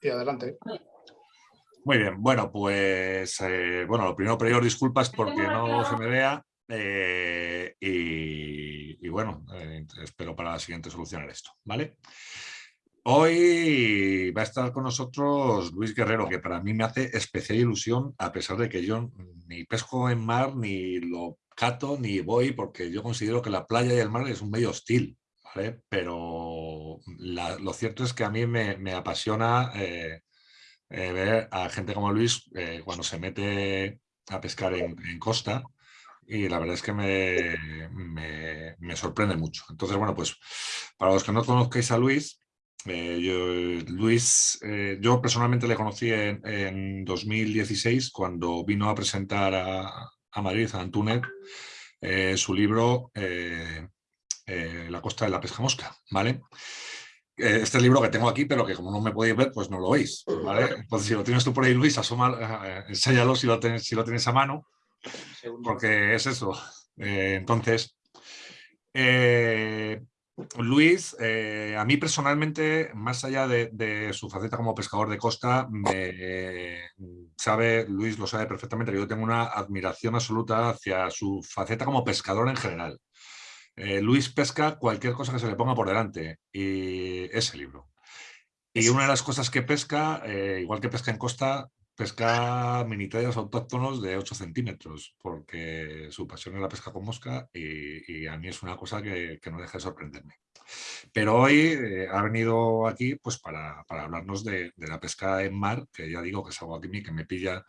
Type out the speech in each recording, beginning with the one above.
Y adelante. Muy bien, bueno, pues eh, bueno, lo primero pedir disculpas porque no se me vea eh, y, bueno, eh, espero para la siguiente solucionar esto, ¿vale? Hoy va a estar con nosotros Luis Guerrero, que para mí me hace especial ilusión, a pesar de que yo ni pesco en mar, ni lo cato, ni voy, porque yo considero que la playa y el mar es un medio hostil, ¿vale? Pero lo cierto es que a mí me, apasiona eh, eh, ver a gente como Luis eh, cuando se mete a pescar en, costa, y la verdad es que me, me, sorprende mucho. Entonces, bueno, pues para los que no conozcáis a Luis, yo, Luis, yo personalmente le conocí en, 2016 cuando vino a presentar a, Madrid, a Antunet, su libro La costa de la pesca mosca, ¿vale? Este libro que tengo aquí, pero que como no me podéis ver, pues no lo veis, ¿vale? Entonces, si lo tienes tú por ahí, Luis, asoma, enséñalo si lo, tienes, si lo tienes a mano, porque es eso. entonces, Luis, eh, a mí personalmente, más allá de, su faceta como pescador de costa, me sabe, Luis lo sabe perfectamente, que yo tengo una admiración absoluta hacia su faceta como pescador en general. Eh, Luis pesca cualquier cosa que se le ponga por delante y ese libro. Y una de las cosas que pesca, eh, igual que pesca en costa, pesca minitayas autóctonos de 8 centímetros, porque su pasión es la pesca con mosca y, a mí es una cosa que, no deja de sorprenderme. Pero hoy eh, ha venido aquí pues, para, hablarnos de, la pesca en mar, que ya digo que es algo aquí que me pilla,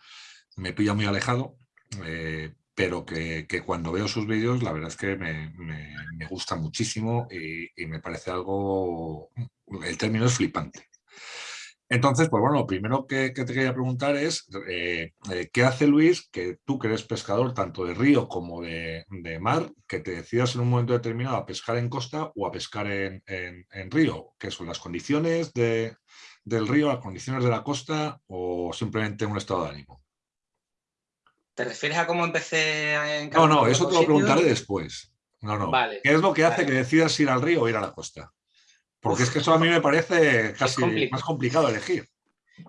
me pilla muy alejado, eh, pero que, cuando veo sus vídeos la verdad es que me, gusta muchísimo y, me parece algo, el término es flipante. Entonces, pues bueno, lo primero que, te quería preguntar es, eh, eh, ¿qué hace Luis, que tú que eres pescador tanto de río como de, mar, que te decidas en un momento determinado a pescar en costa o a pescar en, río? ¿Qué son las condiciones del río, las condiciones de la costa o simplemente un estado de ánimo? ¿Te refieres a cómo empecé en No, no, eso te lo preguntaré después. No, no. ¿Qué es lo que hace que decidas ir al río o ir a la costa? Porque es que eso a mí me parece casi más complicado elegir.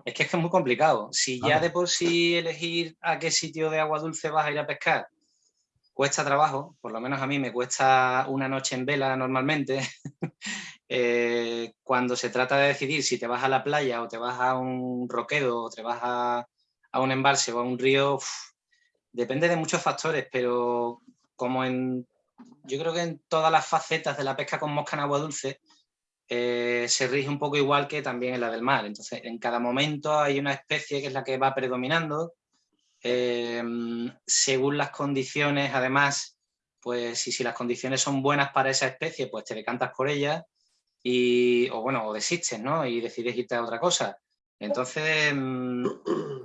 Es que es que es muy complicado. Si ya de por sí elegir a qué sitio de agua dulce vas a ir a pescar cuesta trabajo, por lo menos a mí me cuesta una noche en vela normalmente, eh, cuando se trata de decidir si te vas a la playa o te vas a un roquedo o te vas a, un embalse o a un río, depende de muchos factores, pero como en, yo creo que en todas las facetas de la pesca con mosca en agua dulce, eh, se rige un poco igual que también en la del mar. Entonces, en cada momento hay una especie que es la que va predominando. Em, según las condiciones, además, pues si, si las condiciones son buenas para esa especie, pues te decantas por ella y, o bueno, o desistes, ¿no? Y decides irte a otra cosa. Entonces, em,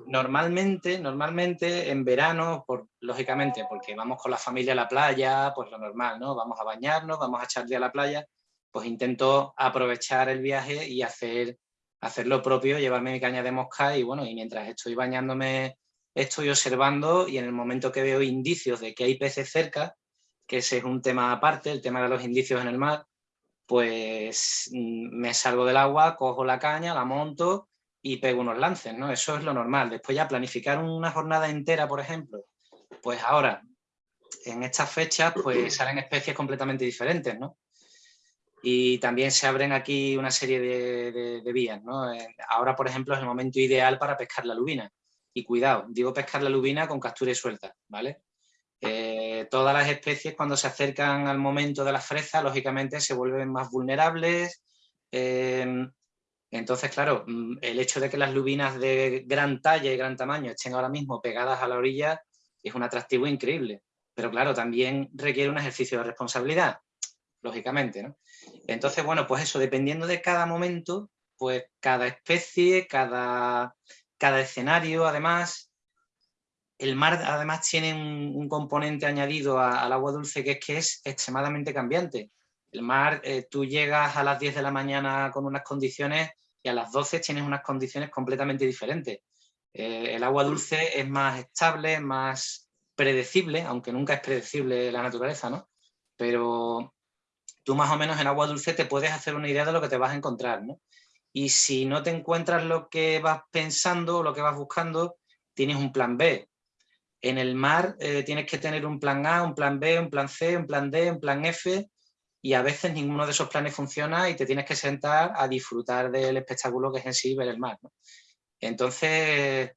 normalmente, normalmente en verano, por, lógicamente, porque vamos con la familia a la playa, pues lo normal, ¿no? Vamos a bañarnos, vamos a echarle a la playa, pues intento aprovechar el viaje y hacer, hacer lo propio, llevarme mi caña de mosca y bueno, y mientras estoy bañándome estoy observando y en el momento que veo indicios de que hay peces cerca, que ese es un tema aparte, el tema de los indicios en el mar, pues mm, me salgo del agua, cojo la caña, la monto y pego unos lances, ¿no? Eso es lo normal. Después ya planificar una jornada entera, por ejemplo, pues ahora, en estas fechas, pues salen especies completamente diferentes, ¿no? y también se abren aquí una serie de, vías. ¿no? Eh, ahora, por ejemplo, es el momento ideal para pescar la lubina. Y cuidado, digo pescar la lubina con captura y suelta, ¿vale? Eh, todas las especies cuando se acercan al momento de la fresa, lógicamente se vuelven más vulnerables. Eh, entonces, claro, mm, el hecho de que las lubinas de gran talla y gran tamaño estén ahora mismo pegadas a la orilla es un atractivo increíble. Pero claro, también requiere un ejercicio de responsabilidad, lógicamente. Entonces, bueno, pues eso, dependiendo de cada momento, pues cada especie, cada, cada escenario, además, el mar además tiene un, componente añadido al agua dulce que es que es extremadamente cambiante. El mar, eh, tú llegas a las 10 de la mañana con unas condiciones y a las 12 tienes unas condiciones completamente diferentes. Eh, el agua dulce es más estable, más predecible, aunque nunca es predecible la naturaleza, ¿no? Pero tú más o menos en agua dulce te puedes hacer una idea de lo que te vas a encontrar, ¿no? y si no te encuentras lo que vas pensando lo que vas buscando, tienes un plan B. En el mar eh, tienes que tener un plan A, un plan B, un plan C, un plan D, un plan F y a veces ninguno de esos planes funciona y te tienes que sentar a disfrutar del espectáculo que es en sí ver el mar. Entonces,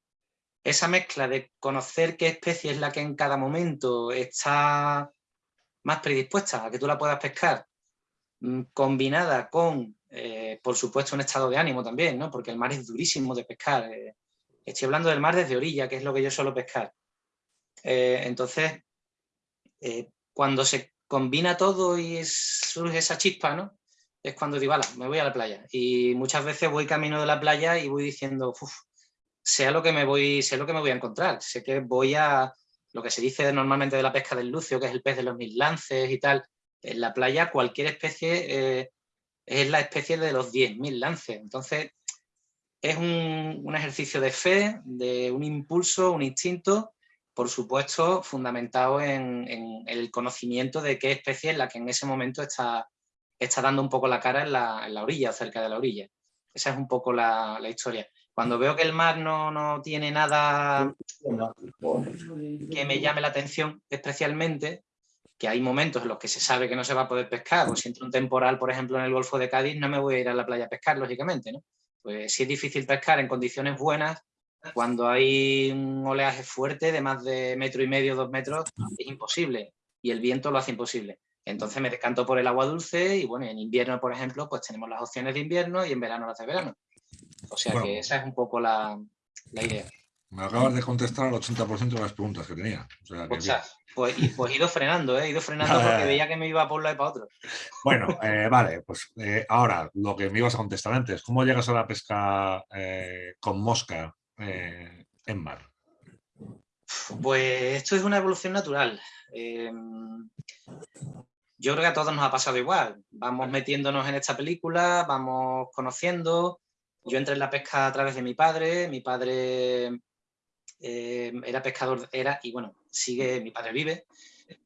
esa mezcla de conocer qué especie es la que en cada momento está más predispuesta a que tú la puedas pescar, mm, combinada con, eh, por supuesto, un estado de ánimo también, ¿no? porque el mar es durísimo de pescar. Eh, estoy hablando del mar desde orilla, que es lo que yo suelo pescar. Eh, entonces, cuando se combina todo y surge esa chispa, ¿no? es cuando digo, me voy a la playa. Y muchas veces voy camino de la playa y voy diciendo, uff, sea lo que me voy, sé lo que me voy a encontrar. Sé que voy a, lo que se dice normalmente de la pesca del lucio, que es el pez de los mil lances y tal. En la playa cualquier especie eh, es la especie de los mil lances. Entonces, es un, ejercicio de fe, de un impulso, un instinto, por supuesto, fundamentado en, el conocimiento de qué especie es la que en ese momento está, está dando un poco la cara en la, en la orilla, cerca de la orilla. Esa es un poco la, la historia. Cuando veo que el mar no, tiene nada que me llame la atención especialmente, que hay momentos en los que se sabe que no se va a poder pescar, pues si entra un temporal, por ejemplo, en el Golfo de Cádiz, no me voy a ir a la playa a pescar, lógicamente, ¿no? Pues si es difícil pescar en condiciones buenas, cuando hay un oleaje fuerte de más de metro y medio, dos metros, es imposible, y el viento lo hace imposible. Entonces me decanto por el agua dulce y bueno, en invierno, por ejemplo, pues tenemos las opciones de invierno y en verano las de verano. O sea que esa es un poco la, idea. Me acabas de contestar al 80% de las preguntas que tenía. pues, pues, he ido frenando, ¿eh? he ido frenando porque veía que me iba por un lado y para otro. Bueno, eh, vale, pues eh, ahora lo que me ibas a contestar antes, ¿cómo llegas a la pesca eh, con mosca en mar? Pues esto es una evolución natural. Em, yo creo que a todos nos ha pasado igual. Vamos metiéndonos en esta película, vamos conociendo, yo entré en la pesca a través de mi padre, mi padre eh, era pescador, era, y bueno, sigue, mi padre vive,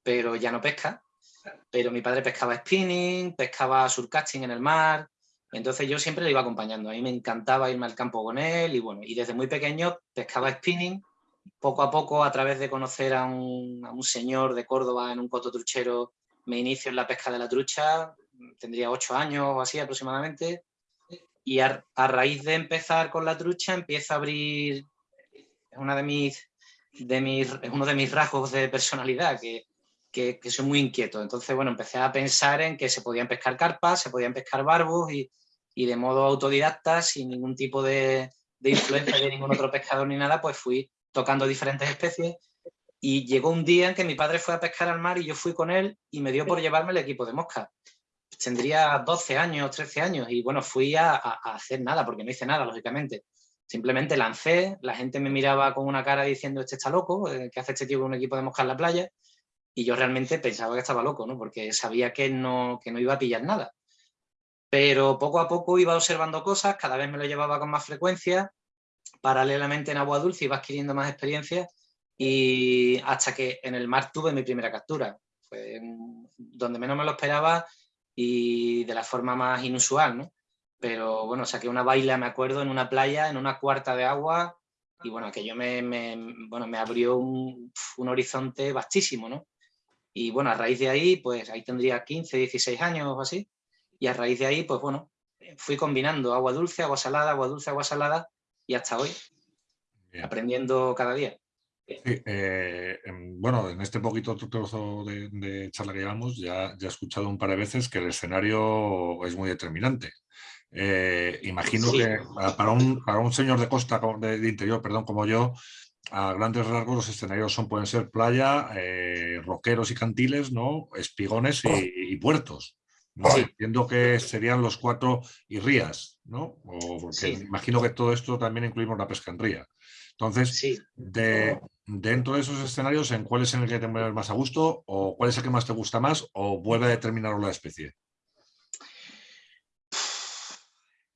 pero ya no pesca, pero mi padre pescaba spinning, pescaba surcasting en el mar, entonces yo siempre le iba acompañando, a mí me encantaba irme al campo con él, y bueno, y desde muy pequeño pescaba spinning, poco a poco a través de conocer a un, señor de Córdoba en un coto truchero, me inicio en la pesca de la trucha, tendría ocho años o así aproximadamente, y a, raíz de empezar con la trucha empieza a abrir una uno de mis rasgos de personalidad, que, que, soy muy inquieto. Entonces, bueno, empecé a pensar en que se podían pescar carpas, se podían pescar barbos y, y de modo autodidacta, sin ningún tipo de, de influencia de ningún otro pescador ni nada, pues fui tocando diferentes especies y llegó un día en que mi padre fue a pescar al mar y yo fui con él y me dio por llevarme el equipo de mosca tendría 12 años, 13 años y bueno, fui a, hacer nada, porque no hice nada, lógicamente. Simplemente lancé, la gente me miraba con una cara diciendo este está loco, eh, ¿qué hace este tío con un equipo de mosca en la playa? Y yo realmente pensaba que estaba loco, ¿no? Porque sabía que no, que no iba a pillar nada. Pero poco a poco iba observando cosas, cada vez me lo llevaba con más frecuencia, paralelamente en agua dulce iba adquiriendo más experiencia y hasta que en el mar tuve mi primera captura. Fue donde menos me lo esperaba, y de la forma más inusual, ¿no? Pero bueno, saqué una baila, me acuerdo, en una playa, en una cuarta de agua, y bueno, aquello me, me, bueno, me abrió un, un, horizonte vastísimo, ¿no? Y bueno, a raíz de ahí, pues ahí tendría 15, 16 años o así, y a raíz de ahí, pues bueno, fui combinando agua dulce, agua salada, agua dulce, agua salada, y hasta hoy, aprendiendo cada día. Eh, em, bueno, en este poquito trozo de, charla que llevamos ya, ya, he escuchado un par de veces que el escenario es muy determinante. Eh, imagino que para un, para un, señor de costa, de, interior, perdón, como yo, a grandes rasgos los escenarios son, pueden ser playa, eh, roqueros y cantiles, ¿no? espigones y, puertos. ¿No? Entiendo que serían los cuatro y rías, ¿no? porque imagino que todo esto también incluimos la pesca en ría. Entonces, de, dentro de esos escenarios, ¿en cuál es en el que te mueves más a gusto? ¿O cuál es el que más te gusta más? ¿O vuelve a determinar la especie?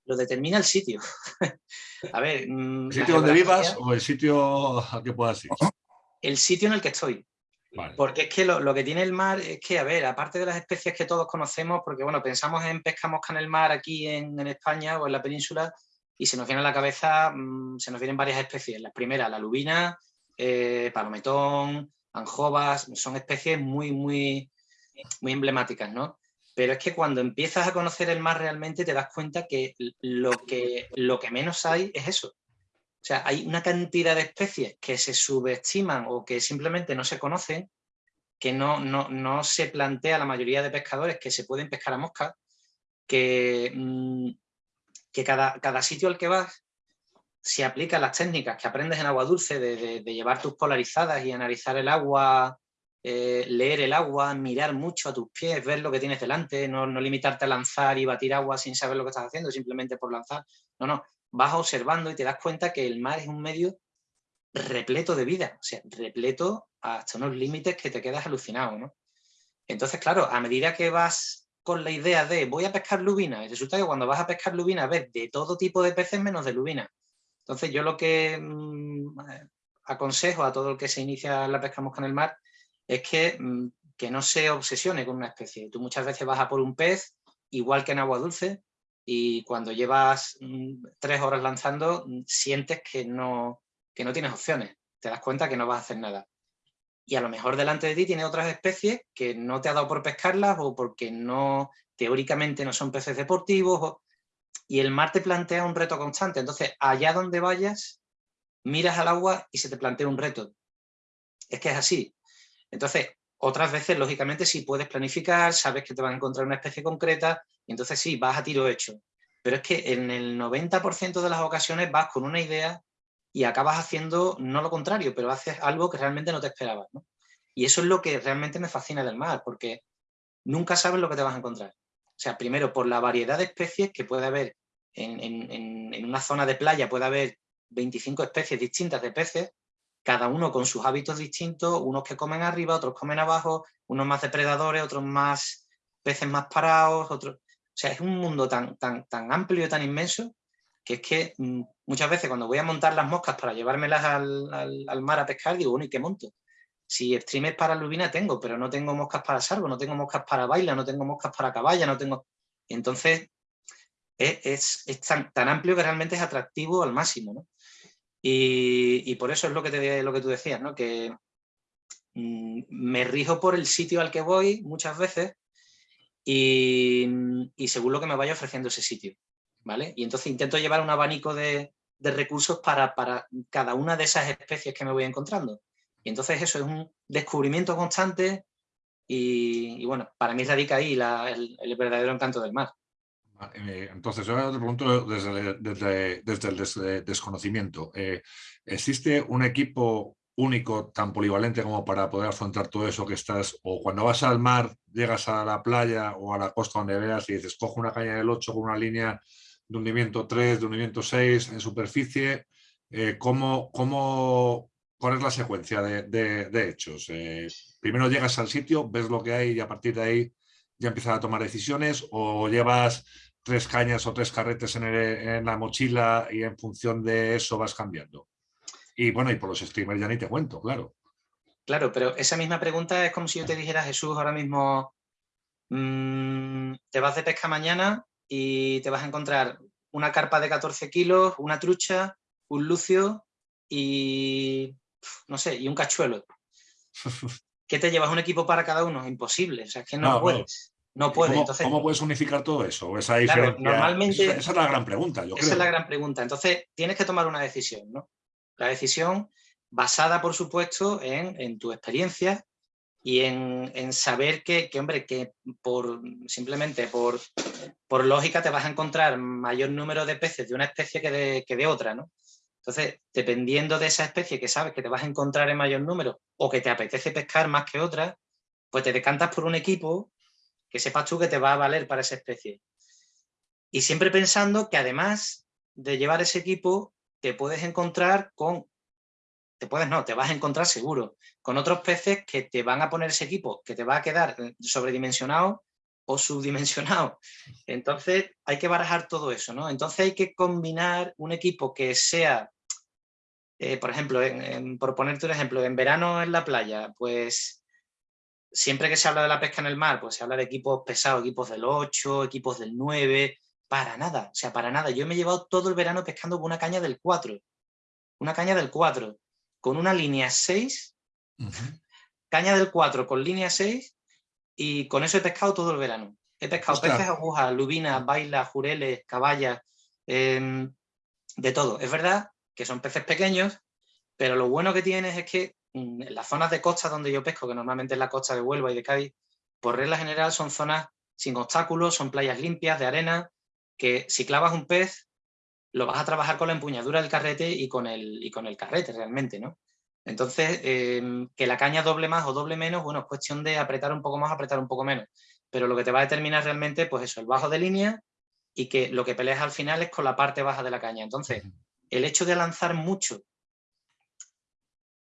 Lo determina el sitio. a ver... Mm, ¿El sitio donde vivas o el sitio al que puedas ir? El sitio en el que estoy. Porque es que lo, que tiene el mar es que, a ver, aparte de las especies que todos conocemos, porque bueno, pensamos en pesca mosca en el mar aquí en, España o en la península y se nos viene a la cabeza, mm, se nos vienen varias especies. Las primeras, la lubina, eh, palometón, anjovas, son especies muy, muy, muy emblemáticas, ¿no? Pero es que cuando empiezas a conocer el mar realmente te das cuenta que, lo que menos hay es eso. O sea, hay una cantidad de especies que se subestiman o que simplemente no se conocen, que no, no, se plantea la mayoría de pescadores que se pueden pescar a mosca, que, mm, que cada, cada sitio al que vas si aplicas las técnicas que aprendes en agua dulce de, llevar tus polarizadas y analizar el agua, eh, leer el agua, mirar mucho a tus pies, ver lo que tienes delante, no, no, limitarte a lanzar y batir agua sin saber lo que estás haciendo, simplemente por lanzar. No, no, vas observando y te das cuenta que el mar es un medio repleto de vida, o sea, repleto hasta unos límites que te quedas alucinado, ¿no? Entonces, claro, a medida que vas con la idea de voy a pescar lubina, y resulta que cuando vas a pescar lubina ves de todo tipo de peces menos de lubina. Entonces yo lo que mm, aconsejo a todo el que se inicia la pesca mosca en el mar es que, mm, que no se obsesione con una especie. Tú muchas veces vas a por un pez, igual que en agua dulce, y cuando llevas mm, tres horas lanzando sientes que no, que no tienes opciones, te das cuenta que no vas a hacer nada. Y a lo mejor delante de ti tiene otras especies que no te ha dado por pescarlas o porque no teóricamente no son peces deportivos y el mar te plantea un reto constante. Entonces, allá donde vayas, miras al agua y se te plantea un reto. Es que es así. Entonces, otras veces, lógicamente, si puedes planificar, sabes que te vas a encontrar una especie concreta, y entonces sí, vas a tiro hecho. Pero es que en el 90% de las ocasiones vas con una idea y acabas haciendo no lo contrario, pero haces algo que realmente no te esperabas. Y eso es lo que realmente me fascina del mar, porque nunca sabes lo que te vas a encontrar. O sea, primero por la variedad de especies que puede haber en, una zona de playa, puede haber 25 especies distintas de peces, cada uno con sus hábitos distintos, unos que comen arriba, otros comen abajo, unos más depredadores, otros más peces más parados, otros... O sea, es un mundo tan, tan, tan amplio y tan inmenso que es que mm, muchas veces cuando voy a montar las moscas para llevármelas al, mar a pescar, digo, bueno, ¿y qué monto? Si streamers para lubina tengo, pero no tengo moscas para sargo, no tengo moscas para baila, no tengo moscas para caballa, no tengo... Entonces, es, tan, amplio que realmente es atractivo al máximo. Y, por eso es lo que, te, lo que tú decías, ¿no? que mm, me rijo por el sitio al que voy muchas veces y, según lo que me vaya ofreciendo ese sitio. ¿vale? Y entonces intento llevar un abanico de, recursos para, cada una de esas especies que me voy encontrando. Y entonces eso es un descubrimiento constante y, bueno, para mí radica ahí el, verdadero encanto del mar. Eh, entonces, yo te pregunto desde, el desconocimiento. Eh, ¿Existe un equipo único, tan polivalente como para poder afrontar todo eso que estás, o cuando vas al mar, llegas a la playa o a la costa donde veas y dices, cojo una caña del 8 con una línea de hundimiento 3, de hundimiento 6 en superficie, eh, ¿cómo, cómo, cuál es la secuencia de, hechos? Eh, primero llegas al sitio, ves lo que hay y a partir de ahí ya empiezas a tomar decisiones o llevas tres cañas o tres carretes en, en la mochila y en función de eso vas cambiando. Y bueno, y por los streamers ya ni te cuento, claro. Claro, pero esa misma pregunta es como si yo te dijera, Jesús, ahora mismo mm, te vas de pesca mañana y te vas a encontrar una carpa de 14 kilos, una trucha, un lucio y, no sé, y un cachuelo. ¿Qué te llevas un equipo para cada uno? Imposible, o sea, es que no, puedes. No puedes. ¿Cómo, ¿Cómo, puedes unificar todo eso? Esa, normalmente, esa, es la gran pregunta, yo Esa es la gran pregunta. Entonces, tienes que tomar una decisión, ¿no? La decisión basada, por supuesto, en, tu experiencia y en, saber que, hombre, que por, simplemente por, por lógica te vas a encontrar mayor número de peces de una especie que de, que de otra, ¿no? Entonces, dependiendo de esa especie que sabes que te vas a encontrar en mayor número o que te apetece pescar más que otra, pues te decantas por un equipo que sepas tú que te va a valer para esa especie. Y siempre pensando que además de llevar ese equipo, te puedes encontrar con te puedes no, te vas a encontrar seguro con otros peces que te van a poner ese equipo, que te va a quedar sobredimensionado o subdimensionado. Entonces hay que barajar todo eso, ¿no? Entonces hay que combinar un equipo que sea, eh, por ejemplo, por ponerte un ejemplo, en verano en la playa, pues siempre que se habla de la pesca en el mar, pues se habla de equipos pesados, equipos del 8, equipos del 9, para nada, o sea, para nada. Yo me he llevado todo el verano pescando con una caña del 4, una caña del 4, con una línea 6, caña del 4 con línea 6 y con eso he pescado todo el verano. He pescado peces, agujas, lubinas, bailas, jureles, caballas, em, de todo. Es verdad que son peces pequeños, pero lo bueno que tienes es que en las zonas de costa donde yo pesco, que normalmente es la costa de Huelva y de Cádiz, por regla general son zonas sin obstáculos, son playas limpias, de arena, que si clavas un pez, lo vas a trabajar con la empuñadura del carrete y con el, y con el carrete realmente, ¿no? Entonces, em, que la caña doble más o doble menos, bueno, es cuestión de apretar un poco más, apretar un poco menos. Pero lo que te va a determinar realmente, pues eso, el bajo de línea y que lo que peleas al final es con la parte baja de la caña. Entonces, el hecho de lanzar mucho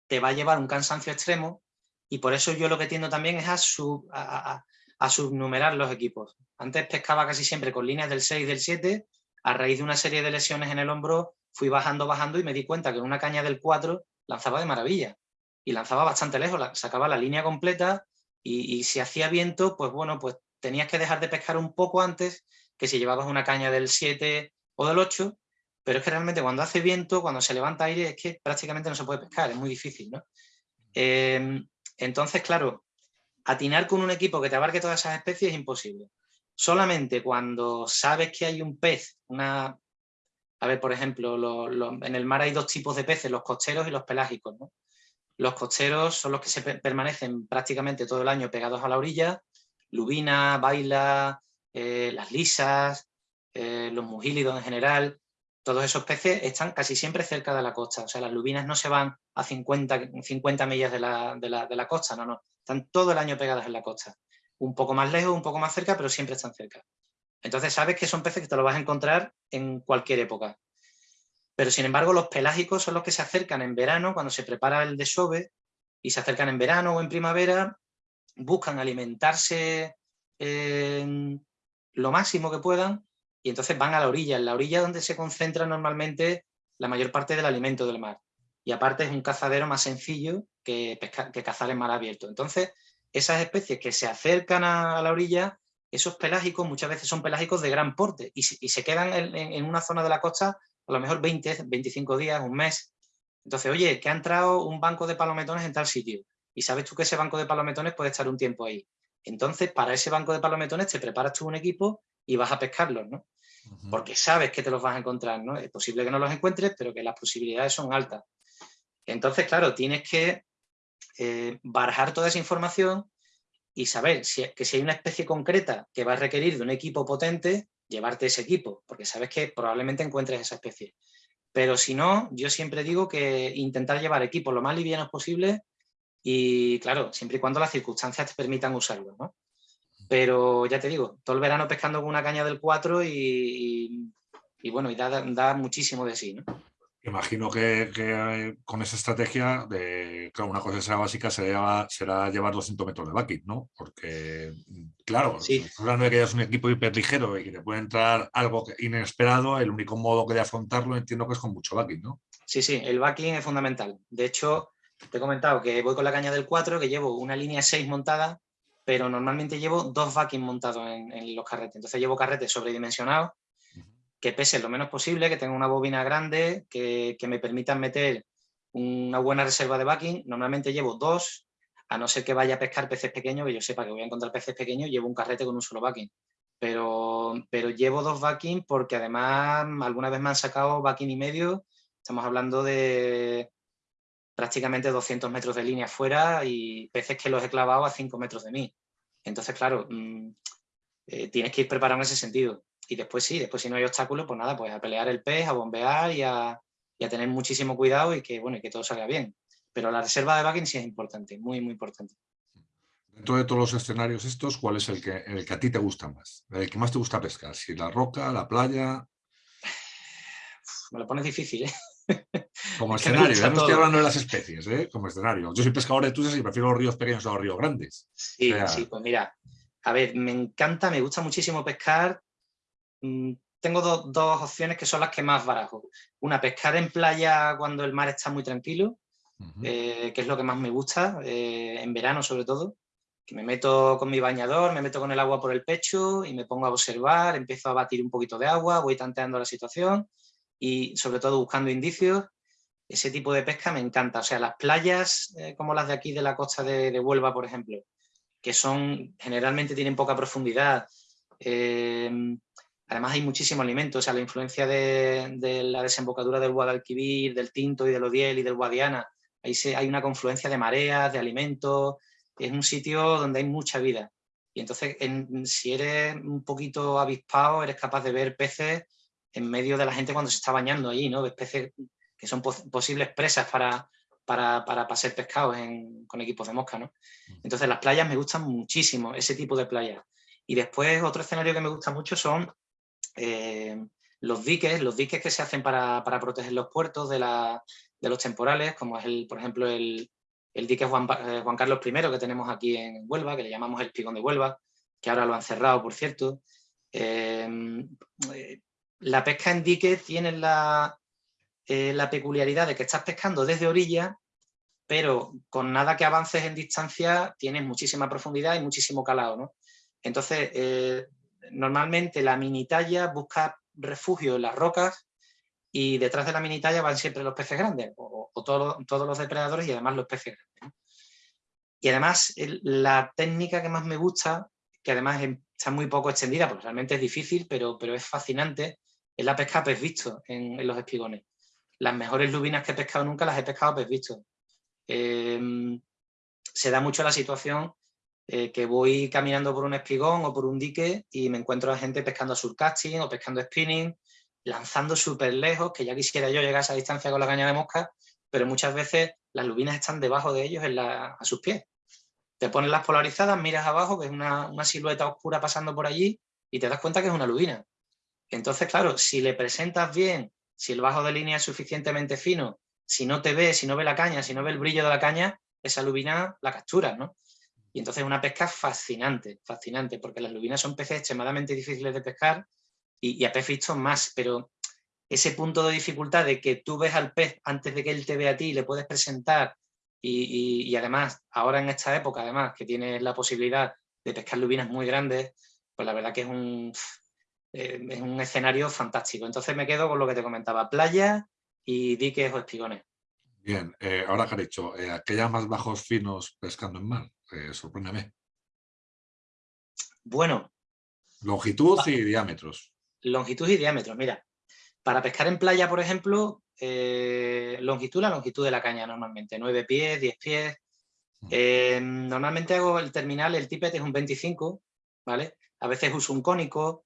te va a llevar un cansancio extremo y por eso yo lo que tiendo también es a, a, subnumerar los equipos. Antes pescaba casi siempre con líneas del 6 y del 7, a raíz de una serie de lesiones en el hombro fui bajando, bajando y me di cuenta que en una caña del 4 lanzaba de maravilla y lanzaba bastante lejos, sacaba la línea completa y, si hacía viento, pues bueno, pues tenías que dejar de pescar un poco antes que si llevabas una caña del 7 o del 8, pero es que realmente cuando hace viento, cuando se levanta aire, es que prácticamente no se puede pescar, es muy difícil, ¿no? Em, entonces, claro, atinar con un equipo que te abarque todas esas especies es imposible. Solamente cuando sabes que hay un pez, una... A ver, por ejemplo, en el mar hay dos tipos de peces, los costeros y los pelágicos. Los costeros son los que se permanecen prácticamente todo el año pegados a la orilla, lubina, baila, eh, las lisas, eh, los mugílidos en general, todos esos peces están casi siempre cerca de la costa. O sea, las lubinas no se van a 50, 50 millas de la, costa, no, no. Están todo el año pegadas en la costa. Un poco más lejos, un poco más cerca, pero siempre están cerca. Entonces sabes que son peces que te los vas a encontrar en cualquier época. Pero sin embargo los pelágicos son los que se acercan en verano, cuando se prepara el desove, y se acercan en verano o en primavera, buscan alimentarse lo máximo que puedan y entonces van a la orilla, en la orilla donde se concentra normalmente la mayor parte del alimento del mar. Y aparte es un cazadero más sencillo que, que cazar en mar abierto. Entonces, esas especies que se acercan a, la orilla, esos pelágicos muchas veces son pelágicos de gran porte y, se quedan en, una zona de la costa a lo mejor 20, 25 días, un mes. Entonces, oye, que ha entrado un banco de palometones en tal sitio y sabes tú que ese banco de palometones puede estar un tiempo ahí. Entonces, para ese banco de palometones te preparas tú un equipo y vas a pescarlos, ¿no? Porque sabes que te los vas a encontrar, ¿no? Es posible que no los encuentres, pero que las posibilidades son altas. Entonces, claro, tienes que eh, barajar toda esa información y saber que si hay una especie concreta que va a requerir de un equipo potente, llevarte ese equipo, porque sabes que probablemente encuentres esa especie. Pero si no, yo siempre digo que intentar llevar equipos lo más livianos posible y, claro, siempre y cuando las circunstancias te permitan usarlo, ¿no? Pero ya te digo, todo el verano pescando con una caña del 4 y, bueno, y da, da, muchísimo de sí, ¿no? Imagino que, eh, con esa estrategia, de, claro, una cosa que será básica será, será llevar 200 metros de bucket, ¿no? Porque, claro, sí. hablando de que es un equipo hiperligero y que te puede entrar algo inesperado, el único modo que de afrontarlo entiendo que es con mucho bucket, ¿no? Sí, sí, el backing es fundamental. De hecho, te he comentado que voy con la caña del 4, que llevo una línea 6 montada, pero normalmente llevo dos backing montados en, en los carretes. Entonces llevo carretes sobredimensionados que pese lo menos posible, que tenga una bobina grande, que, me permitan meter una buena reserva de backing. Normalmente llevo dos, a no ser que vaya a pescar peces pequeños, que yo sepa que voy a encontrar peces pequeños, llevo un carrete con un solo backing. Pero, pero llevo dos backing porque además alguna vez me han sacado backing y medio, estamos hablando de prácticamente 200 metros de línea fuera y peces que los he clavado a 5 metros de mí. Entonces, claro, mm, eh, tienes que ir preparado en ese sentido y después sí, después si no hay obstáculos, pues nada, pues a pelear el pez, a bombear y a, tener muchísimo cuidado y que, bueno, y que todo salga bien. Pero la reserva de backing sí es importante, muy, muy importante. Dentro de todos los escenarios estos, ¿cuál es el que, el que a ti te gusta más? ¿El que más te gusta pescar? ¿Si la roca, la playa? Me lo pones difícil, ¿eh? Como escenario, ya no estoy hablando de las especies, ¿eh? Como escenario. Yo soy pescador de tusas y prefiero los ríos pequeños a los ríos grandes. Sí, sí, pues mira, a ver, me encanta, me gusta muchísimo pescar Mm, tengo dos opciones que son las que más barajo. Una, pescar en playa cuando el mar está muy tranquilo, eh, que es lo que más me gusta, eh, en verano sobre todo. que me meto con mi bañador, me meto con el agua por el pecho y me pongo a observar, empiezo a batir un poquito de agua, voy tanteando la situación y sobre todo buscando indicios. Ese tipo de pesca me encanta. O sea, las playas eh, como las de aquí de la costa de, Huelva, por ejemplo, que son generalmente tienen poca profundidad. Eh, además hay muchísimo alimento. O sea, la influencia de, la desembocadura del Guadalquivir, del Tinto y del Odiel y del Guadiana. Ahí se, hay una confluencia de mareas, de alimentos, es un sitio donde hay mucha vida. Y entonces, si eres un poquito avispado, eres capaz de ver peces en medio de la gente cuando se está bañando allí, ¿no? Ves peces que son posibles presas para, para, para, pescados con equipos de mosca, ¿no? Entonces, las playas me gustan muchísimo, ese tipo de playas. Y después, otro escenario que me gusta mucho son eh, los diques, los diques que se hacen para, para proteger los puertos de, la, de, los temporales, como es, el, por ejemplo, el, el dique Juan, eh, Carlos I que tenemos aquí en Huelva, que le llamamos el Pigón de Huelva, que ahora lo han cerrado, por cierto. Eh, la pesca en dique tiene la, eh, la peculiaridad de que estás pescando desde orilla, pero con nada que avances en distancia tienes muchísima profundidad y muchísimo calado. ¿no? Entonces, normalmente la mini talla busca refugio en las rocas y detrás de la mini talla van siempre los peces grandes, o, todos los depredadores y además los peces grandes. Y además la técnica que más me gusta, que además está muy poco extendida, porque realmente es difícil, pero, pero es fascinante, es la pesca a pez visto en, los espigones. Las mejores lubinas que he pescado nunca las he pescado a pez visto. Em, se da mucho la situación eh, que voy caminando por un espigón o por un dique y me encuentro a gente pescando surcasting o pescando spinning lanzando súper lejos, que ya quisiera yo llegar a esa distancia con la caña de mosca, pero muchas veces las lubinas están debajo de ellos a sus pies. Te pones las polarizadas, miras abajo, ves una, una silueta oscura pasando por allí y te das cuenta que es una lubina. Entonces, claro, si le presentas bien, si el bajo de línea es suficientemente fino, si no te ve, si no ve la caña, si no ve el brillo de la caña, esa lubina la capturas, ¿no? Y entonces es una pesca fascinante, fascinante, porque las lubinas son peces extremadamente difíciles de pescar y, a pez visto más, pero ese punto de dificultad de que tú ves al pez antes de que él te vea a ti y le puedes presentar y, además, ahora en esta época, además, que tienes la posibilidad de pescar lubinas muy grandes, pues la verdad que es un, eh, es un escenario fantástico. Entonces me quedo con lo que te comentaba, playa y diques o espigones. Bien, eh, ahora que has dicho, eh, aquellas más bajos finos pescando en mar, sorpréndeme. Bueno. Longitud y diámetros longitud y diámetro. Mira, para pescar en playa, por ejemplo, longitud, la longitud de la caña normalmente, 9 pies, 10 pies. Mm. Eh, normalmente hago el terminal, el tippet es un 25, ¿vale? A veces uso un cónico,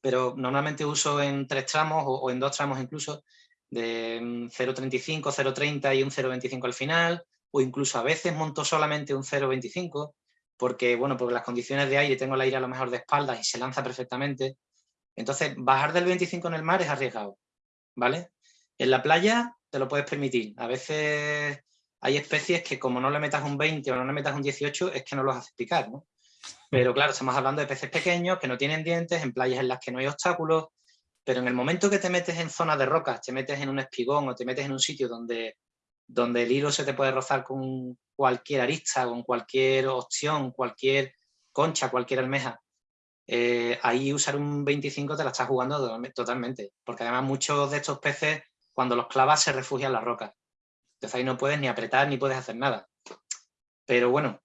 pero normalmente uso en tres tramos o, en dos tramos incluso, de 0.35, mm, 0.30 y un 0.25 al final, o incluso a veces monto solamente un 0.25, porque, bueno, porque las condiciones de aire, tengo el aire a lo mejor de espaldas y se lanza perfectamente, entonces, bajar del 25 en el mar es arriesgado, ¿vale? En la playa te lo puedes permitir. A veces hay especies que como no le metas un 20 o no le metas un 18, es que no los haces picar, ¿no? Pero claro, estamos hablando de peces pequeños que no tienen dientes, en playas en las que no hay obstáculos, pero en el momento que te metes en zonas de rocas, te metes en un espigón o te metes en un sitio donde, donde el hilo se te puede rozar con cualquier arista, con cualquier opción, cualquier concha, cualquier almeja, eh, ahí usar un 25 te la estás jugando totalmente, porque además muchos de estos peces cuando los clavas se refugian en las rocas. Entonces ahí no puedes ni apretar ni puedes hacer nada. Pero bueno,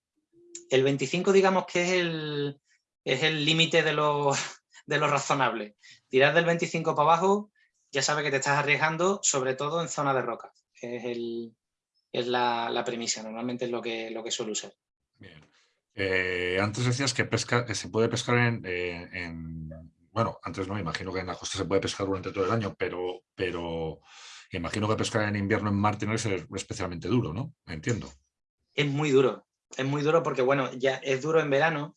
el 25 digamos que es el es el límite de lo, de lo razonable. Tirar del 25 para abajo ya sabes que te estás arriesgando, sobre todo en zona de rocas. Es, el, es la, la, premisa, normalmente es lo que, lo que suele usar. Bien. Eh, antes decías que, pesca, que se puede pescar eh, en, Bueno, antes no, me imagino que en la costa se puede pescar durante todo el año, pero, pero imagino que pescar en invierno en mar tiene que ser especialmente duro, ¿no? Entiendo. Es muy duro, es muy duro porque, bueno, ya es duro en verano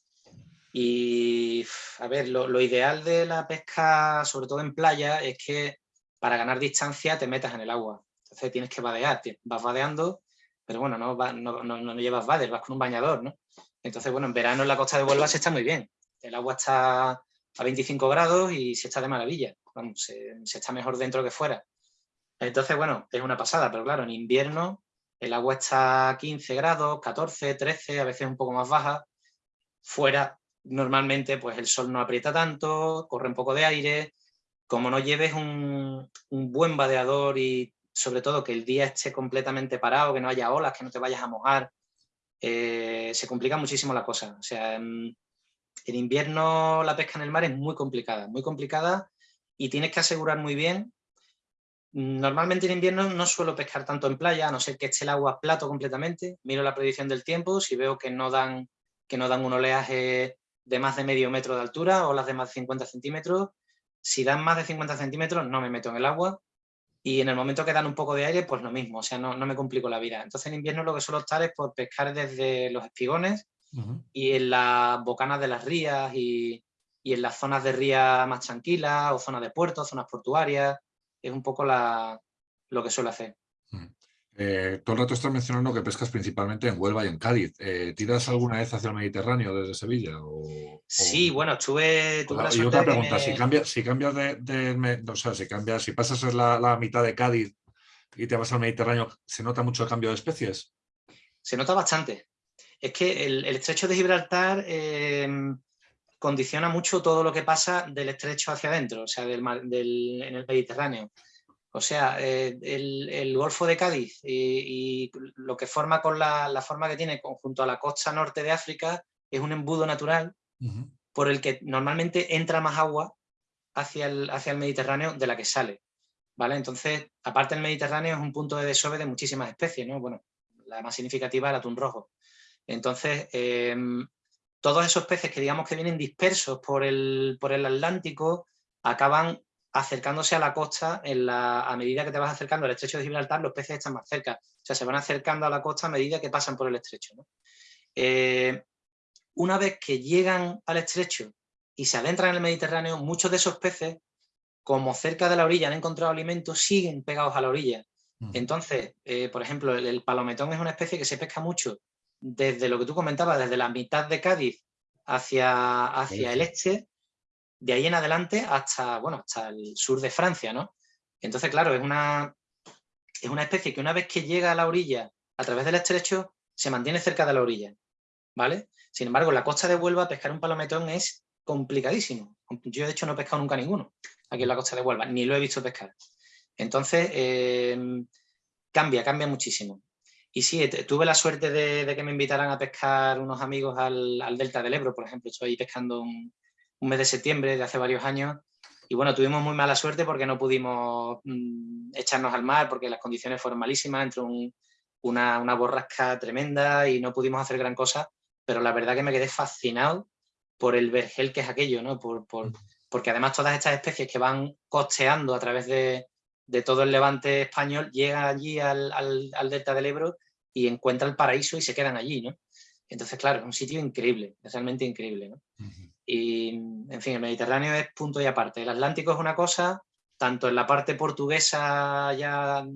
y, a ver, lo, lo ideal de la pesca, sobre todo en playa, es que para ganar distancia te metas en el agua. Entonces tienes que vadear, vas vadeando, pero bueno, no, no, no, no llevas vader, vas con un bañador, ¿no? Entonces, bueno, en verano en la costa de Huelva se está muy bien. El agua está a 25 grados y se está de maravilla. Vamos, se, está mejor dentro que fuera. Entonces, bueno, es una pasada, pero claro, en invierno el agua está a 15 grados, 14, 13, a veces un poco más baja. fuera normalmente pues el sol no aprieta tanto, corre un poco de aire, como no lleves un, buen vadeador y sobre todo que el día esté completamente parado, que no haya olas, que no te vayas a mojar, eh, se complica muchísimo la cosa. O sea, en, invierno la pesca en el mar es muy complicada, muy complicada y tienes que asegurar muy bien. Normalmente en invierno no suelo pescar tanto en playa, a no ser que esté el agua plato completamente. Miro la predicción del tiempo, si veo que no dan, que no dan un oleaje de más de medio metro de altura, olas de más de 50 centímetros, si dan más de 50 centímetros, no me meto en el agua. Y en el momento que dan un poco de aire, pues lo mismo, o sea, no, me complico la vida. Entonces en invierno lo que suelo estar es por pescar desde los espigones y en las bocanas de las rías y, en las zonas de ría más tranquilas o zonas de puertos, zonas portuarias. Es un poco lo que suelo hacer. Eh, todo el rato estás mencionando que pescas principalmente en Huelva y en Cádiz. Eh, ¿Tiras alguna vez hacia el Mediterráneo desde Sevilla? sí, bueno, estuve... y otra pregunta, si, cambias, si cambias de, o sea, si cambias, si pasas la, la, mitad de Cádiz y te vas al Mediterráneo, ¿se nota mucho el cambio de especies? Se nota bastante. Es que el, estrecho de Gibraltar em, condiciona mucho todo lo que pasa del estrecho hacia adentro, o sea, del, del, en el Mediterráneo. O sea, eh, el, Golfo de Cádiz y, lo que forma con la, forma que tiene junto a la costa norte de África es un embudo natural por el que normalmente entra más agua hacia el, hacia el Mediterráneo de la que sale. ¿vale? Entonces, aparte el Mediterráneo es un punto de desove de muchísimas especies, ¿no? Bueno, la más significativa es el atún rojo. Entonces, em, todos esos peces que digamos que vienen dispersos por el, por el Atlántico acaban acercándose a la costa, en la, a medida que te vas acercando al estrecho de Gibraltar, los peces están más cerca. O sea, se van acercando a la costa a medida que pasan por el estrecho. Eh, una vez que llegan al estrecho y se adentran en el Mediterráneo, muchos de esos peces, como cerca de la orilla han encontrado alimento, siguen pegados a la orilla. Mm. Entonces, eh, por ejemplo, el, palometón es una especie que se pesca mucho desde lo que tú comentabas, desde la mitad de Cádiz hacia, hacia el este, de ahí en adelante hasta, bueno, hasta el sur de Francia, ¿no? Entonces, claro, es una, es una especie que una vez que llega a la orilla, a través del estrecho, se mantiene cerca de la orilla, ¿vale? Sin embargo, en la costa de Huelva pescar un palometón es complicadísimo. Yo, de hecho, no he pescado nunca ninguno aquí en la costa de Huelva, ni lo he visto pescar. Entonces, em, cambia, cambia muchísimo. Y sí, tuve la suerte de, que me invitaran a pescar unos amigos al, al, Delta del Ebro, por ejemplo. Estoy pescando un, un mes de septiembre de hace varios años. Y bueno, tuvimos muy mala suerte porque no pudimos mm, echarnos al mar porque las condiciones fueron malísimas, entró una, una, borrasca tremenda y no pudimos hacer gran cosa, pero la verdad que me quedé fascinado por el vergel que es aquello, ¿no? Por, por, porque además todas estas especies que van costeando a través de, de todo el levante español llegan allí al, al, al, delta del Ebro y encuentran el paraíso y se quedan allí, ¿no? Entonces, claro, es un sitio increíble, realmente increíble, ¿no? Y, en fin, el Mediterráneo es punto y aparte. El Atlántico es una cosa, tanto en la parte portuguesa, ya,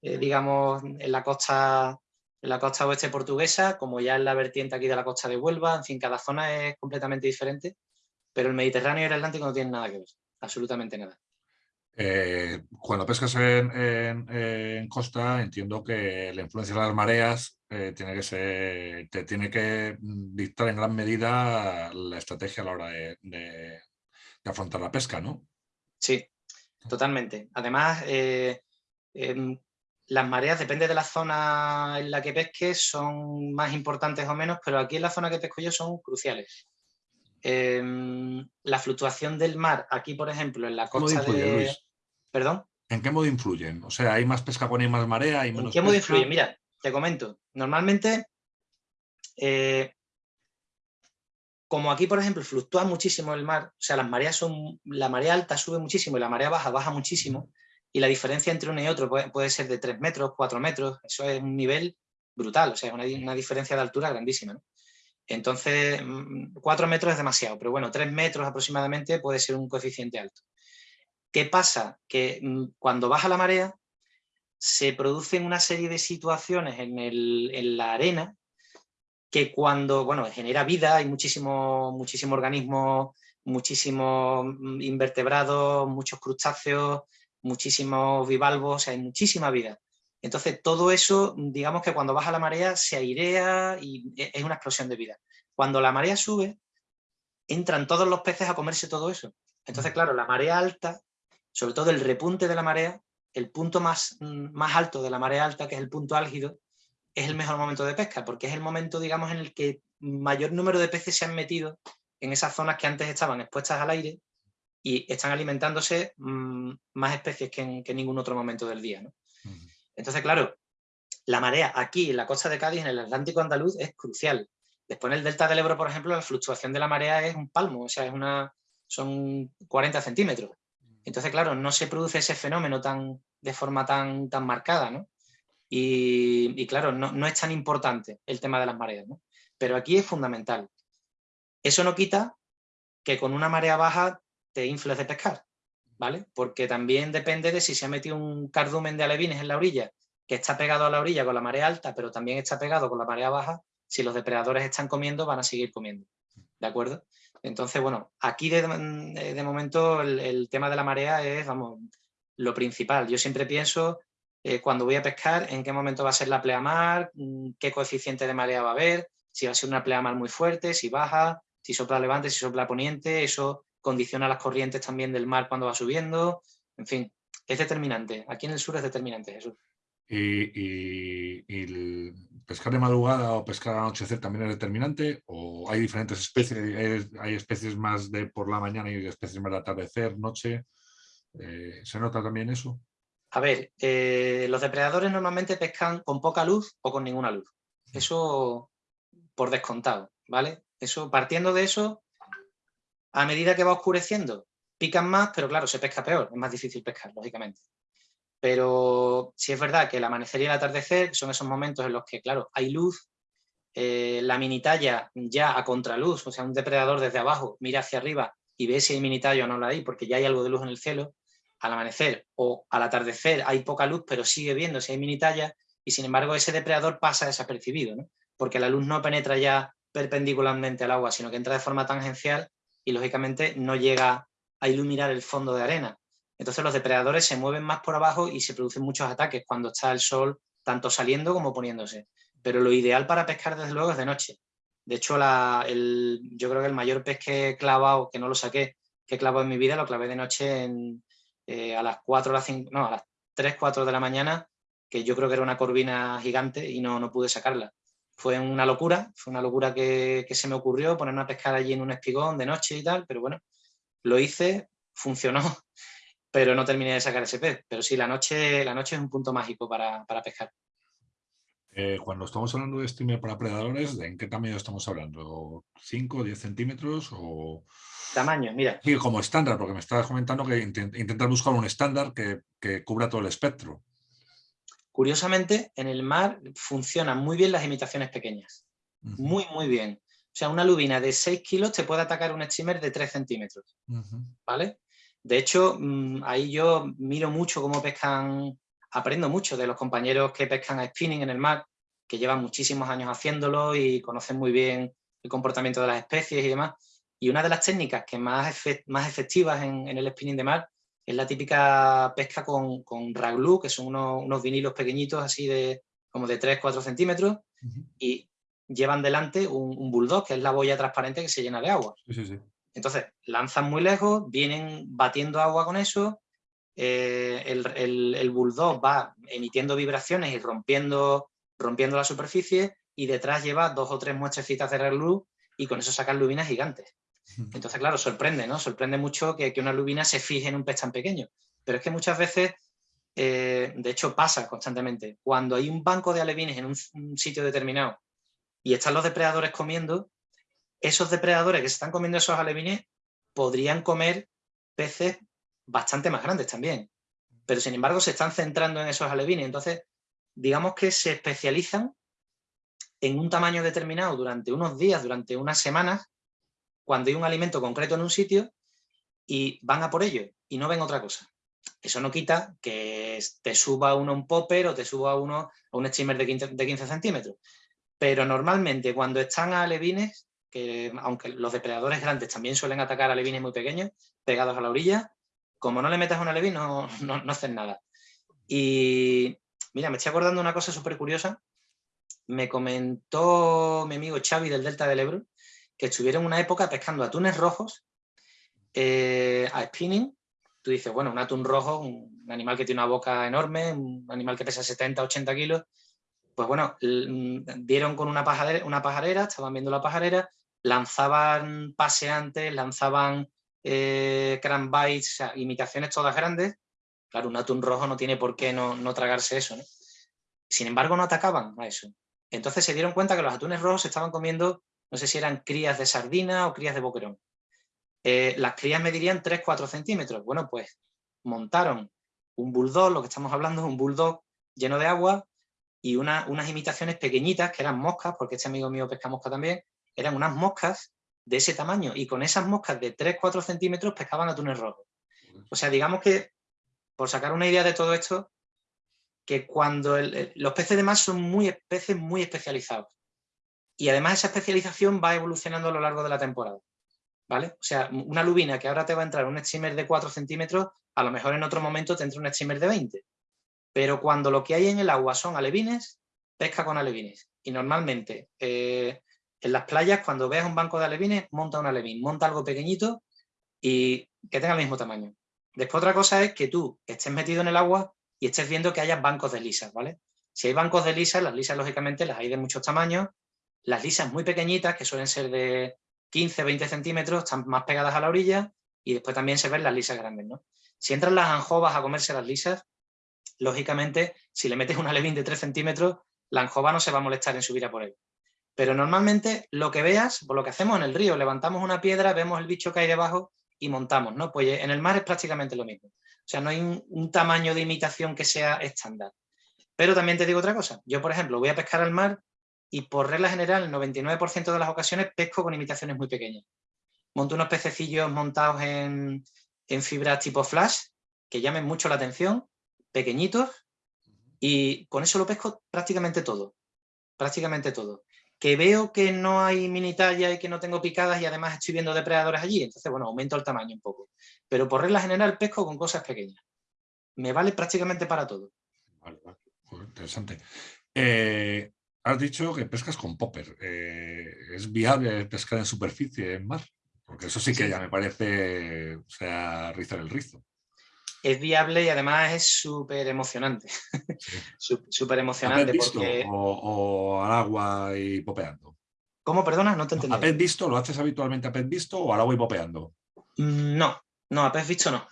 eh, digamos, en la costa en la costa oeste portuguesa, como ya en la vertiente aquí de la costa de Huelva, en fin, cada zona es completamente diferente, pero el Mediterráneo y el Atlántico no tienen nada que ver, absolutamente nada. Eh, cuando pescas en, costa, entiendo que la influencia de las mareas eh, tiene que ser, te tiene que dictar en gran medida la estrategia a la hora de, afrontar la pesca, ¿no? Sí, totalmente. Además, eh, em, las mareas, depende de la zona en la que pesques, son más importantes o menos, pero aquí en la zona que pesco yo son cruciales. Em, la fluctuación del mar, aquí por ejemplo, en la costa de... ¿Perdón? ¿En qué modo influyen? O sea, ¿hay más pesca cuando hay más marea? Hay menos ¿En qué modo influye? Mira, te comento. Normalmente, eh, como aquí, por ejemplo, fluctúa muchísimo el mar, o sea, las mareas son, la marea alta sube muchísimo y la marea baja baja muchísimo, y la diferencia entre uno y otro puede, ser de 3 metros, 4 metros, eso es un nivel brutal, o sea, una, una diferencia de altura grandísima. ¿no? Entonces, 4 mm, metros es demasiado, pero bueno, 3 metros aproximadamente puede ser un coeficiente alto. ¿Qué pasa? Que mm, cuando baja la marea se producen una serie de situaciones en, la arena que cuando, bueno, genera vida, hay muchísimos muchísimo organismos, muchísimos mm, invertebrados, muchos crustáceos, muchísimos bivalvos, hay muchísima vida. Entonces todo eso, digamos que cuando baja la marea se airea y e, es una explosión de vida. Cuando la marea sube, entran todos los peces a comerse todo eso. Entonces, claro, la marea alta, sobre todo el repunte de la marea, el punto más, mm, más alto de la marea alta, que es el punto álgido, es el mejor momento de pesca, porque es el momento, digamos, en el que mayor número de peces se han metido en esas zonas que antes estaban expuestas al aire y están alimentándose mm, más especies que en, ningún otro momento del día. Entonces, claro, la marea aquí en la costa de Cádiz, en el Atlántico andaluz, es crucial. Después en el delta del Ebro, por ejemplo, la fluctuación de la marea es un palmo, o sea, es una, son 40 centímetros. Entonces, claro, no se produce ese fenómeno tan, de forma tan, tan marcada, ¿no? Y, claro, no, es tan importante el tema de las mareas, ¿no? Pero aquí es fundamental. Eso no quita que con una marea baja te infles de pescar, ¿vale? Porque también depende de si se ha metido un cardumen de alevines en la orilla, que está pegado a la orilla con la marea alta, pero también está pegado con la marea baja, si los depredadores están comiendo, van a seguir comiendo, ¿de acuerdo? Entonces, bueno, aquí de, momento el, tema de la marea es, vamos, lo principal. Yo siempre pienso, eh, cuando voy a pescar, en qué momento va a ser la pleamar, mm, qué coeficiente de marea va a haber, si va a ser una pleamar muy fuerte, si baja, si sopla levante, si sopla poniente, eso condiciona las corrientes también del mar cuando va subiendo, en fin, es determinante. Aquí en el sur es determinante, Jesús. ¿Y, el pescar de madrugada o pescar al anochecer también es determinante? ¿O hay diferentes especies? ¿Hay, especies más de por la mañana y especies más de atardecer, noche? Eh, ¿Se nota también eso? A ver, eh, los depredadores normalmente pescan con poca luz o con ninguna luz. Eso por descontado, ¿vale? Eso, partiendo de eso, a medida que va oscureciendo, pican más, pero claro, se pesca peor, es más difícil pescar, lógicamente. Pero sí es verdad que el amanecer y el atardecer son esos momentos en los que, claro, hay luz, eh, la minitalla ya a contraluz, o sea, un depredador desde abajo mira hacia arriba y ve si hay minitallo o no la hay, porque ya hay algo de luz en el cielo, al amanecer o al atardecer hay poca luz, pero sigue viendo si hay minitalla, y sin embargo ese depredador pasa desapercibido, ¿no? porque la luz no penetra ya perpendicularmente al agua, sino que entra de forma tangencial y lógicamente no llega a iluminar el fondo de arena. Entonces los depredadores se mueven más por abajo y se producen muchos ataques cuando está el sol tanto saliendo como poniéndose. Pero lo ideal para pescar desde luego es de noche. De hecho, yo creo que el mayor pez que he clavado, que no lo saqué, que he clavado en mi vida, lo clavé de noche eh, a las 4, a las 5, no, a las 3, 4 de la mañana, que yo creo que era una corvina gigante y no, no pude sacarla. Fue una locura, fue una locura que, que se me ocurrió ponerme a pescar allí en un espigón de noche y tal, pero bueno, lo hice, funcionó pero no terminé de sacar ese pez. Pero sí, la noche, la noche es un punto mágico para, pescar. Eh, cuando estamos hablando de streamer para predadores, ¿en qué tamaño estamos hablando? ¿5, 10 centímetros o...? Tamaño, mira. Sí, como estándar, porque me estabas comentando que intentas buscar un estándar que, cubra todo el espectro. Curiosamente, en el mar funcionan muy bien las imitaciones pequeñas. Muy, muy bien. O sea, una lubina de 6 kilos te puede atacar un streamer de 3 centímetros. ¿Vale? De hecho, mm, ahí yo miro mucho cómo pescan, aprendo mucho de los compañeros que pescan a spinning en el mar, que llevan muchísimos años haciéndolo y conocen muy bien el comportamiento de las especies y demás. Y una de las técnicas que más, más efectivas en, el spinning de mar es la típica pesca con, con raglu, que son unos, vinilos pequeñitos así de como de 3-4 centímetros y llevan delante un, un, bulldog, que es la boya transparente que se llena de agua. Sí, sí, sí. Entonces, lanzan muy lejos, vienen batiendo agua con eso, eh, el, bulldog va emitiendo vibraciones y rompiendo, rompiendo la superficie y detrás lleva dos o tres muestrecitas de luz y con eso sacan lubinas gigantes. Entonces, claro, sorprende, ¿no? Sorprende mucho que, una lubina se fije en un pez tan pequeño. Pero es que muchas veces, eh, de hecho pasa constantemente, cuando hay un banco de alevines en un sitio determinado y están los depredadores comiendo, esos depredadores que se están comiendo esos alevines podrían comer peces bastante más grandes también. Pero sin embargo se están centrando en esos alevines. Entonces, digamos que se especializan en un tamaño determinado durante unos días, durante unas semanas, cuando hay un alimento concreto en un sitio y van a por ello y no ven otra cosa. Eso no quita que te suba uno un popper o te suba uno a un streamer de 15, de 15 centímetros. Pero normalmente cuando están a alevines que aunque los depredadores grandes también suelen atacar a alevines muy pequeños, pegados a la orilla, como no le metas un alevín no, no, hacen nada. Y mira, me estoy acordando una cosa súper curiosa. Me comentó mi amigo Xavi del Delta del Ebro, que estuvieron una época pescando atunes rojos eh, a spinning. Tú dices, bueno, un atún rojo, un animal que tiene una boca enorme, un animal que pesa 70, 80 kilos. Pues bueno, vieron con una una pajarera, estaban viendo la pajarera, lanzaban paseantes, lanzaban eh, bites, imitaciones todas grandes. Claro, un atún rojo no tiene por qué no, no tragarse eso, ¿no? Sin embargo, no atacaban a eso. Entonces se dieron cuenta que los atunes rojos estaban comiendo, no sé si eran crías de sardina o crías de boquerón. Eh, las crías medirían 3-4 centímetros. Bueno, pues montaron un bulldog, lo que estamos hablando es un bulldog lleno de agua y unas imitaciones pequeñitas que eran moscas, porque este amigo mío pesca mosca también, eran unas moscas de ese tamaño y con esas moscas de 3-4 centímetros pescaban atunes rojos. O sea, digamos que, por sacar una idea de todo esto, que cuando los peces de mar son muy peces muy especializados y además esa especialización va evolucionando a lo largo de la temporada. ¿Vale? O sea, una lubina que ahora te va a entrar un streamer de 4 centímetros, a lo mejor en otro momento te entra un streamer de 20. Pero cuando lo que hay en el agua son alevines, pesca con alevines. Y normalmente eh, en las playas, cuando veas un banco de alevines, monta un alevín, monta algo pequeñito y que tenga el mismo tamaño. Después otra cosa es que tú estés metido en el agua y estés viendo que haya bancos de lisas, ¿vale? Si hay bancos de lisas, las lisas lógicamente las hay de muchos tamaños, las lisas muy pequeñitas, que suelen ser de 15, 20 centímetros, están más pegadas a la orilla y después también se ven las lisas grandes, ¿no? Si entran las anjovas a comerse las lisas, lógicamente, si le metes un alevín de 3 centímetros, la anjova no se va a molestar en subir a por él. Pero normalmente lo que veas, por lo que hacemos en el río, levantamos una piedra, vemos el bicho que hay debajo y montamos, ¿no? Pues en el mar es prácticamente lo mismo. O sea, no hay un, tamaño de imitación que sea estándar. Pero también te digo otra cosa. Yo, por ejemplo, voy a pescar al mar y por regla general, el 99% de las ocasiones pesco con imitaciones muy pequeñas. Monto unos pececillos montados en fibras tipo flash, que llamen mucho la atención, pequeñitos, y con eso lo pesco prácticamente todo. Prácticamente todo que veo que no hay mini talla y que no tengo picadas y además estoy viendo depredadores allí, entonces bueno, aumento el tamaño un poco. Pero por regla general pesco con cosas pequeñas. Me vale prácticamente para todo. Vale, vale. interesante. Eh, has dicho que pescas con popper. Eh, ¿Es viable pescar en superficie en mar? Porque eso sí que ya me parece, o sea, rizar el rizo es viable y además es súper emocionante. súper emocionante. visto o, al agua y popeando? ¿Cómo, perdona? No te entendí. ¿A pez visto? ¿Lo haces habitualmente a pez visto o al agua y popeando? Mm, no, no, a pez visto no.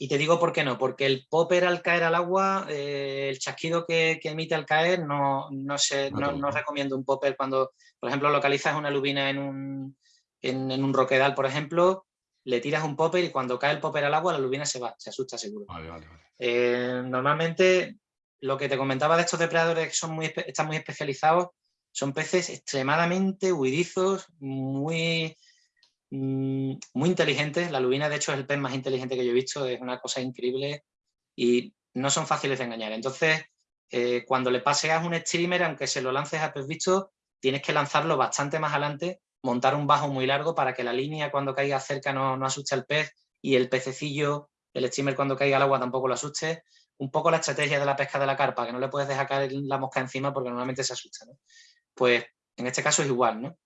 Y te digo por qué no, porque el popper al caer al agua, eh, el chasquido que, emite al caer, no, no, sé, no, recomiendo un popper cuando, por ejemplo, localizas una lubina en un, en un roquedal, por ejemplo, le tiras un popper y cuando cae el popper al agua la lubina se va, se asusta seguro. Eh, normalmente lo que te comentaba de estos depredadores que son muy, están muy especializados son peces extremadamente huidizos, muy, mm, muy inteligentes. La lubina de hecho es el pez más inteligente que yo he visto, es una cosa increíble y no son fáciles de engañar. Entonces, eh, cuando le paseas un streamer, aunque se lo lances a pez visto, tienes que lanzarlo bastante más adelante montar un bajo muy largo para que la línea cuando caiga cerca no, no asuste al pez y el pececillo, el streamer cuando caiga al agua tampoco lo asuste. Un poco la estrategia de la pesca de la carpa, que no le puedes dejar caer la mosca encima porque normalmente se asusta. Pues en este caso es igual. ¿no?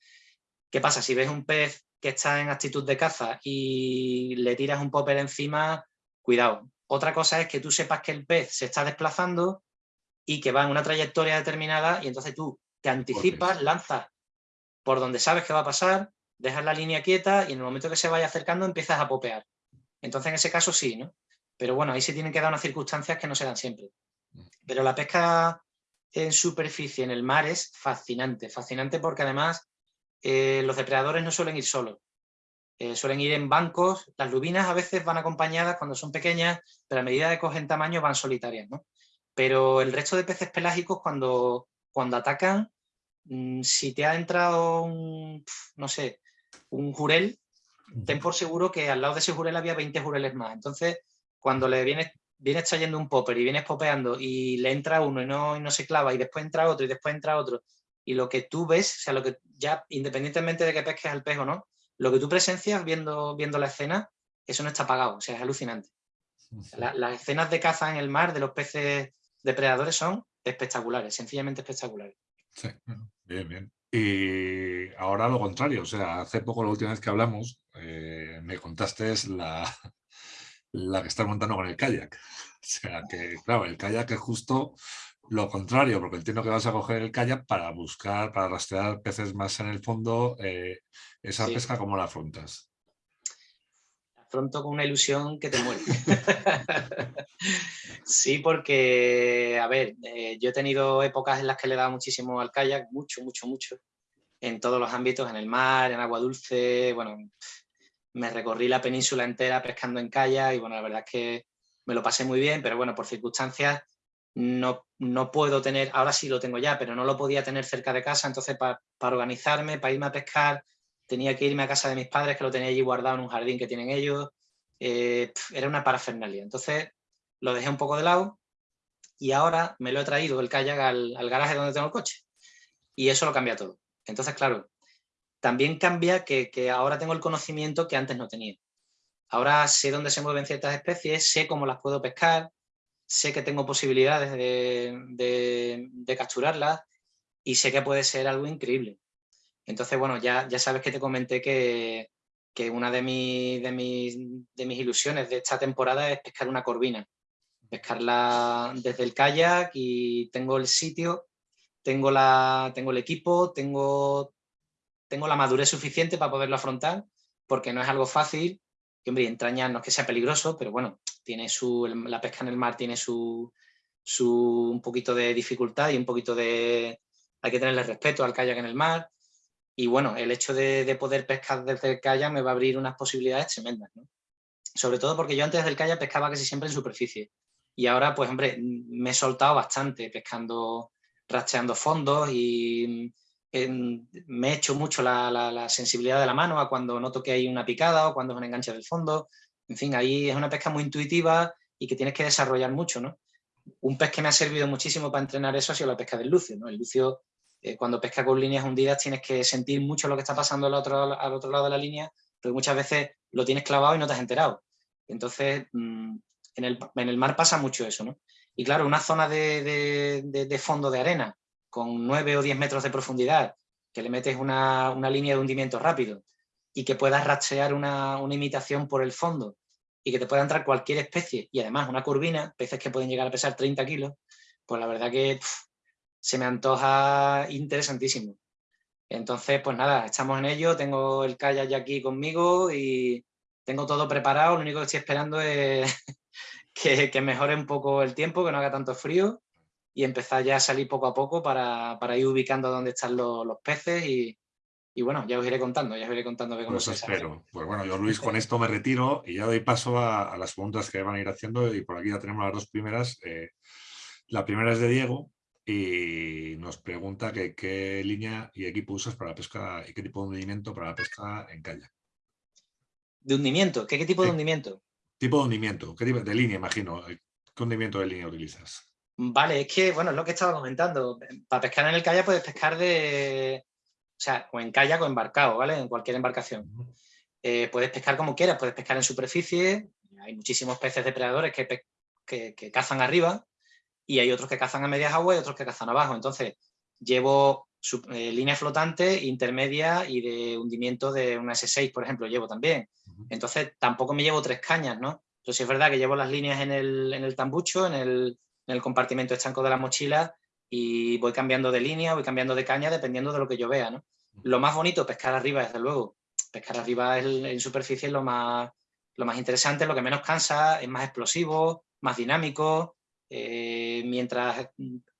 ¿Qué pasa? Si ves un pez que está en actitud de caza y le tiras un popper encima, cuidado. Otra cosa es que tú sepas que el pez se está desplazando y que va en una trayectoria determinada y entonces tú te anticipas, lanzas por donde sabes que va a pasar, dejas la línea quieta y en el momento que se vaya acercando empiezas a popear. Entonces en ese caso sí, ¿no? Pero bueno, ahí se tienen que dar unas circunstancias que no se dan siempre. Pero la pesca en superficie, en el mar, es fascinante. Fascinante porque además eh, los depredadores no suelen ir solos. Eh, suelen ir en bancos. Las lubinas a veces van acompañadas cuando son pequeñas, pero a medida que cogen tamaño van solitarias, ¿no? Pero el resto de peces pelágicos cuando, cuando atacan si te ha entrado un, no sé, un jurel, ten por seguro que al lado de ese jurel había 20 jureles más. Entonces, cuando le vienes, vienes trayendo un popper y vienes popeando y le entra uno y no, y no se clava y después entra otro y después entra otro, y lo que tú ves, o sea, lo que ya, independientemente de que pesques al pez o no, lo que tú presencias viendo, viendo la escena, eso no está pagado, o sea, es alucinante. las escenas de caza en el mar de los peces depredadores son espectaculares, sencillamente espectaculares. Sí, bien, bien. Y ahora lo contrario, o sea, hace poco, la última vez que hablamos, eh, me contaste la, la que estás montando con el kayak. O sea, que claro, el kayak es justo lo contrario, porque entiendo que vas a coger el kayak para buscar, para rastrear peces más en el fondo. Eh, ¿Esa pesca cómo la afrontas? La afronto con una ilusión que te muere. sí, porque, a ver, eh, yo he tenido épocas en las que le he muchísimo al kayak, mucho, mucho, mucho, en todos los ámbitos, en el mar, en agua dulce, bueno, me recorrí la península entera pescando en kayak y bueno, la verdad es que me lo pasé muy bien, pero bueno, por circunstancias no, no puedo tener, ahora sí lo tengo ya, pero no lo podía tener cerca de casa, entonces para organizarme, para irme a pescar, tenía que irme a casa de mis padres, que lo tenía allí guardado en un jardín que tienen ellos, eh, era una parafernalia. Entonces lo dejé un poco de lado y ahora me lo he traído el kayak al, garaje donde tengo el coche. Y eso lo cambia todo. Entonces, claro, también cambia que ahora tengo el conocimiento que antes no tenía. Ahora sé dónde se mueven ciertas especies, sé cómo las puedo pescar, sé que tengo posibilidades de, capturarlas y sé que puede ser algo increíble. Entonces, bueno, ya, ya sabes que te comenté que, una de, de, de mis ilusiones de esta temporada es pescar una corvina. Pescarla desde el kayak y tengo el sitio, tengo, la, tengo el equipo, tengo, tengo la madurez suficiente para poderlo afrontar, porque no es algo fácil que hombre, entraña no es que sea peligroso, pero bueno, tiene su, la pesca en el mar tiene su, su, un poquito de dificultad y un poquito de... hay que tenerle respeto al kayak en el mar. Y bueno, el hecho de, poder pescar desde el kayak me va a abrir unas posibilidades tremendas. Sobre todo porque yo antes del kayak pescaba casi siempre en superficie. Y ahora, pues hombre, me he soltado bastante pescando, rastreando fondos y me he hecho mucho la, sensibilidad de la mano a cuando noto que hay una picada o cuando es un enganche del fondo. En fin, ahí es una pesca muy intuitiva y que tienes que desarrollar mucho, ¿no? Un pez que me ha servido muchísimo para entrenar eso ha sido la pesca del lucio, ¿no? El lucio, eh, cuando pesca con líneas hundidas tienes que sentir mucho lo que está pasando al otro, al otro lado de la línea, pero muchas veces lo tienes clavado y no te has enterado. Entonces, mm, en, el, en, el, mar pasa mucho eso, ¿no? Y claro, una zona de, de, de fondo de arena con 9 o 10 metros de profundidad, que le metes una, línea de hundimiento rápido y que puedas rastrear una, imitación por el fondo y que te pueda entrar cualquier especie y además una curvina, peces que pueden llegar a pesar 30 kilos, pues la verdad que se me antoja interesantísimo. Entonces, pues nada, estamos en ello, tengo el kayak ya aquí conmigo y tengo todo preparado, lo único que estoy esperando es que, que mejore un poco el tiempo, que no haga tanto frío y empezar ya a salir poco a poco para, ir ubicando dónde están los, peces y, bueno, ya os iré contando, ya os iré contando cómo pues espero. Pues bueno, yo Luis con esto me retiro y ya doy paso a, las preguntas que van a ir haciendo y por aquí ya tenemos las dos primeras. Eh, la primera es de Diego y nos pregunta que, qué línea y equipo usas para la pesca y qué tipo de hundimiento para la pesca en calle. ¿De hundimiento? ¿Qué, tipo de hundimiento? Tipo de hundimiento, ¿qué tipo de línea imagino? ¿Qué hundimiento de línea utilizas? Vale, es que, bueno, es lo que estaba comentando. Para pescar en el kayak puedes pescar de... O sea, o en kayak o embarcado, ¿vale? En cualquier embarcación. Eh, puedes pescar como quieras, puedes pescar en superficie. Hay muchísimos peces depredadores que, que, cazan arriba y hay otros que cazan a medias aguas y otros que cazan abajo. Entonces, llevo eh, línea flotante, intermedia y de hundimiento de una S6, por ejemplo, llevo también. Entonces, tampoco me llevo tres cañas, ¿no? Sí es verdad que llevo las líneas en el, en el tambucho, en el, en el compartimento estanco de la mochila y voy cambiando de línea, voy cambiando de caña dependiendo de lo que yo vea. ¿no? Lo más bonito, pescar arriba, desde luego. Pescar arriba en superficie es lo más, lo más interesante, lo que menos cansa, es más explosivo, más dinámico. Eh, mientras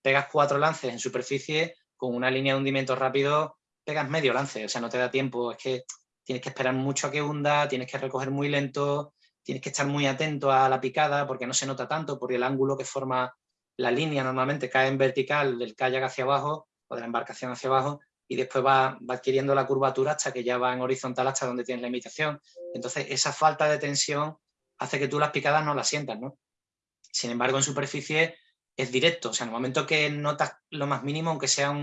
pegas cuatro lances en superficie, con una línea de hundimiento rápido, pegas medio lance, o sea, no te da tiempo. Es que tienes que esperar mucho a que hunda, tienes que recoger muy lento, tienes que estar muy atento a la picada porque no se nota tanto, porque el ángulo que forma la línea normalmente cae en vertical del kayak hacia abajo o de la embarcación hacia abajo y después va, adquiriendo la curvatura hasta que ya va en horizontal hasta donde tienes la imitación. Entonces esa falta de tensión hace que tú las picadas no las sientas, ¿no? Sin embargo, en superficie es directo, o sea, en el momento que notas lo más mínimo, aunque sea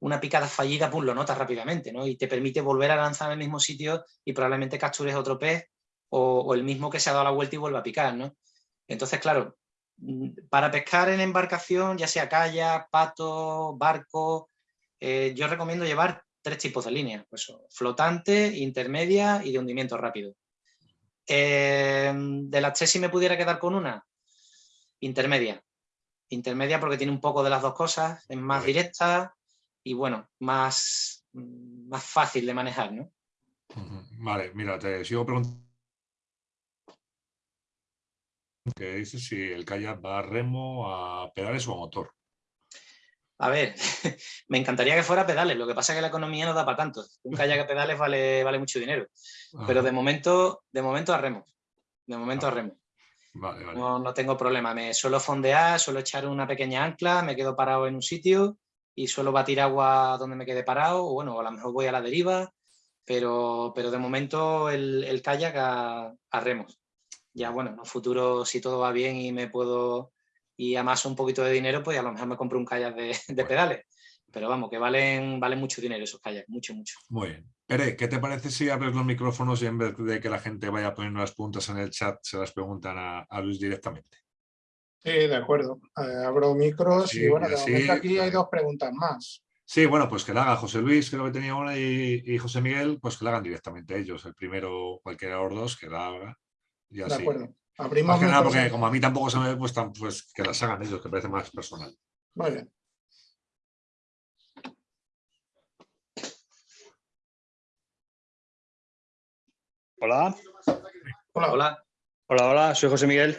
una picada fallida, pues lo notas rápidamente, ¿no? Y te permite volver a lanzar en el mismo sitio y probablemente captures otro pez o, el mismo que se ha dado la vuelta y vuelve a picar, ¿no? Entonces, claro, mm, para pescar en embarcación, ya sea kayak, pato, barco, eh, yo recomiendo llevar tres tipos de líneas, pues, flotante, intermedia y de hundimiento rápido. Eh, de las tres, si me pudiera quedar con una, intermedia. Intermedia porque tiene un poco de las dos cosas, es más directa y bueno, más, más fácil de manejar, ¿no? Vale, mira, te sigo preguntando. ¿Qué dices si el kayak va a remo, a pedales o a motor? A ver, me encantaría que fuera pedales, lo que pasa es que la economía no da para tanto. Un kayak a pedales vale, vale mucho dinero. Pero de momento, de momento a remo. De momento a remo. Vale, vale. No, no, tengo problema. Me suelo fondear, suelo echar una pequeña ancla, me quedo parado en un sitio y suelo batir agua donde me quede parado, o bueno, a lo mejor voy a la deriva, pero, pero de momento el, el kayak a, a, remos. Ya bueno, en un futuro si todo va bien y me puedo y amaso un poquito de dinero, pues a lo mejor me compro un kayak de, de pedales. Pero vamos, que valen, valen mucho dinero esos kayaks, mucho, mucho. Muy bien. Pere, ¿qué te parece si abres los micrófonos y en vez de que la gente vaya poniendo las preguntas en el chat, se las preguntan a, a Luis directamente? Sí, de acuerdo. Eh, abro micros sí, y bueno, de sí, momento aquí hay dos preguntas más. Sí, bueno, pues que la haga José Luis, creo que tenía una, y, y, José Miguel, pues que la hagan directamente ellos. El primero, cualquiera de los dos, que la haga. Y así. De acuerdo. Abrimos más que nada porque como a mí tampoco se me pues, pues que las hagan ellos, que parece más personal. Muy bien. Hola. Hola. Hola. Hola, hola, soy José Miguel.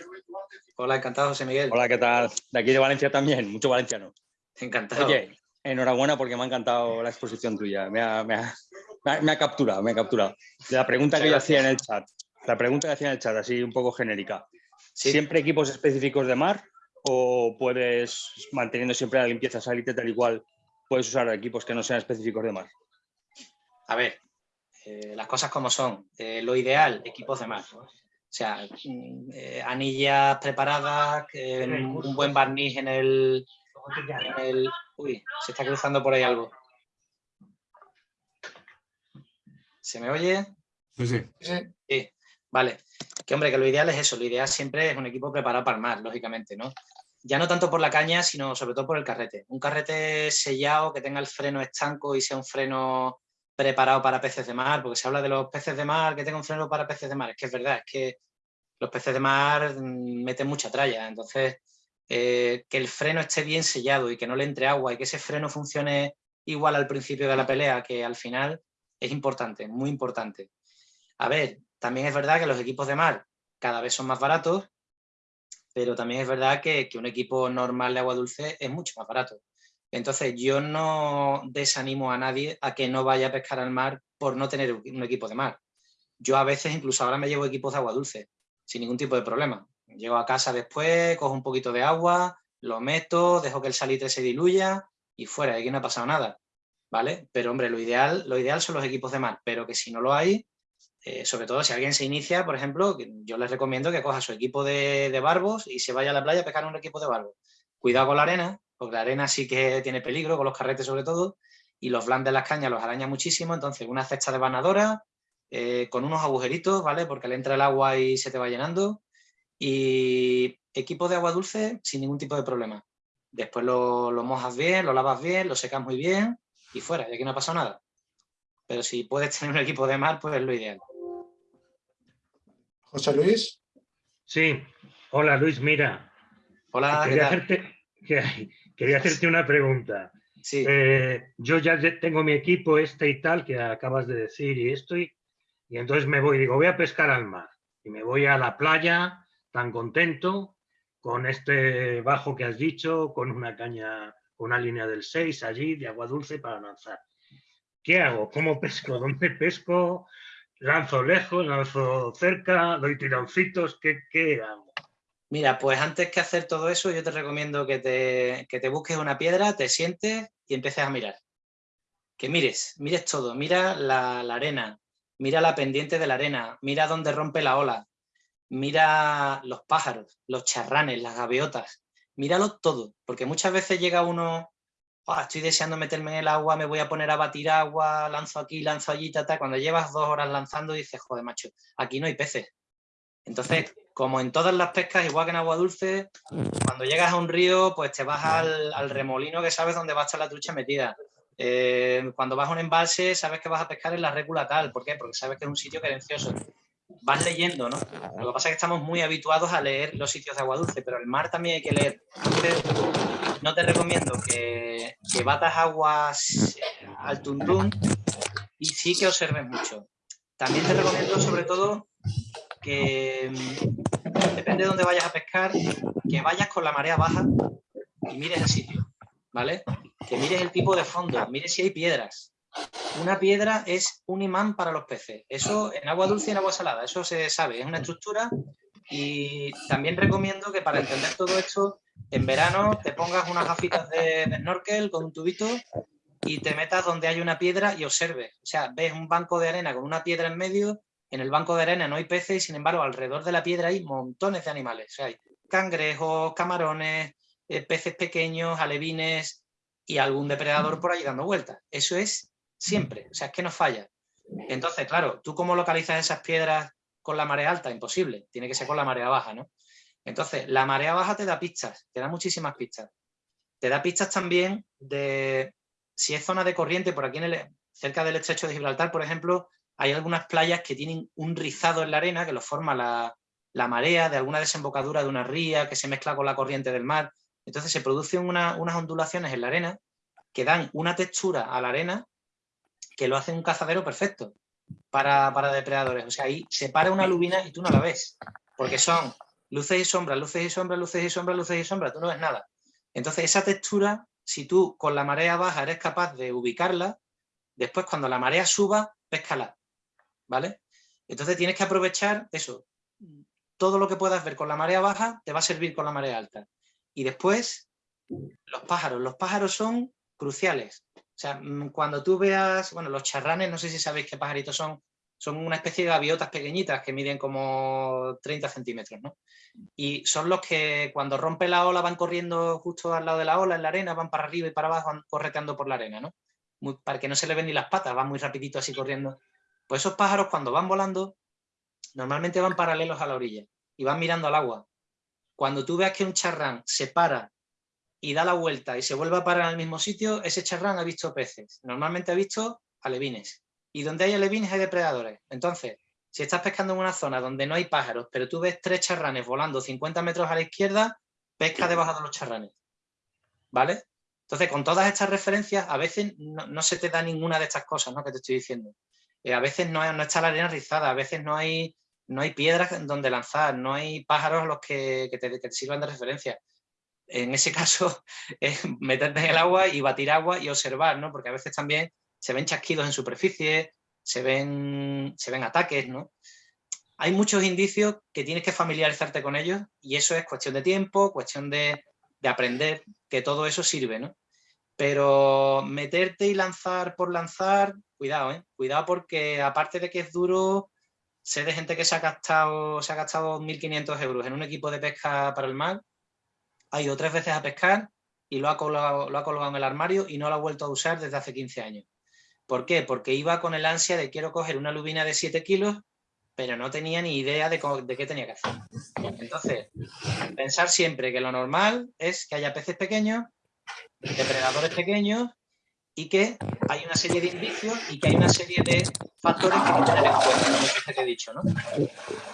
Hola, encantado, José Miguel. Hola, ¿qué tal? De aquí de Valencia también, mucho valenciano. Encantado. Oye, enhorabuena porque me ha encantado la exposición tuya. Me ha, me ha, me ha capturado, me ha capturado. La pregunta que yo hacía en el chat, la pregunta que hacía en el chat, así un poco genérica. Sí. ¿Siempre equipos específicos de mar o puedes, manteniendo siempre la limpieza salite tal y cual, puedes usar equipos que no sean específicos de mar? A ver, eh, las cosas como son. Eh, lo ideal, equipos de mar. O sea, eh, anillas preparadas, un buen barniz en el, en el... Uy, se está cruzando por ahí algo. ¿Se me oye? Sí, sí. Sí. Sí, vale. Que hombre, que lo ideal es eso. Lo ideal siempre es un equipo preparado para el mar, lógicamente, ¿no? Ya no tanto por la caña, sino sobre todo por el carrete. Un carrete sellado, que tenga el freno estanco y sea un freno preparado para peces de mar, porque se habla de los peces de mar, que tenga un freno para peces de mar. Es que es verdad, es que los peces de mar meten mucha tralla. Entonces, eh, que el freno esté bien sellado y que no le entre agua y que ese freno funcione igual al principio de la pelea que al final, es importante, muy importante. A ver, también es verdad que los equipos de mar cada vez son más baratos, pero también es verdad que, que un equipo normal de agua dulce es mucho más barato. Entonces yo no desanimo a nadie a que no vaya a pescar al mar por no tener un equipo de mar. Yo a veces incluso ahora me llevo equipos de agua dulce, sin ningún tipo de problema. Llego a casa después, cojo un poquito de agua, lo meto, dejo que el salitre se diluya y fuera, aquí no ha pasado nada. ¿Vale? Pero hombre, lo ideal, lo ideal son los equipos de mar, pero que si no lo hay, eh, sobre todo si alguien se inicia, por ejemplo, yo les recomiendo que coja su equipo de, de barbos y se vaya a la playa a pescar un equipo de barbos. Cuidado con la arena, porque la arena sí que tiene peligro, con los carretes sobre todo, y los blandes de las cañas los araña muchísimo, entonces una cesta de banadora, eh, con unos agujeritos, ¿vale? Porque le entra el agua y se te va llenando, y equipo de agua dulce sin ningún tipo de problema. Después lo, lo mojas bien, lo lavas bien, lo secas muy bien, y fuera, y aquí no ha pasado nada. Pero si puedes tener un equipo de mar, pues es lo ideal. José Luis. Sí, hola Luis, mira. Hola, ¿qué tal? hacerte, que- quería hacerte una pregunta. Sí, Eh, yo ya tengo mi equipo este y tal que acabas de decir y esto y, y entonces me voy, digo, voy a pescar al mar y me voy a la playa tan contento con este bajo que has dicho, con una caña, con una línea del 6 allí de agua dulce para lanzar. ¿Qué hago? ¿Cómo pesco? ¿Dónde pesco? ¿Lanzo lejos? ¿Lanzo cerca? ¿Doy tironcitos? ¿Qué, qué hago? Mira, pues antes que hacer todo eso, yo te recomiendo que te, que te busques una piedra, te sientes y empieces a mirar. Que mires, mires todo, mira la, arena, mira la pendiente de la arena, mira dónde rompe la ola, mira los pájaros, los charranes, las gaviotas, míralo todo, porque muchas veces llega uno, "Ah, estoy deseando meterme en el agua, me voy a poner a batir agua, lanzo aquí, lanzo allí, ta, ta". cuando llevas dos horas lanzando dices, joder, macho, aquí no hay peces. Entonces, como en todas las pescas, igual que en agua dulce, cuando llegas a un río, pues te vas al, al remolino que sabes dónde va a estar la trucha metida. Eh, cuando vas a un embalse sabes que vas a pescar en la récula tal. ¿Por qué? Porque sabes que es un sitio cadencioso. Vas leyendo, ¿no? Lo que pasa es que estamos muy habituados a leer los sitios de agua dulce, pero el mar también hay que leer. no te recomiendo que, que batas aguas al tuntún y sí que observes mucho. También te recomiendo sobre todo que mm, depende de dónde vayas a pescar, que vayas con la marea baja y mires el sitio, ¿vale? Que mires el tipo de fondo, mires si hay piedras. Una piedra es un imán para los peces. Eso en agua dulce y en agua salada, eso se sabe, es una estructura y también recomiendo que para entender todo esto, en verano te pongas unas gafitas de, de snorkel con un tubito y te metas donde hay una piedra y observes. O sea, ves un banco de arena con una piedra en medio, en el banco de arena no hay peces y sin embargo alrededor de la piedra hay montones de animales. O sea, hay cangrejos, camarones, eh, peces pequeños, alevines y algún depredador por ahí dando vueltas. Eso es siempre, o sea, es que no falla. Entonces, claro, ¿tú cómo localizas esas piedras con la marea alta? Imposible, tiene que ser con la marea baja, ¿no? Entonces, la marea baja te da pistas, te da muchísimas pistas. Te da pistas también de si es zona de corriente, por aquí en el, cerca del estrecho de Gibraltar, por ejemplo, hay algunas playas que tienen un rizado en la arena que lo forma la, marea de alguna desembocadura de una ría que se mezcla con la corriente del mar. Entonces se producen unas ondulaciones en la arena que dan una textura a la arena que lo hace un cazadero perfecto para, depredadores. O sea, ahí se para una lubina y tú no la ves, porque son luces y sombras, luces y sombras, luces y sombras, luces y sombras, tú no ves nada. Entonces esa textura, si tú con la marea baja eres capaz de ubicarla, después cuando la marea suba, péscala, ¿vale? Entonces tienes que aprovechar eso, todo lo que puedas ver con la marea baja te va a servir con la marea alta. Y después, los pájaros. Los pájaros son cruciales. O sea, mm, cuando tú veas, bueno, los charranes, no sé si sabéis qué pajaritos son, son una especie de gaviotas pequeñitas que miden como 30 centímetros, ¿no? Y son los que cuando rompe la ola van corriendo justo al lado de la ola, en la arena, van para arriba y para abajo, van correteando por la arena, ¿no? para que no se le ven ni las patas, van muy rapidito así corriendo. Pues esos pájaros cuando van volando, normalmente van paralelos a la orilla y van mirando al agua. Cuando tú veas que un charrán se para y da la vuelta y se vuelve a parar en el mismo sitio, ese charrán ha visto peces. Normalmente ha visto alevines. Y donde hay alevines hay depredadores. Entonces, si estás pescando en una zona donde no hay pájaros, pero tú ves tres charranes volando 50 metros a la izquierda, pesca debajo de los charranes. ¿Vale? Entonces, con todas estas referencias, a veces no, se te da ninguna de estas cosas ¿no? que te estoy diciendo. Eh, a veces no, no está la arena rizada, a veces no hay no hay piedras donde lanzar, no hay pájaros a los que, te, sirvan de referencia. En ese caso, es meterte en el agua y batir agua y observar, ¿no? Porque a veces también se ven chasquidos en superficie, se ven, se ven ataques, ¿no? Hay muchos indicios que tienes que familiarizarte con ellos y eso es cuestión de tiempo, cuestión de, de aprender, que todo eso sirve, ¿no? Pero meterte y lanzar por lanzar, cuidado, ¿eh? Cuidado porque aparte de que es duro, sé de gente que se ha gastado, se ha gastado 1.500 euros en un equipo de pesca para el mar, ha ido tres veces a pescar y lo ha, colgado, en el armario y no lo ha vuelto a usar desde hace 15 años. ¿Por qué? Porque iba con el ansia de quiero coger una lubina de 7 kilos, pero no tenía ni idea de, de qué tenía que hacer. Entonces, pensar siempre que lo normal es que haya peces pequeños, depredadores pequeños y que hay una serie de indicios y que hay una serie de factores que hay que tener en cuenta, como que he dicho, ¿no?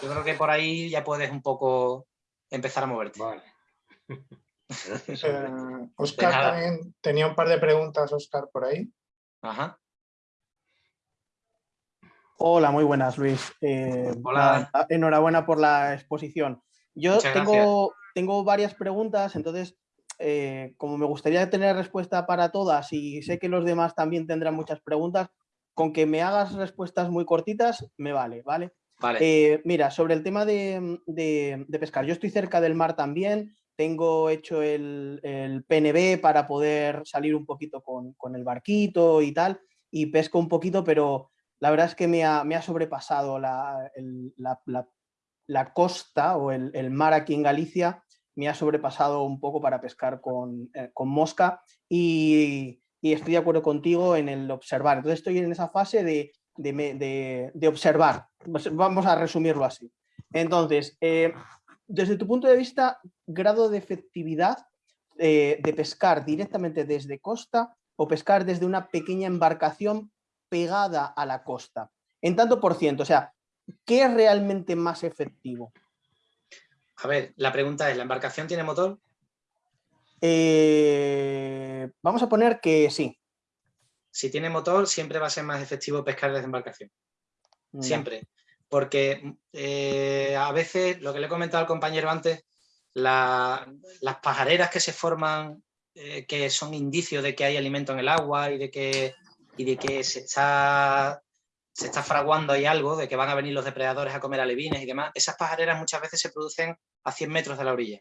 Yo creo que por ahí ya puedes un poco empezar a moverte. Vale. Oscar eh, también tenía un par de preguntas, Oscar, por ahí. Ajá. Hola, muy buenas, Luis. Eh, Hola. enhorabuena por la exposición. Yo tengo, tengo varias preguntas, entonces eh, como me gustaría tener respuesta para todas y sé que los demás también tendrán muchas preguntas, con que me hagas respuestas muy cortitas me vale, ¿vale? Vale. Eh, mira, sobre el tema de, pescar, yo estoy cerca del mar también, tengo hecho el, PNB para poder salir un poquito con, el barquito y tal, y pesco un poquito, pero la verdad es que me ha, sobrepasado la, la, costa o el, mar aquí en Galicia me ha sobrepasado un poco para pescar con, eh, mosca y, estoy de acuerdo contigo en el observar. Entonces estoy en esa fase de, observar. Pues vamos a resumirlo así. Entonces, eh, desde tu punto de vista, grado de efectividad eh, de pescar directamente desde costa o pescar desde una pequeña embarcación pegada a la costa? En tanto por ciento, o sea, ¿qué es realmente más efectivo? A ver, la pregunta es, ¿la embarcación tiene motor? Eh, vamos a poner que sí. Si tiene motor, siempre va a ser más efectivo pescar desde embarcación. Siempre. Porque eh, a veces, lo que le he comentado al compañero antes, las pajareras que se forman, eh, que son indicios de que hay alimento en el agua y de que, y de que se, está, se está fraguando ahí algo, de que van a venir los depredadores a comer alevines y demás, esas pajareras muchas veces se producen a 100 metros de la orilla.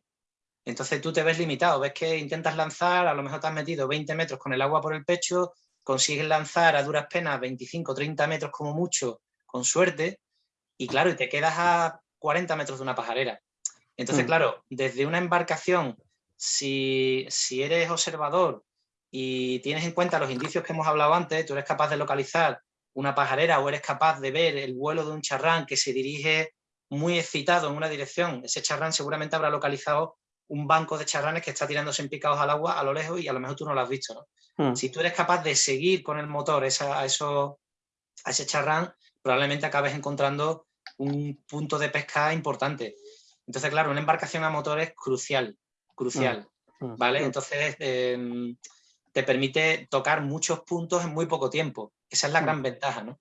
Entonces tú te ves limitado, ves que intentas lanzar, a lo mejor te has metido 20 metros con el agua por el pecho, consigues lanzar a duras penas 25 30 metros como mucho, con suerte, y claro, y te quedas a 40 metros de una pajarera. Entonces, mm. claro, desde una embarcación, si, si eres observador y tienes en cuenta los indicios que hemos hablado antes, tú eres capaz de localizar una pajarera o eres capaz de ver el vuelo de un charrán que se dirige muy excitado en una dirección, ese charrán seguramente habrá localizado un banco de charranes que está tirándose en picados al agua a lo lejos y a lo mejor tú no lo has visto. ¿no? Hmm. Si tú eres capaz de seguir con el motor esa, a, eso, a ese charrán, probablemente acabes encontrando un punto de pesca importante. Entonces, claro, una embarcación a motor es crucial, crucial, hmm. Hmm. ¿vale? Entonces, em, te permite tocar muchos puntos en muy poco tiempo. Esa es la gran ventaja, ¿no?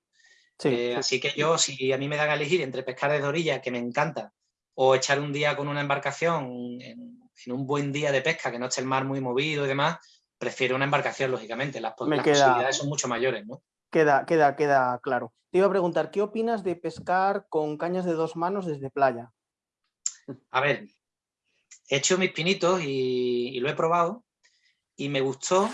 Eh, así que yo, si a mí me dan a elegir entre pescar desde orilla, que me encanta, o echar un día con una embarcación en, un buen día de pesca, que no esté el mar muy movido y demás, prefiero una embarcación, lógicamente. Las, posibilidades son mucho mayores, ¿no? Queda, queda, queda claro. Te iba a preguntar, ¿qué opinas de pescar con cañas de dos manos desde playa? A ver, he hecho mis pinitos y, lo he probado y me gustó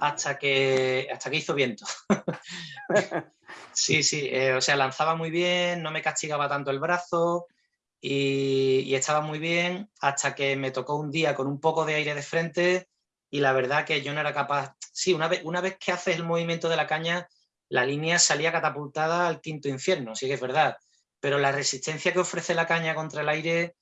hasta que, hasta que hizo viento. sí, sí, eh, o sea, lanzaba muy bien, no me castigaba tanto el brazo, y, estaba muy bien hasta que me tocó un día con un poco de aire de frente y la verdad que yo no era capaz... Sí, una vez, una vez que haces el movimiento de la caña, la línea salía catapultada al quinto infierno, sí que es verdad, pero la resistencia que ofrece la caña contra el aire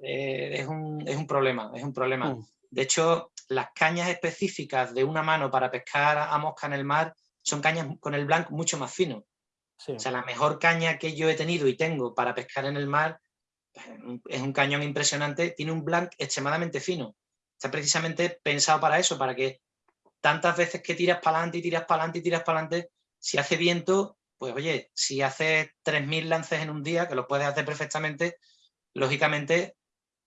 eh, es, un, es, un, problema, es un problema. Mm. De hecho, las cañas específicas de una mano para pescar a mosca en el mar son cañas con el blanco mucho más fino. O sea, la mejor caña que yo he tenido y tengo para pescar en el mar es un cañón impresionante, tiene un blank extremadamente fino. Está precisamente pensado para eso, para que tantas veces que tiras para adelante y tiras para adelante y tiras para adelante, si hace viento, pues oye, si haces 3.000 lances en un día, que lo puedes hacer perfectamente, lógicamente,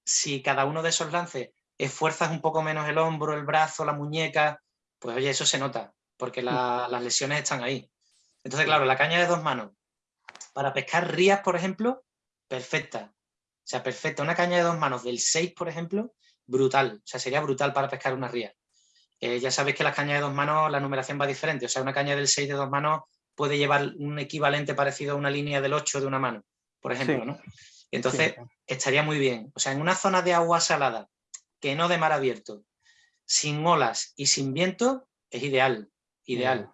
si cada uno de esos lances esfuerzas un poco menos el hombro, el brazo, la muñeca, pues oye, eso se nota, porque las lesiones están ahí. Entonces, claro, la caña de dos manos. Para pescar rías, por ejemplo, perfecta. O sea, perfecta. Una caña de dos manos del 6, por ejemplo, brutal. O sea, sería brutal para pescar una ría. Eh, ya sabéis que las cañas de dos manos, la numeración va diferente. O sea, una caña del 6 de dos manos puede llevar un equivalente parecido a una línea del 8 de una mano, por ejemplo, ¿no? Entonces, estaría muy bien. O sea, en una zona de agua salada, que no de mar abierto, sin olas y sin viento, es ideal, ideal.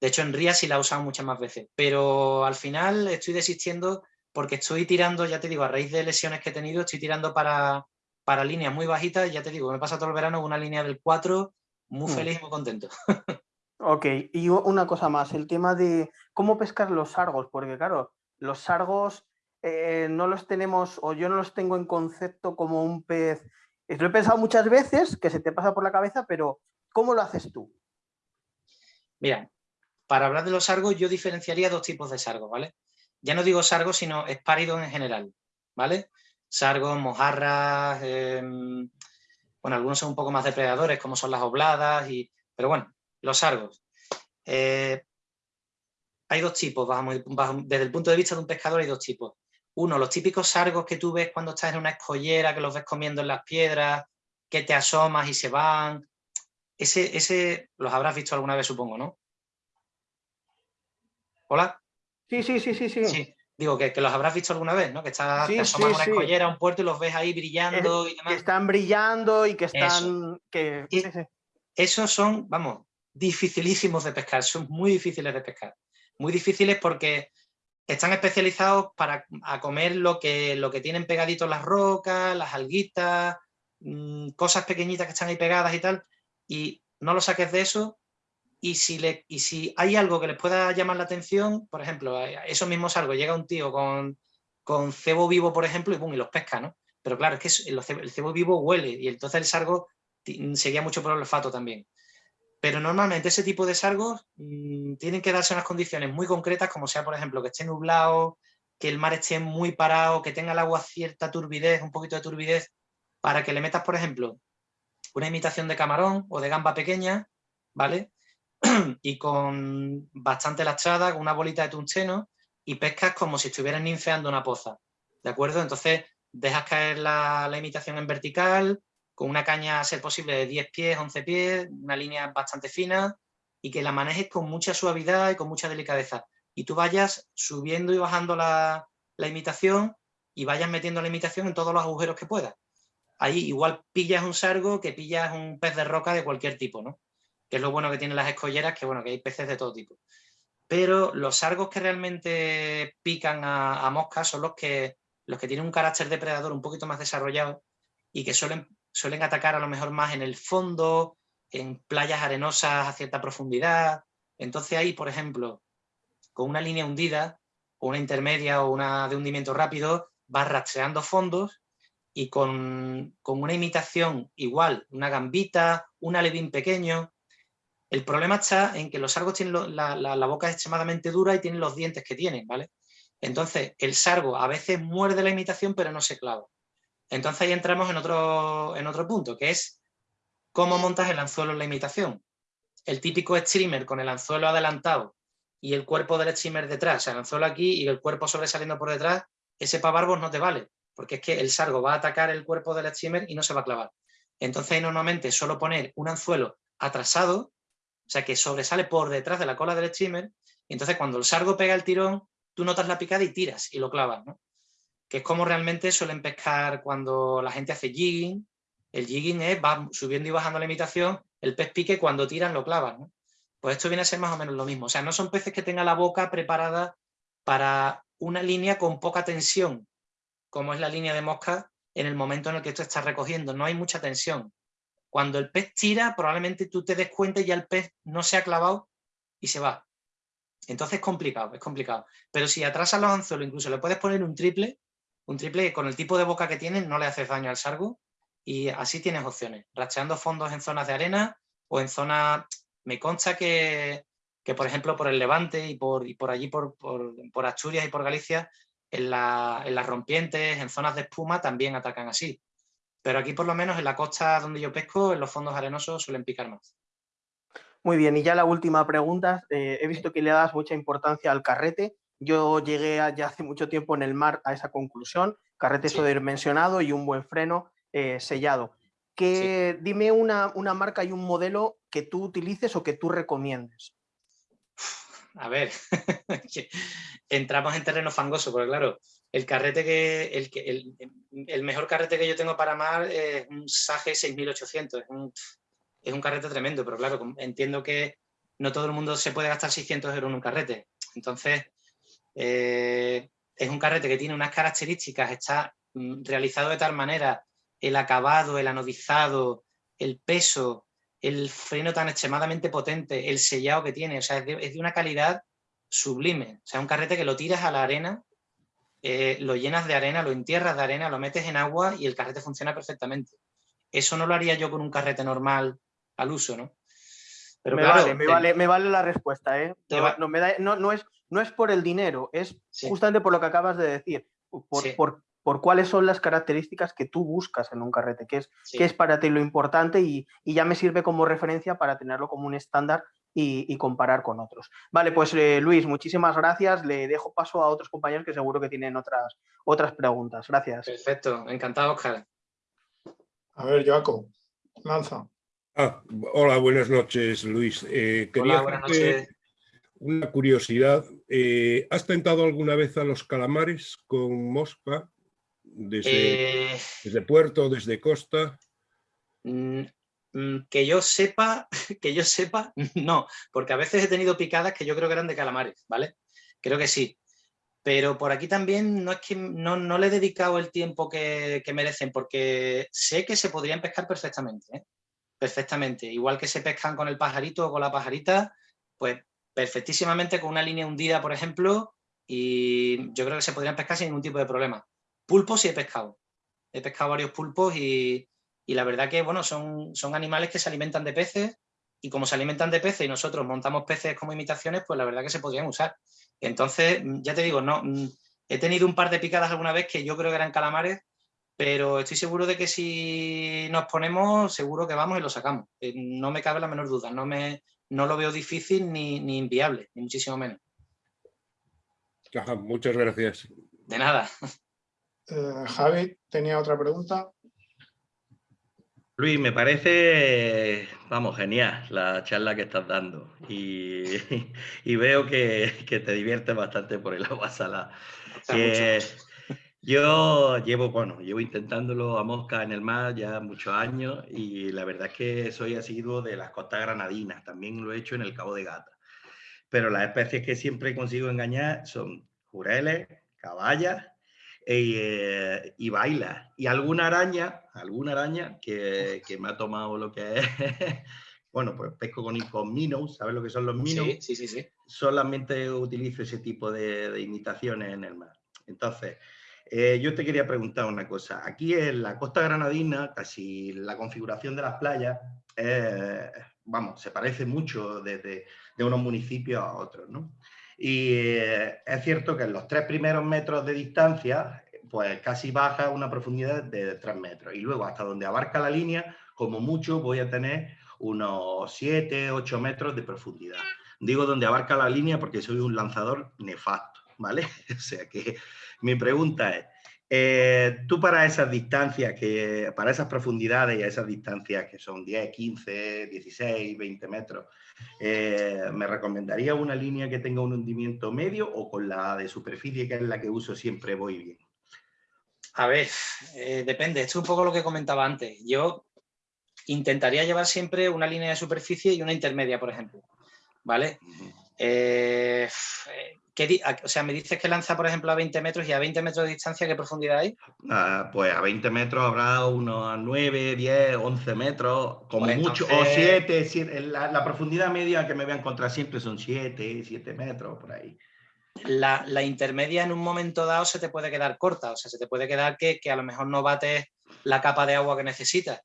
De hecho, en RIA sí la he usado muchas más veces, pero al final estoy desistiendo porque estoy tirando, ya te digo, a raíz de lesiones que he tenido, estoy tirando para, para líneas muy bajitas, ya te digo, me pasa todo el verano una línea del 4, muy mm. feliz y muy contento. ok, y una cosa más, el tema de cómo pescar los sargos, porque claro, los sargos eh, no los tenemos, o yo no los tengo en concepto como un pez, lo he pensado muchas veces, que se te pasa por la cabeza, pero ¿cómo lo haces tú? Mira, para hablar de los sargos, yo diferenciaría dos tipos de sargos, ¿vale? Ya no digo sargos, sino espáridos en general, ¿vale? Sargos, mojarras, em, bueno, algunos son un poco más depredadores, como son las obladas, y, pero bueno, los sargos. Eh, hay dos tipos, desde el punto de vista de un pescador hay dos tipos. Uno, los típicos sargos que tú ves cuando estás en una escollera, que los ves comiendo en las piedras, que te asomas y se van. Ese, ese los habrás visto alguna vez, supongo, ¿no? ¿Hola? Sí, sí, sí, sí, sí. Digo, que, los habrás visto alguna vez, ¿no? Que estás sí, te una escollera, un puerto y los ves ahí brillando y demás. Que están brillando y que están... Que... esos son, vamos, dificilísimos de pescar, son muy difíciles de pescar. Muy difíciles porque están especializados para comer lo que, lo que tienen pegaditos las rocas, las alguitas, mm, cosas pequeñitas que están ahí pegadas y tal, y no lo saques de eso y si, le, y si hay algo que les pueda llamar la atención, por ejemplo, esos mismos sargos, llega un tío con, con cebo vivo, por ejemplo, y, pum, y los pesca, ¿no? Pero claro, es que el cebo vivo huele y entonces el sargo seguía mucho por olfato también. Pero normalmente ese tipo de sargos mm, tienen que darse unas condiciones muy concretas, como sea, por ejemplo, que esté nublado, que el mar esté muy parado, que tenga el agua cierta turbidez, un poquito de turbidez, para que le metas, por ejemplo, una imitación de camarón o de gamba pequeña, ¿vale? y con bastante lastrada, con una bolita de tungsteno, y pescas como si estuvieras ninfeando una poza, ¿de acuerdo? Entonces dejas caer la, la imitación en vertical, con una caña a ser posible de 10 pies, 11 pies, una línea bastante fina y que la manejes con mucha suavidad y con mucha delicadeza. Y tú vayas subiendo y bajando la, imitación y vayas metiendo la imitación en todos los agujeros que puedas. Ahí igual pillas un sargo que pillas un pez de roca de cualquier tipo, ¿no? Que es lo bueno que tienen las escolleras, que bueno, que hay peces de todo tipo. Pero los sargos que realmente pican a, a moscas son los que, los que tienen un carácter depredador un poquito más desarrollado y que suelen suelen atacar a lo mejor más en el fondo, en playas arenosas a cierta profundidad. Entonces ahí, por ejemplo, con una línea hundida, o una intermedia o una de hundimiento rápido, vas rastreando fondos y con, una imitación igual, una gambita, un alevín pequeño. El problema está en que los sargos tienen la, la, boca extremadamente dura y tienen los dientes que tienen, ¿vale? Entonces, el sargo a veces muerde la imitación, pero no se clava. Entonces ahí entramos en otro, en otro punto, que es cómo montas el anzuelo en la imitación. El típico streamer con el anzuelo adelantado y el cuerpo del streamer detrás, o sea, el anzuelo aquí y el cuerpo sobresaliendo por detrás, ese pavarbos no te vale, porque es que el sargo va a atacar el cuerpo del streamer y no se va a clavar. Entonces normalmente solo poner un anzuelo atrasado, o sea, que sobresale por detrás de la cola del streamer, y entonces cuando el sargo pega el tirón, tú notas la picada y tiras y lo clavas, ¿no? Que es como realmente suelen pescar cuando la gente hace jigging. El jigging es, va subiendo y bajando la imitación, el pez pique cuando tiran lo clavan. Pues esto viene a ser más o menos lo mismo. O sea, no son peces que tengan la boca preparada para una línea con poca tensión, como es la línea de mosca en el momento en el que esto está recogiendo. No hay mucha tensión. Cuando el pez tira, probablemente tú te des cuenta y ya el pez no se ha clavado y se va. Entonces es complicado, es complicado. Pero si atrasas los anzuelos, incluso le puedes poner un triple, un triple con el tipo de boca que tienen no le haces daño al sargo y así tienes opciones, racheando fondos en zonas de arena o en zonas, me consta que, por ejemplo por el Levante y por, por allí por, por, Asturias y por Galicia, en, en las rompientes, en zonas de espuma también atacan así. Pero aquí por lo menos en la costa donde yo pesco, en los fondos arenosos suelen picar más. Muy bien, y ya la última pregunta. Eh, he visto que le das mucha importancia al carrete. Yo llegué ya hace mucho tiempo en el mar a esa conclusión, carrete sí. mencionado y un buen freno eh, sellado. Que, Dime una, marca y un modelo que tú utilices o que tú recomiendes. A ver, entramos en terreno fangoso, porque claro, el carrete que, el, el, mejor carrete que yo tengo para mar es un Sage 6800, es un, es un carrete tremendo, pero claro, entiendo que no todo el mundo se puede gastar 600 euros en un carrete. Entonces, eh, es un carrete que tiene unas características, está mm, realizado de tal manera, el acabado, el anodizado, el peso, el freno tan extremadamente potente, el sellado que tiene, o sea, es de, una calidad sublime. O sea, un carrete que lo tiras a la arena, eh, lo llenas de arena, lo entierras de arena, lo metes en agua y el carrete funciona perfectamente. Eso no lo haría yo con un carrete normal al uso, ¿no? Pero me, vale, me, vale, me, vale, la respuesta, ¿eh? No, me da, no, no, es, no es por el dinero, es justamente por lo que acabas de decir, por, por, cuáles son las características que tú buscas en un carrete, que es, es para ti lo importante y, ya me sirve como referencia para tenerlo como un estándar y, comparar con otros. Vale, pues eh, Luis, muchísimas gracias. Le dejo paso a otros compañeros que seguro que tienen otras, otras preguntas. Gracias. Perfecto, encantado, Oscar. A ver, Jaco, lanza. Ah, hola, buenas noches, Luis. Eh, hola, buenas noches una curiosidad. Eh, ¿Has tentado alguna vez a los calamares con mosca? Desde, eh, desde puerto, desde costa. Mm, mm, que yo sepa, que yo sepa, no, porque a veces he tenido picadas que yo creo que eran de calamares, ¿vale? Creo que sí. Pero por aquí también no es que no, no le he dedicado el tiempo que, que, merecen, porque sé que se podrían pescar perfectamente, ¿eh? perfectamente. Igual que se pescan con el pajarito o con la pajarita, pues perfectísimamente con una línea hundida, por ejemplo, y yo creo que se podrían pescar sin ningún tipo de problema. Pulpos sí he pescado. He pescado varios pulpos y, la verdad que, bueno, son, son animales que se alimentan de peces y como se alimentan de peces y nosotros montamos peces como imitaciones, pues la verdad que se podrían usar. Entonces, ya te digo, no, he tenido un par de picadas alguna vez que yo creo que eran calamares, pero estoy seguro de que si nos ponemos, seguro que vamos y lo sacamos. Eh, no me cabe la menor duda, no, me, no lo veo difícil ni, ni inviable, ni muchísimo menos. muchas gracias. De nada. Eh, Javi, tenía otra pregunta. Luis, me parece, vamos, genial la charla que estás dando y, veo que, te diviertes bastante por el agua salada. Yo llevo, bueno, llevo intentándolo a mosca en el mar ya muchos años y la verdad es que soy asiduo de las costas granadinas, también lo he hecho en el Cabo de Gata. Pero las especies que siempre consigo engañar son jureles, caballas eh, y baila. Y alguna araña, alguna araña que, que, me ha tomado lo que es, bueno, pues pesco con, con minnows, ¿sabes lo que son los minnows? Sí, sí, sí. Solamente utilizo ese tipo de, de imitaciones en el mar. Entonces, eh, yo te quería preguntar una cosa. Aquí en la costa granadina, casi la configuración de las playas, vamos, se parece mucho desde de unos municipios a otros, ¿no? Y eh, es cierto que en los tres primeros metros de distancia, pues casi baja una profundidad de 3 metros. Y luego hasta donde abarca la línea, como mucho voy a tener unos 7, 8 metros de profundidad. Digo donde abarca la línea porque soy un lanzador nefasto, ¿vale? o sea que mi pregunta es, eh, tú para esas distancias, que, para esas profundidades y esas distancias que son 10, 15, 16, 20 metros, eh, ¿me recomendaría una línea que tenga un hundimiento medio o con la de superficie, que es la que uso siempre, voy bien? A ver, eh, depende. Esto es un poco lo que comentaba antes. Yo intentaría llevar siempre una línea de superficie y una intermedia, por ejemplo. ¿Vale? Eh, o sea, me dices que lanza, por ejemplo, a 20 metros y a 20 metros de distancia, ¿qué profundidad hay? Ah, pues a 20 metros habrá unos 9, 10, 11 metros, como pues mucho, o 7, la, profundidad media que me voy a encontrar siempre son 7, 7 metros, por ahí. La, intermedia en un momento dado se te puede quedar corta, o sea, se te puede quedar que, a lo mejor no bates la capa de agua que necesitas.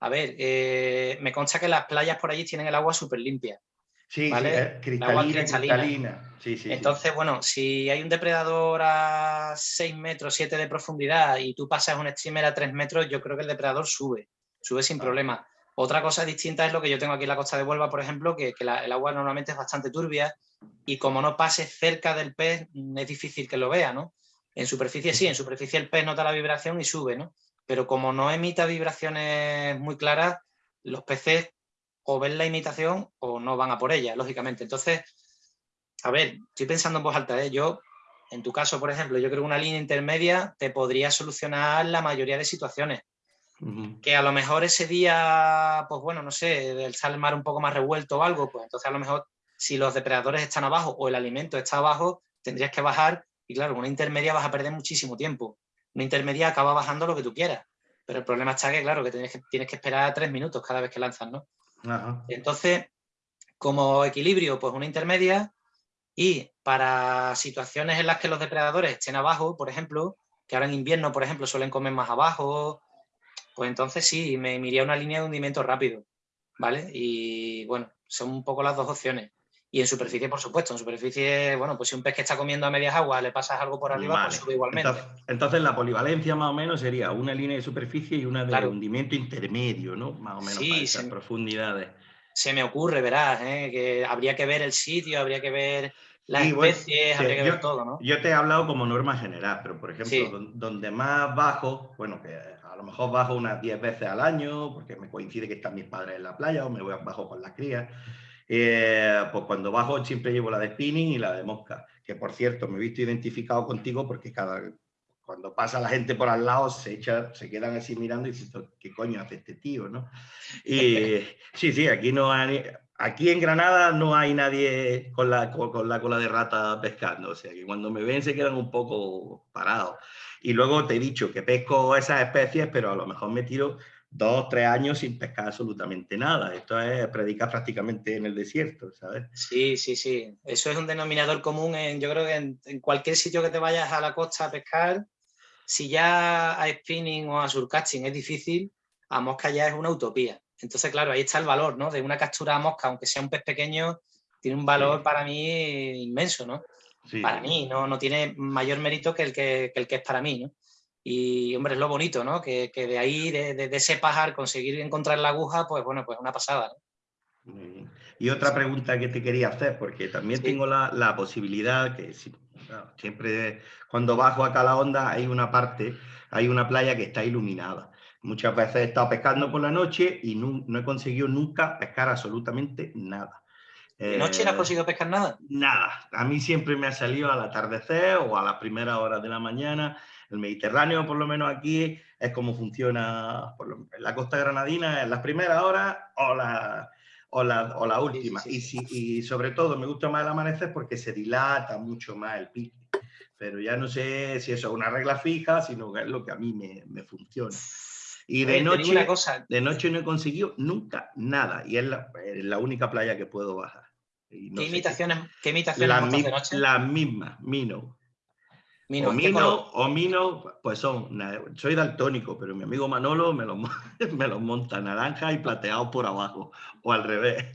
A ver, eh, me consta que las playas por allí tienen el agua súper limpia. Sí, ¿vale? cristalina, Entonces, bueno, si hay un depredador a 6 metros, 7 de profundidad y tú pasas un streamer a 3 metros, yo creo que el depredador sube, sube sin problema. Otra cosa distinta es lo que yo tengo aquí en la costa de Huelva, por ejemplo, que, el agua normalmente es bastante turbia y como no pase cerca del pez, es difícil que lo vea, ¿no? En superficie sí, en superficie el pez nota la vibración y sube, ¿no? Pero como no emita vibraciones muy claras, los peces o ven la imitación o no van a por ella, lógicamente. Entonces, a ver, estoy pensando en voz alta, ¿eh? yo, en tu caso, por ejemplo, yo creo que una línea intermedia te podría solucionar la mayoría de situaciones. Que a lo mejor ese día, pues bueno, no sé, el sale el mar un poco más revuelto o algo, pues entonces a lo mejor si los depredadores están abajo o el alimento está abajo, tendrías que bajar y claro, una intermedia vas a perder muchísimo tiempo. Una intermedia acaba bajando lo que tú quieras. Pero el problema está que, claro, que tienes que, tienes que esperar tres minutos cada vez que lanzas, ¿no? Entonces, como equilibrio, pues una intermedia y para situaciones en las que los depredadores estén abajo, por ejemplo, que ahora en invierno, por ejemplo, suelen comer más abajo, pues entonces sí, me iría una línea de hundimiento rápido, ¿vale? Y bueno, son un poco las dos opciones. Y en superficie, por supuesto, en superficie, bueno, pues si un pez que está comiendo a medias aguas le pasas algo por arriba, pues sube igualmente. Entonces, la polivalencia más o menos sería una línea de superficie y una de hundimiento intermedio, ¿no? Más o menos sí, para esas profundidades. Se me ocurre, verás, ¿eh? que habría que ver el sitio, habría que ver las especies, habría que ver todo, ¿no? Yo te he hablado como norma general, pero por ejemplo, donde más bajo, bueno, que a lo mejor bajo unas 10 veces al año, porque me coincide que están mis padres en la playa o me voy bajo con las crías. Eh, pues cuando bajo siempre llevo la de spinning y la de mosca, que por cierto me he visto identificado contigo porque cada, cuando pasa la gente por al lado se, echa, se quedan así mirando y dicen, ¿qué coño hace este tío? ¿no? Y sí, sí, aquí, no hay, aquí en Granada no hay nadie con la, con la cola de rata pescando, o sea que cuando me ven se quedan un poco parados. Y luego te he dicho que pesco esas especies, pero a lo mejor me tiro dos, tres años sin pescar absolutamente nada. Esto es predicar prácticamente en el desierto, ¿sabes? Sí, sí, sí. Eso es un denominador común en, yo creo que en, cualquier sitio que te vayas a la costa a pescar, si ya a spinning o a surcasting es difícil, a mosca ya es una utopía. Entonces, claro, ahí está el valor, ¿no? De una captura a mosca, aunque sea un pez pequeño, tiene un valor para mí inmenso, ¿no? Para mí, no, no tiene mayor mérito que el que, el que es para mí, ¿no? Y, hombre, es lo bonito, ¿no? Que, de ahí, de, ese pajar, conseguir encontrar la aguja, pues bueno, pues una pasada, Y otra pregunta que te quería hacer, porque también tengo la, posibilidad que siempre cuando bajo acá a la onda hay una parte, hay una playa que está iluminada. Muchas veces he estado pescando por la noche y no, he conseguido nunca pescar absolutamente nada. ¿De noche no has eh, conseguido pescar nada? Nada. A mí siempre me ha salido al atardecer o a las primeras horas de la mañana. El Mediterráneo, por lo menos aquí, es como funciona en la costa granadina, en las primeras horas o la, o la, o la última. Y, si, y sobre todo me gusta más el amanecer porque se dilata mucho más el pique. Pero ya no sé si eso es una regla fija, sino que es lo que a mí me, me funciona. Y de noche, de noche no he conseguido nunca nada. Y es la, única playa que puedo bajar. ¿Qué, imitaciones, ¿Qué imitaciones de noche? Las mismas, Mino. Mino, o, Mino o Mino, pues son, soy daltónico, pero mi amigo Manolo me los, me los monta naranja y plateado por abajo, o al revés.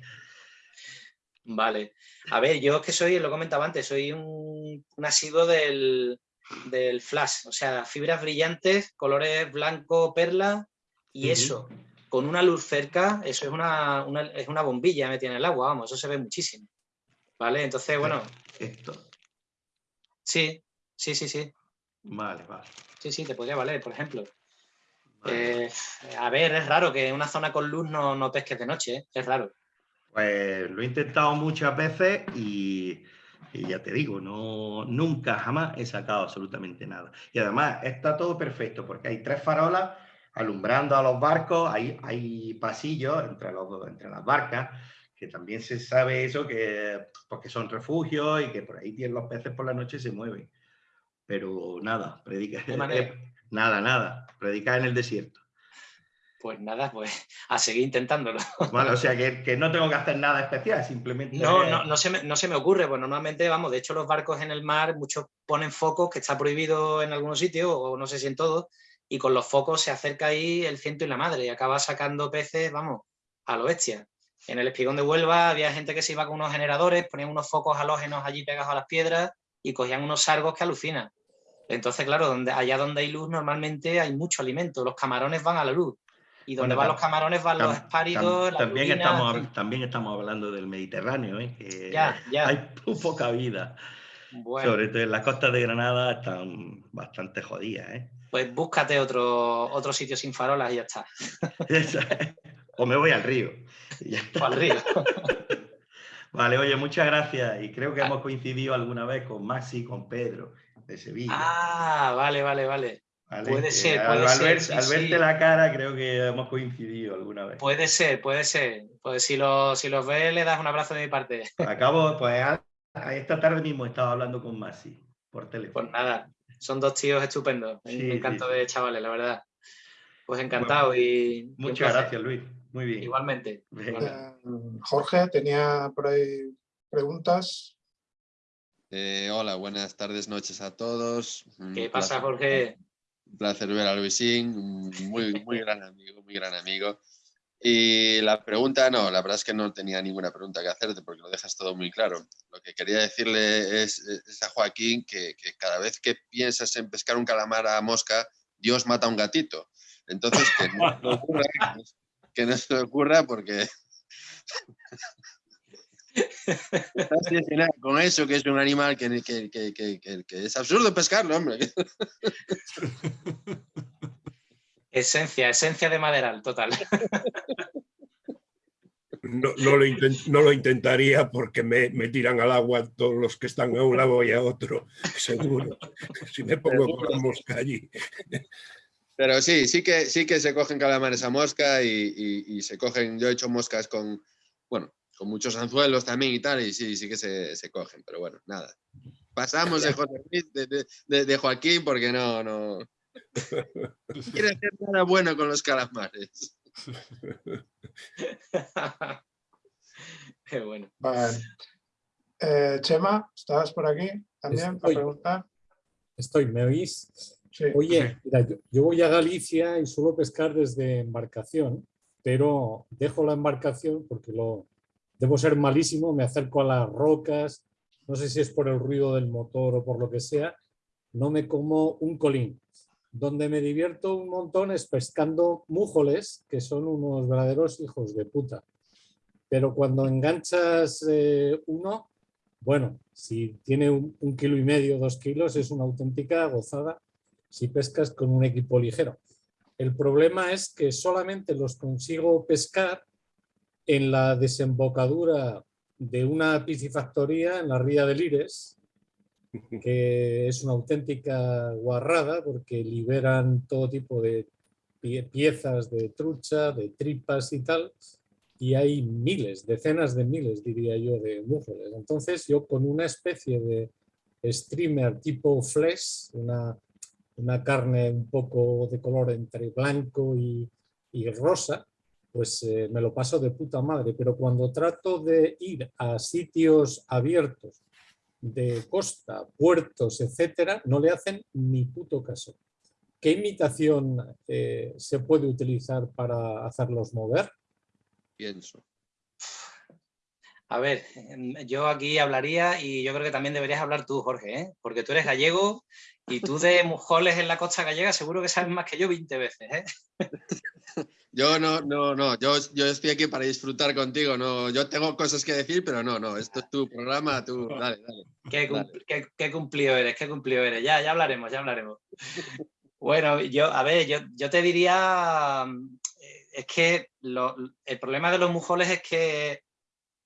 Vale. A ver, yo es que soy, lo comentaba antes, soy un, un asiduo del, del flash, o sea, fibras brillantes, colores blanco, perla, y eso, con una luz cerca, eso es una, es una bombilla metida en el agua, vamos, eso se ve muchísimo. ¿Vale? Entonces, bueno. Esto. Sí, sí, sí, sí. Vale, vale. Sí, sí, te podría valer, por ejemplo. Eh, a ver, es raro que en una zona con luz no, no pesques de noche, ¿eh? es raro. Pues lo he intentado muchas veces y y ya te digo, no, nunca, jamás he sacado absolutamente nada. Y además está todo perfecto porque hay tres farolas alumbrando a los barcos, hay, hay pasillos entre, los, entre las barcas, que también se sabe eso, que porque son refugios y que por ahí tienen los peces por la noche se mueven. Pero nada, predica, nada, nada, predicar en el desierto pues nada, pues a seguir intentándolo. Bueno, o sea que, no tengo que hacer nada especial, simplemente... No, no, no, se me, no se me ocurre, pues normalmente, vamos, de hecho los barcos en el mar, muchos ponen focos, que está prohibido en algunos sitios, o no sé si en todos, y con los focos se acerca ahí el ciento y la madre, y acaba sacando peces, vamos, a lo bestia. En el espigón de Huelva había gente que se iba con unos generadores, ponían unos focos halógenos allí pegados a las piedras y cogían unos sargos que alucinan. Entonces, claro, donde, allá donde hay luz normalmente hay mucho alimento, los camarones van a la luz y donde van los camarones van los espáridos. también, estamos, también estamos hablando del Mediterráneo, ¿eh? que hay poca vida. Sobre todo en las costas de Granada están bastante jodidas. ¿eh? Pues búscate otro, otro sitio sin farolas y ya está. o me voy al río. O al río. Vale, oye, muchas gracias. Y creo que ah. hemos coincidido alguna vez con Maxi con Pedro de Sevilla. Ah, vale, vale, vale. Puede ser, puede al, ser. al verte la cara creo que hemos coincidido alguna vez. Puede ser, puede ser. Pues si, lo, si los ves, le das un abrazo de mi parte. Acabo, pues esta tarde mismo estaba hablando con Masi por teléfono. Pues nada, son dos tíos estupendos. me encanta de chavales, la verdad. Pues encantado y... Muchas gracias, Luis. Muy bien. Igualmente. Jorge, tenía por ahí preguntas. Eh, hola, buenas tardes, noches a todos. ¿Qué pasa, Jorge? Un placer ver a Luisín, muy, muy gran amigo, muy gran amigo. Y la pregunta, no, la verdad es que no tenía ninguna pregunta que hacerte porque lo dejas todo muy claro. Lo que quería decirle es, a Joaquín que, cada vez que piensas en pescar un calamar a mosca, Dios mata a un gatito. Entonces, que no, ocurra, que no se ocurra porque con eso, que es un animal que, es absurdo pescarlo, hombre. Esencia, esencia de maderal, total. No, lo intentaría porque me, tiran al agua todos los que están a un lado y a otro, seguro. Si me pongo con mosca allí. Pero sí, sí que, sí que se cogen calamares a mosca y, y se cogen, yo he hecho moscas con, bueno, con muchos anzuelos también y tal, y sí, sí que se, se cogen, pero bueno, nada. Pasamos de, José de, de, Joaquín porque no, no, quiere hacer nada bueno con los calamares. Qué bueno. Vale. Eh, Chema, ¿estás por aquí también para preguntar? Estoy, ¿me oís? Oye, mira, yo, voy a Galicia y suelo pescar desde embarcación, pero dejo la embarcación porque lo debo ser malísimo, me acerco a las rocas, no sé si es por el ruido del motor o por lo que sea, no me como un colín. Donde me divierto un montón es pescando mújoles, que son unos verdaderos hijos de puta. Pero cuando enganchas eh, uno, bueno, si tiene un, kilo y medio, dos kilos, es una auténtica gozada si pescas con un equipo ligero. El problema es que solamente los consigo pescar en la desembocadura de una piscifactoría en la ría de Lires, que es una auténtica guarrada porque liberan todo tipo de piezas de trucha, de tripas y tal, y hay miles, decenas de miles, diría yo, de mújeres. Entonces yo con una especie de streamer tipo flesh, una, una carne un poco de color entre blanco y, y rosa, pues eh, me lo paso de puta madre. Pero cuando trato de ir a sitios abiertos de costa, puertos, etcétera, no le hacen ni puto caso. ¿Qué imitación eh, se puede utilizar para hacerlos mover? Pienso. A ver, em, yo aquí hablaría y yo creo que también deberías hablar tú, Jorge, ¿eh? porque tú eres gallego y tú de mujoles en la costa gallega seguro que sabes más que yo 20 veces. ¿eh? Yo no, no, no, yo, yo estoy aquí para disfrutar contigo, no, yo tengo cosas que decir, pero no, no, esto es tu programa, tú, dale, dale. Qué, cumplido eres, qué cumplido eres, ya, ya hablaremos, ya hablaremos. Bueno, yo, a ver, yo, yo te diría, eh, es que el problema de los mujoles es que,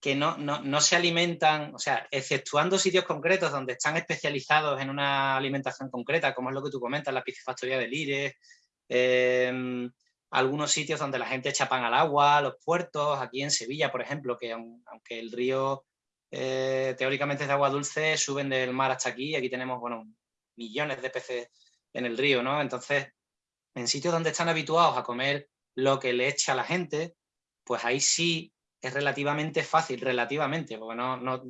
que no, no, no, se alimentan, o sea, exceptuando sitios concretos donde están especializados en una alimentación concreta, como es lo que tú comentas, la piscifactoría de Lires, eh, algunos sitios donde la gente echa pan al agua, los puertos, aquí en Sevilla, por ejemplo, que aunque el río eh, teóricamente es de agua dulce, suben del mar hasta aquí, aquí tenemos, bueno, millones de peces en el río, ¿no? Entonces, en sitios donde están habituados a comer lo que le echa la gente, pues ahí sí es relativamente fácil, relativamente, porque no, no,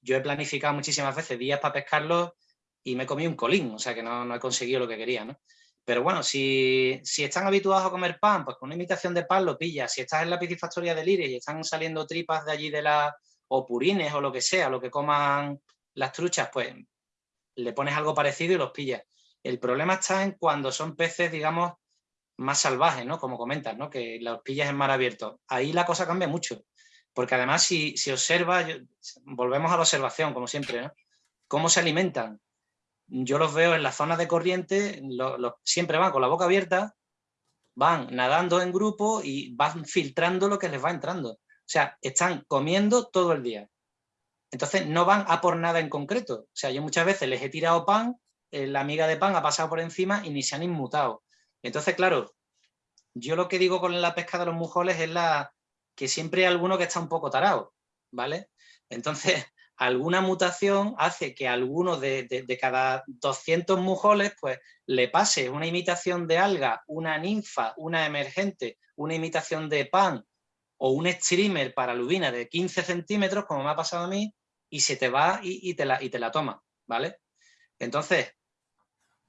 yo he planificado muchísimas veces días para pescarlo y me comido un colín, o sea que no, no he conseguido lo que quería, ¿no? Pero bueno, si, están habituados a comer pan, pues con una imitación de pan lo pillas. Si estás en la piscifactoría de Lire y están saliendo tripas de allí de la, o purines o lo que sea, lo que coman las truchas, pues le pones algo parecido y los pillas. El problema está en cuando son peces, digamos, más salvajes, ¿no? Como comentas, ¿no? Que los pillas en mar abierto. Ahí la cosa cambia mucho. Porque además, si, si observas, volvemos a la observación, como siempre, ¿no? ¿Cómo se alimentan? yo los veo en las zonas de corriente, siempre van con la boca abierta, van nadando en grupo y van filtrando lo que les va entrando. O sea, están comiendo todo el día. Entonces no van a por nada en concreto. O sea, yo muchas veces les he tirado pan, eh, la amiga de pan ha pasado por encima y ni se han inmutado. Entonces, claro, yo lo que digo con la pesca de los mujoles es la que siempre hay alguno que está un poco tarado, ¿vale? Entonces, alguna mutación hace que alguno de, cada 200 mujoles pues, le pase una imitación de alga, una ninfa, una emergente, una imitación de pan o un streamer para lubina de 15 centímetros, como me ha pasado a mí, y se te va y, te, la, y te la toma, ¿vale? Entonces,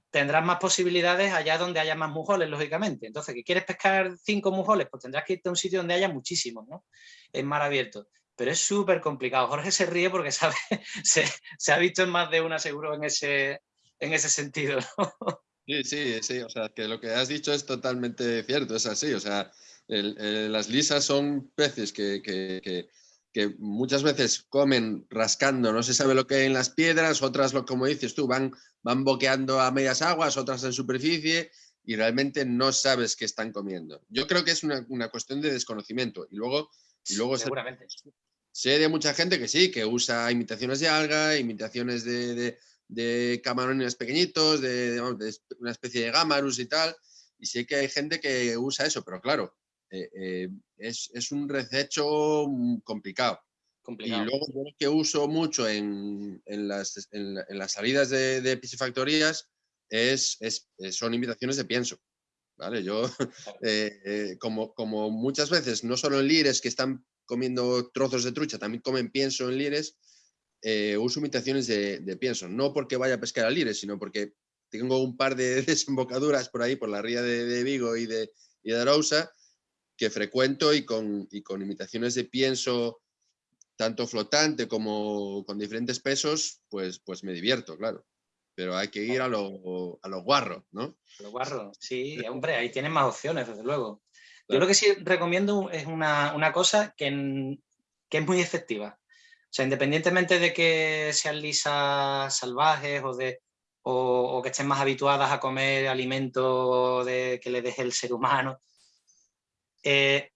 tendrás más posibilidades allá donde haya más mujoles, lógicamente. Entonces, ¿que quieres pescar cinco mujoles? Pues tendrás que irte a un sitio donde haya muchísimos, ¿no? En mar abierto pero es súper complicado. Jorge se ríe porque sabe, se, ha visto en más de una seguro en ese, en ese sentido. Sí, sí, sí, o sea, que lo que has dicho es totalmente cierto, es así, o sea, las lisas son peces que, que, muchas veces comen rascando, no se sabe lo que hay en las piedras, otras, lo, como dices tú, van, van boqueando a medias aguas, otras en superficie, y realmente no sabes qué están comiendo. Yo creo que es una, una cuestión de desconocimiento. Y luego, y luego Seguramente. Sé de mucha gente que sí, que usa imitaciones de alga, imitaciones de, camarones pequeñitos, de, una especie de gamarus y tal, y sé que hay gente que usa eso, pero claro, eh, eh, es, un rececho complicado. complicado. Y luego yo lo que uso mucho en, las, salidas de, piscifactorías es, son imitaciones de pienso. ¿vale? Yo, como, como muchas veces, no solo en lires que están comiendo trozos de trucha, también comen pienso en lires, uso imitaciones de, pienso. No porque vaya a pescar a lires, sino porque tengo un par de desembocaduras por ahí, por la ría de, Vigo y de, y de Arousa, que frecuento y con, y con imitaciones de pienso tanto flotante como con diferentes pesos, pues, pues me divierto, claro. Pero hay que ir a lo, a guarro, ¿no? A lo guarro, sí, hombre, ahí tienes más opciones, desde luego. Yo lo que sí recomiendo es una, cosa que, que, es muy efectiva. O sea, independientemente de que sean lisas salvajes o, de, o, que estén más habituadas a comer alimentos de, que le deje el ser humano, eh,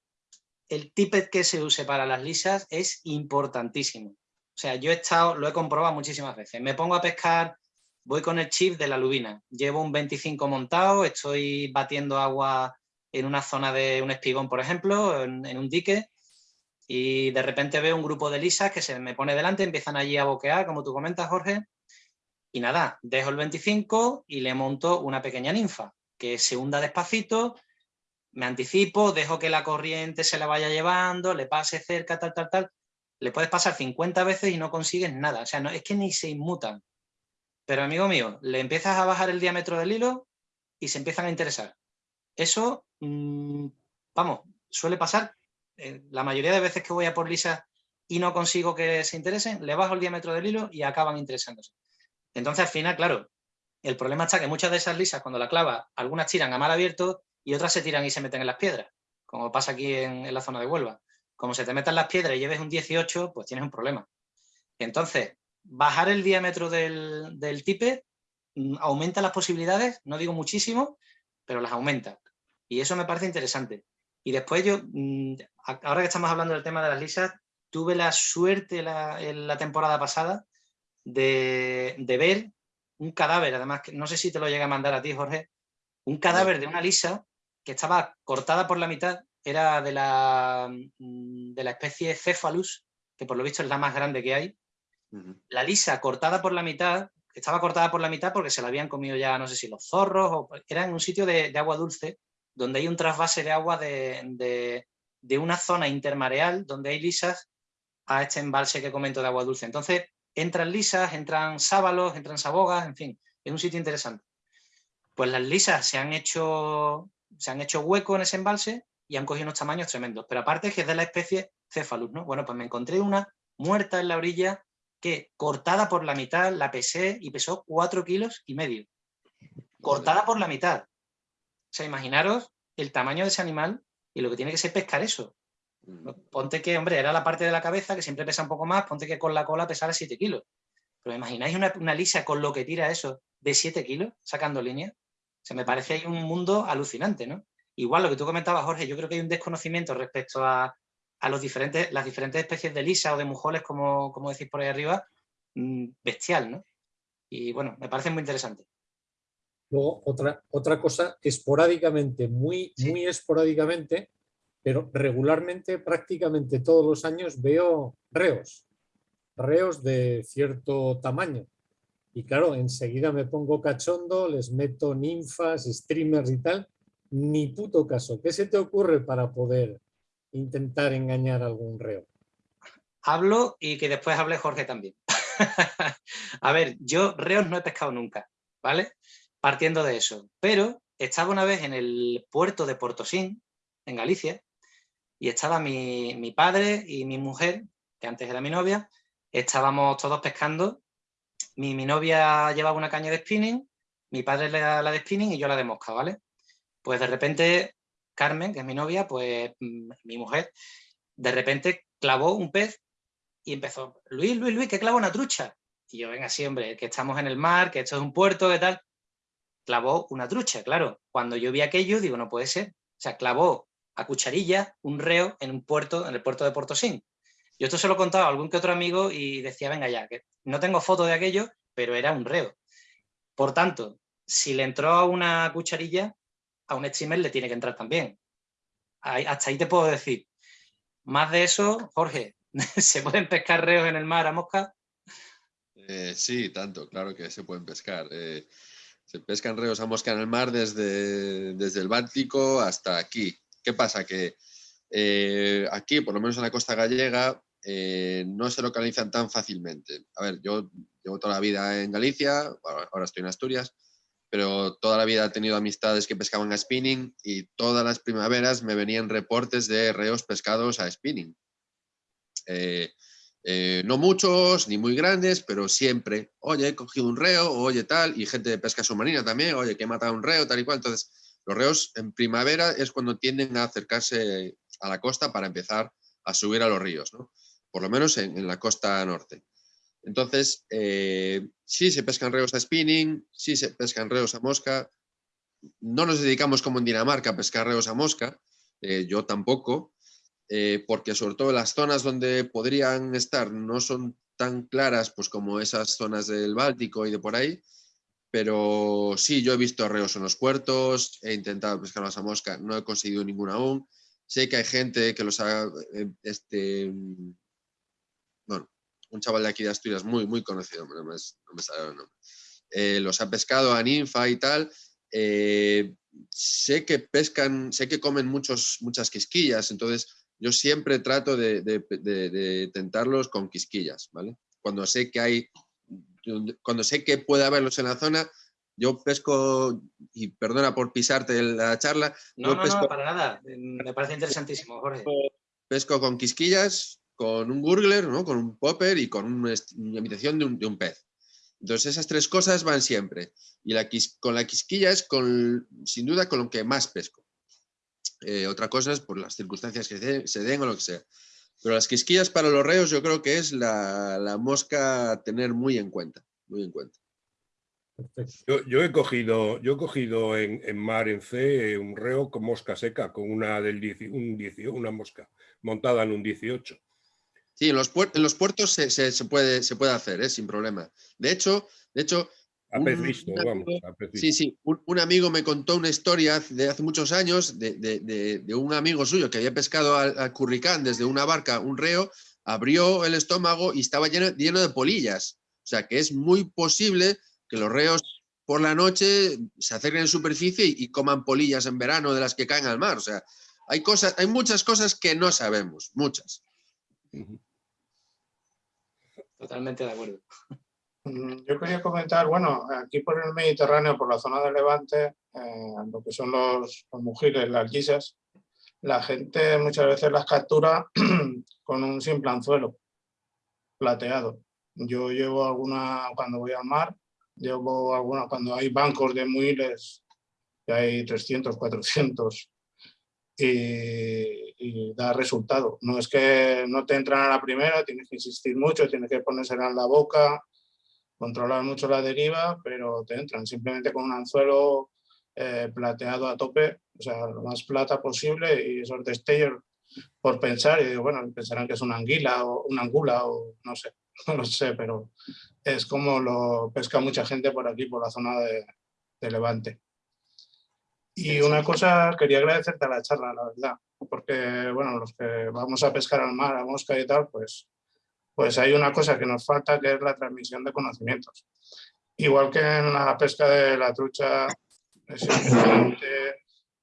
el tippet que se use para las lisas es importantísimo. O sea, yo he estado, lo he comprobado muchísimas veces. Me pongo a pescar, voy con el chip de la lubina. Llevo un 25 montado, estoy batiendo agua en una zona de un espigón, por ejemplo, en, un dique, y de repente veo un grupo de lisas que se me pone delante, empiezan allí a boquear, como tú comentas, Jorge, y nada, dejo el 25 y le monto una pequeña ninfa, que se hunda despacito, me anticipo, dejo que la corriente se la vaya llevando, le pase cerca, tal, tal, tal. Le puedes pasar 50 veces y no consigues nada. O sea, no, es que ni se inmutan. Pero amigo mío, le empiezas a bajar el diámetro del hilo y se empiezan a interesar. Eso, mm, vamos, suele pasar. Eh, la mayoría de veces que voy a por lisa y no consigo que se interesen, le bajo el diámetro del hilo y acaban interesándose. Entonces, al final, claro, el problema está que muchas de esas lisas, cuando la clava, algunas tiran a mal abierto y otras se tiran y se meten en las piedras, como pasa aquí en, la zona de Huelva. Como se te metan las piedras y lleves un 18, pues tienes un problema. Entonces, bajar el diámetro del, del tipe mm, aumenta las posibilidades, no digo muchísimo, pero las aumenta. Y eso me parece interesante. Y después yo, mm, ahora que estamos hablando del tema de las lisas, tuve la suerte la, en la temporada pasada de, de, ver un cadáver, además, no sé si te lo llega a mandar a ti, Jorge, un cadáver de una lisa que estaba cortada por la mitad, era de la, mm, de la especie Cephalus, que por lo visto es la más grande que hay. La lisa cortada por la mitad, estaba cortada por la mitad porque se la habían comido ya, no sé si los zorros, o era en un sitio de, agua dulce, donde hay un trasvase de agua de, de, una zona intermareal donde hay lisas a este embalse que comento de agua dulce. Entonces, entran lisas, entran sábalos, entran sabogas, en fin, es un sitio interesante. Pues las lisas se han hecho se han hecho hueco en ese embalse y han cogido unos tamaños tremendos. Pero aparte es que es de la especie Cephalus, ¿no? Bueno, pues me encontré una muerta en la orilla que cortada por la mitad la pesé y pesó cuatro kilos y medio. Cortada por la mitad. O sea, imaginaros el tamaño de ese animal y lo que tiene que ser pescar eso. Ponte que, hombre, era la parte de la cabeza que siempre pesa un poco más, ponte que con la cola pesara 7 kilos. Pero imagináis una, una, lisa con lo que tira eso de 7 kilos, sacando línea. Se me parece ahí un mundo alucinante, ¿no? Igual lo que tú comentabas, Jorge, yo creo que hay un desconocimiento respecto a, los diferentes, las diferentes especies de lisa o de mujoles, como, como decís por ahí arriba, mm, bestial, ¿no? Y bueno, me parece muy interesante. Luego, otra, otra cosa, esporádicamente, muy, muy esporádicamente, pero regularmente, prácticamente todos los años veo reos, reos de cierto tamaño. Y claro, enseguida me pongo cachondo, les meto ninfas, streamers y tal. Ni puto caso. ¿Qué se te ocurre para poder intentar engañar a algún reo? Hablo y que después hable Jorge también. a ver, yo reos no he pescado nunca, ¿vale? Partiendo de eso. Pero estaba una vez en el puerto de Portosín, en Galicia, y estaba mi, mi padre y mi mujer, que antes era mi novia, estábamos todos pescando mi, novia llevaba una caña de spinning, mi padre le da la de spinning y yo la de mosca, ¿vale? Pues de repente Carmen, que es mi novia, pues mm, mi mujer, de repente clavó un pez y empezó, Luis, Luis, Luis, que clava una trucha. Y yo, venga, sí, hombre, que estamos en el mar, que esto es un puerto, ¿qué tal? Clavó una trucha, claro. Cuando yo vi aquello, digo, no puede ser. O sea, clavó a cucharilla un reo en un puerto, en el puerto de Portosín. Yo esto se lo contaba a algún que otro amigo y decía, venga ya, que no tengo foto de aquello, pero era un reo. Por tanto, si le entró a una cucharilla, a un streamer le tiene que entrar también. hasta ahí te puedo decir. Más de eso, Jorge, ¿se pueden pescar reos en el mar a mosca? Eh, sí, tanto, claro que se pueden pescar. Eh, Se pescan reos a mosca en el mar desde, desde el Báltico hasta aquí. ¿Qué pasa? Que eh, aquí, por lo menos en la costa gallega, eh, no se localizan tan fácilmente. A ver, yo llevo toda la vida en Galicia, ahora estoy en Asturias, pero toda la vida he tenido amistades que pescaban a spinning y todas las primaveras me venían reportes de reos pescados a spinning. Eh, eh, no muchos, ni muy grandes, pero siempre, oye, he cogido un reo, oye tal, y gente de pesca submarina también, oye, que he matado un reo, tal y cual. Entonces, los reos en primavera es cuando tienden a acercarse a la costa para empezar a subir a los ríos, ¿no? Por lo menos en, la costa norte. Entonces, eh, sí se pescan reos a spinning, sí se pescan reos a mosca. No nos dedicamos como en Dinamarca a pescar reos a mosca, eh, yo tampoco, eh, porque sobre todo las zonas donde podrían estar no son tan claras pues, como esas zonas del Báltico y de por ahí, pero sí, yo he visto reos en los puertos, he intentado pescarlos a mosca, no he conseguido ninguno aún. Sé que hay gente que los ha este, bueno, un chaval de aquí de Asturias muy, muy conocido, no me, sale el nombre, eh, los ha pescado a ninfa y tal, eh, sé que pescan, sé que comen muchos, muchas quisquillas, entonces yo siempre trato de, tentarlos con quisquillas, ¿vale? Cuando sé que hay, cuando sé que puede haberlos en la zona, yo pesco, y perdona por pisarte la charla. No, no, no, para nada, me parece interesantísimo, Jorge. Pesco con quisquillas, con un gurgler, ¿no? con un popper y con una, imitación de un, pez. Entonces esas tres cosas van siempre. Y la con la quisquilla es con, sin duda con lo que más pesco. Eh, otra cosa es por las circunstancias que se den o lo que sea. Pero las quisquillas para los reos yo creo que es la, mosca a tener muy en cuenta. Muy en cuenta. Yo, he cogido, yo he cogido en, mar en C un reo con mosca seca, con una, del un una mosca montada en un 18. Sí, en los, puertos se, puede, se puede hacer, ¿eh? sin problema. De hecho, de hecho visto, vamos, Sí, sí, un, amigo me contó una historia de hace muchos años de, un amigo suyo que había pescado al, curricán desde una barca, un reo, abrió el estómago y estaba lleno, lleno de polillas. O sea que es muy posible que los reos por la noche se acerquen en superficie y, coman polillas en verano de las que caen al mar. O sea, hay, cosas, hay muchas cosas que no sabemos, muchas. Totalmente de acuerdo. Mm, yo quería comentar, bueno, aquí por el Mediterráneo, por la zona de Levante, eh, lo que son los, mujeres, las guisas, la gente muchas veces las captura con un simple anzuelo plateado. Yo llevo alguna, cuando voy al mar, llevo alguna, cuando hay bancos de muiles, que hay 300, 400, y, da resultado. No es que no te entran a la primera, tienes que insistir mucho, tienes que ponérsela en la boca, controlar mucho la deriva, pero te entran simplemente con un anzuelo eh, plateado a tope, o sea, lo más plata posible y esos destellos por pensar, y digo, bueno, pensarán que es una anguila o una angula o no sé, no lo sé, pero es como lo pesca mucha gente por aquí, por la zona de Levante. Y una cosa, quería agradecerte a la charla, la verdad, porque, bueno, los que vamos a pescar al mar, a mosca y tal, pues, pues hay una cosa que nos falta, que es la transmisión de conocimientos. Igual que en la pesca de la trucha, es importante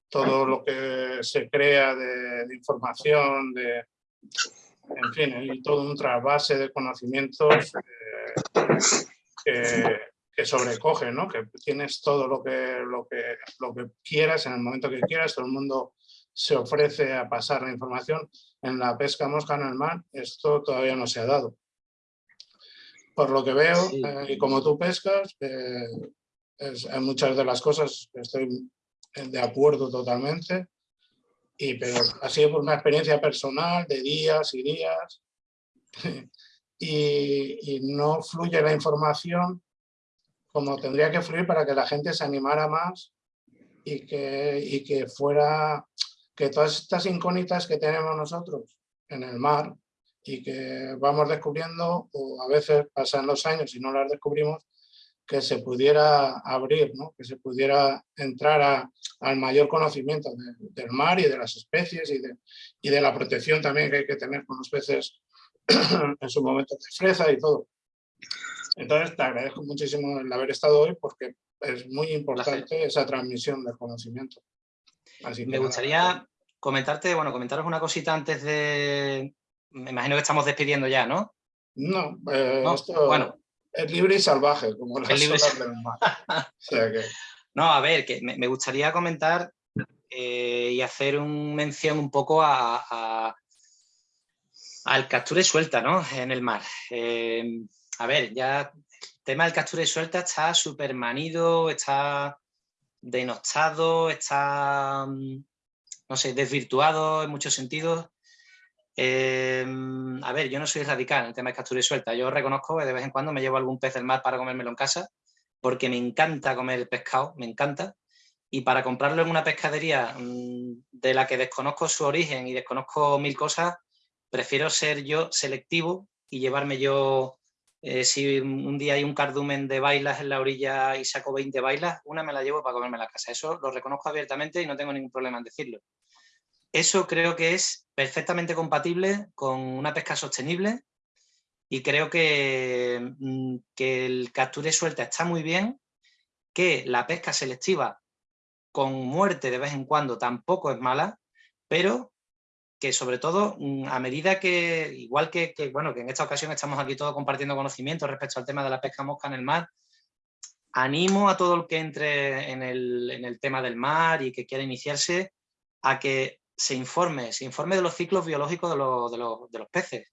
todo lo que se crea de, información, de, en fin, hay todo un trasvase de conocimientos eh, que, que sobrecoge, ¿no? que tienes todo lo que, lo, que, lo que quieras en el momento que quieras, todo el mundo se ofrece a pasar la información. En la pesca mosca en el mar esto todavía no se ha dado. Por lo que veo, eh, y como tú pescas, eh, hay muchas de las cosas estoy de acuerdo totalmente, y, pero ha sido por una experiencia personal de días y días, y, y no fluye la información como tendría que fluir para que la gente se animara más y que, y que fuera, que todas estas incógnitas que tenemos nosotros en el mar y que vamos descubriendo, o a veces pasan los años y no las descubrimos, que se pudiera abrir, ¿no? que se pudiera entrar al mayor conocimiento del mar y de las especies y de, y de la protección también que hay que tener con los peces en su momento de fresa y todo. Entonces te agradezco muchísimo el haber estado hoy porque es muy importante esa transmisión del conocimiento. Me gustaría comentarte, bueno, comentaros una cosita antes de... Me imagino que estamos despidiendo ya, ¿no? No, eh, esto bueno, es libre y salvaje, como las libre... del mar. No, a ver, que me, gustaría comentar eh, y hacer un mención un poco a, al captura y suelta, ¿no? En el mar. Eh, a ver, ya el tema del captura y suelta está súper manido, está denostado, está, mm, no sé, desvirtuado en muchos sentidos. Em, a ver, yo no soy radical en el tema de captura y suelta. Yo reconozco que de vez en cuando me llevo algún pez del mar para comérmelo en casa, porque me encanta comer el pescado, me encanta. Y para comprarlo en una pescadería mm, de la que desconozco su origen y desconozco mil cosas, prefiero ser yo selectivo y llevarme yo, eh, si un día hay un cardumen de bailas en la orilla y saco 20 bailas, una me la llevo para comerme la casa. Eso lo reconozco abiertamente y no tengo ningún problema en decirlo. Eso creo que es perfectamente compatible con una pesca sostenible y creo que, mm, que el capture suelta está muy bien, que la pesca selectiva con muerte de vez en cuando tampoco es mala, pero que sobre todo mm, a medida que, igual que, bueno, que en esta ocasión estamos aquí todos compartiendo conocimientos respecto al tema de la pesca mosca en el mar, animo a todo el que entre en el, en el tema del mar y que quiera iniciarse a que se informe, se informe de los ciclos biológicos de, los, peces,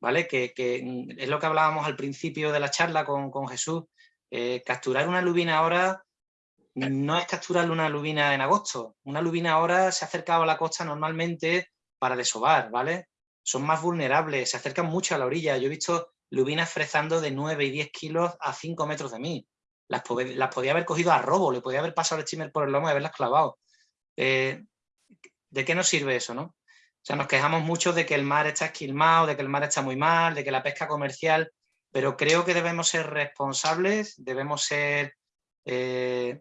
¿vale? Que, es lo que hablábamos al principio de la charla con, Jesús, eh, capturar una lubina ahora no es capturar una lubina en agosto, una lubina ahora se ha acercado a la costa normalmente para desovar, ¿vale? Son más vulnerables, se acercan mucho a la orilla, yo he visto lubinas frezando de 9 y 10 kilos a 5 metros de mí, las, podía haber cogido a robo, le podía haber pasado el steamer por el lomo y haberlas clavado. Eh, ¿de qué nos sirve eso? ¿no? O sea, nos quejamos mucho de que el mar está esquilmado, de que el mar está muy mal, de que la pesca comercial, pero creo que debemos ser responsables, debemos ser eh,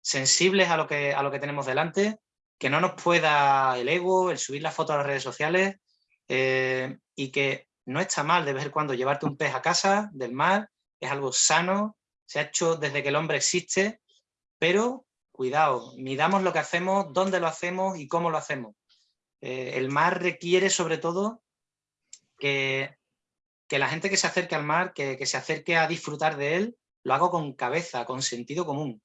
sensibles a lo, que, a lo que tenemos delante, que no nos pueda el ego, el subir la foto a las redes sociales eh, y que no está mal de vez en cuando llevarte un pez a casa del mar, es algo sano, se ha hecho desde que el hombre existe, pero cuidado, midamos lo que hacemos, dónde lo hacemos y cómo lo hacemos. Eh, el mar requiere sobre todo que, que, la gente que se acerque al mar, que, se acerque a disfrutar de él, lo hago con cabeza, con sentido común.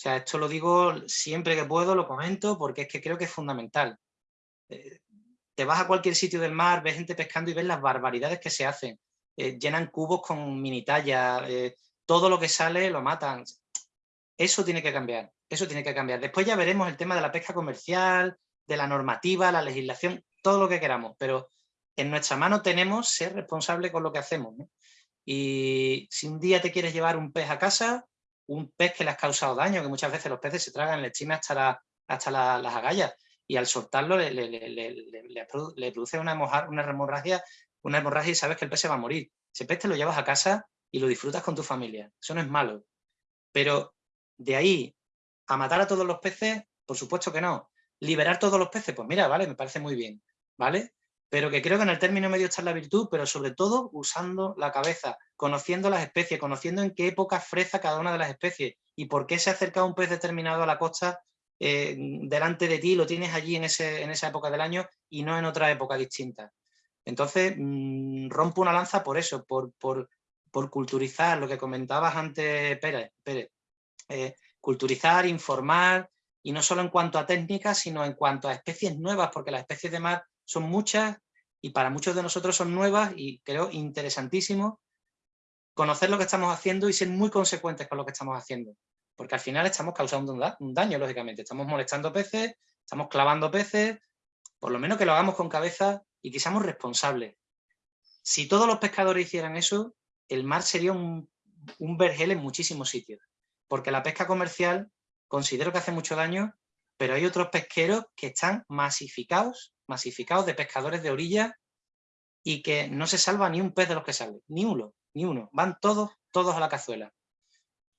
O sea, esto lo digo siempre que puedo, lo comento, porque es que creo que es fundamental. Eh, te vas a cualquier sitio del mar, ves gente pescando y ves las barbaridades que se hacen. Eh, llenan cubos con mini talla, todo lo que sale lo matan. Eso tiene que cambiar. Eso tiene que cambiar. Después ya veremos el tema de la pesca comercial, de la normativa, la legislación, todo lo que queramos, pero en nuestra mano tenemos ser responsable con lo que hacemos. Y si un día te quieres llevar un pez a casa, un pez que le has causado daño, que muchas veces los peces se tragan lechina hasta, hasta las agallas, y al soltarlo le, le, produce una, una, hemorragia, una hemorragia y sabes que el pez se va a morir. Ese pez te lo llevas a casa y lo disfrutas con tu familia. Eso no es malo. Pero de ahí ¿A matar a todos los peces? Por supuesto que no. ¿Liberar todos los peces? Pues mira, vale, me parece muy bien, ¿vale? Pero que creo que en el término medio está la virtud, pero sobre todo usando la cabeza, conociendo las especies, conociendo en qué época freza cada una de las especies y por qué se acerca un pez determinado a la costa eh, delante de ti, lo tienes allí en, ese, en esa época del año y no en otra época distinta. Entonces, mm, rompo una lanza por eso, por, por, culturizar lo que comentabas antes, Pérez. Pérez. Eh, culturizar, informar, y no solo en cuanto a técnicas, sino en cuanto a especies nuevas, porque las especies de mar son muchas y para muchos de nosotros son nuevas y creo interesantísimo conocer lo que estamos haciendo y ser muy consecuentes con lo que estamos haciendo, porque al final estamos causando un daño, lógicamente, estamos molestando peces, estamos clavando peces, por lo menos que lo hagamos con cabeza y que seamos responsables. Si todos los pescadores hicieran eso, el mar sería un, un vergel en muchísimos sitios porque la pesca comercial considero que hace mucho daño, pero hay otros pesqueros que están masificados, masificados de pescadores de orilla y que no se salva ni un pez de los que sale, ni uno, ni uno. Van todos, todos a la cazuela.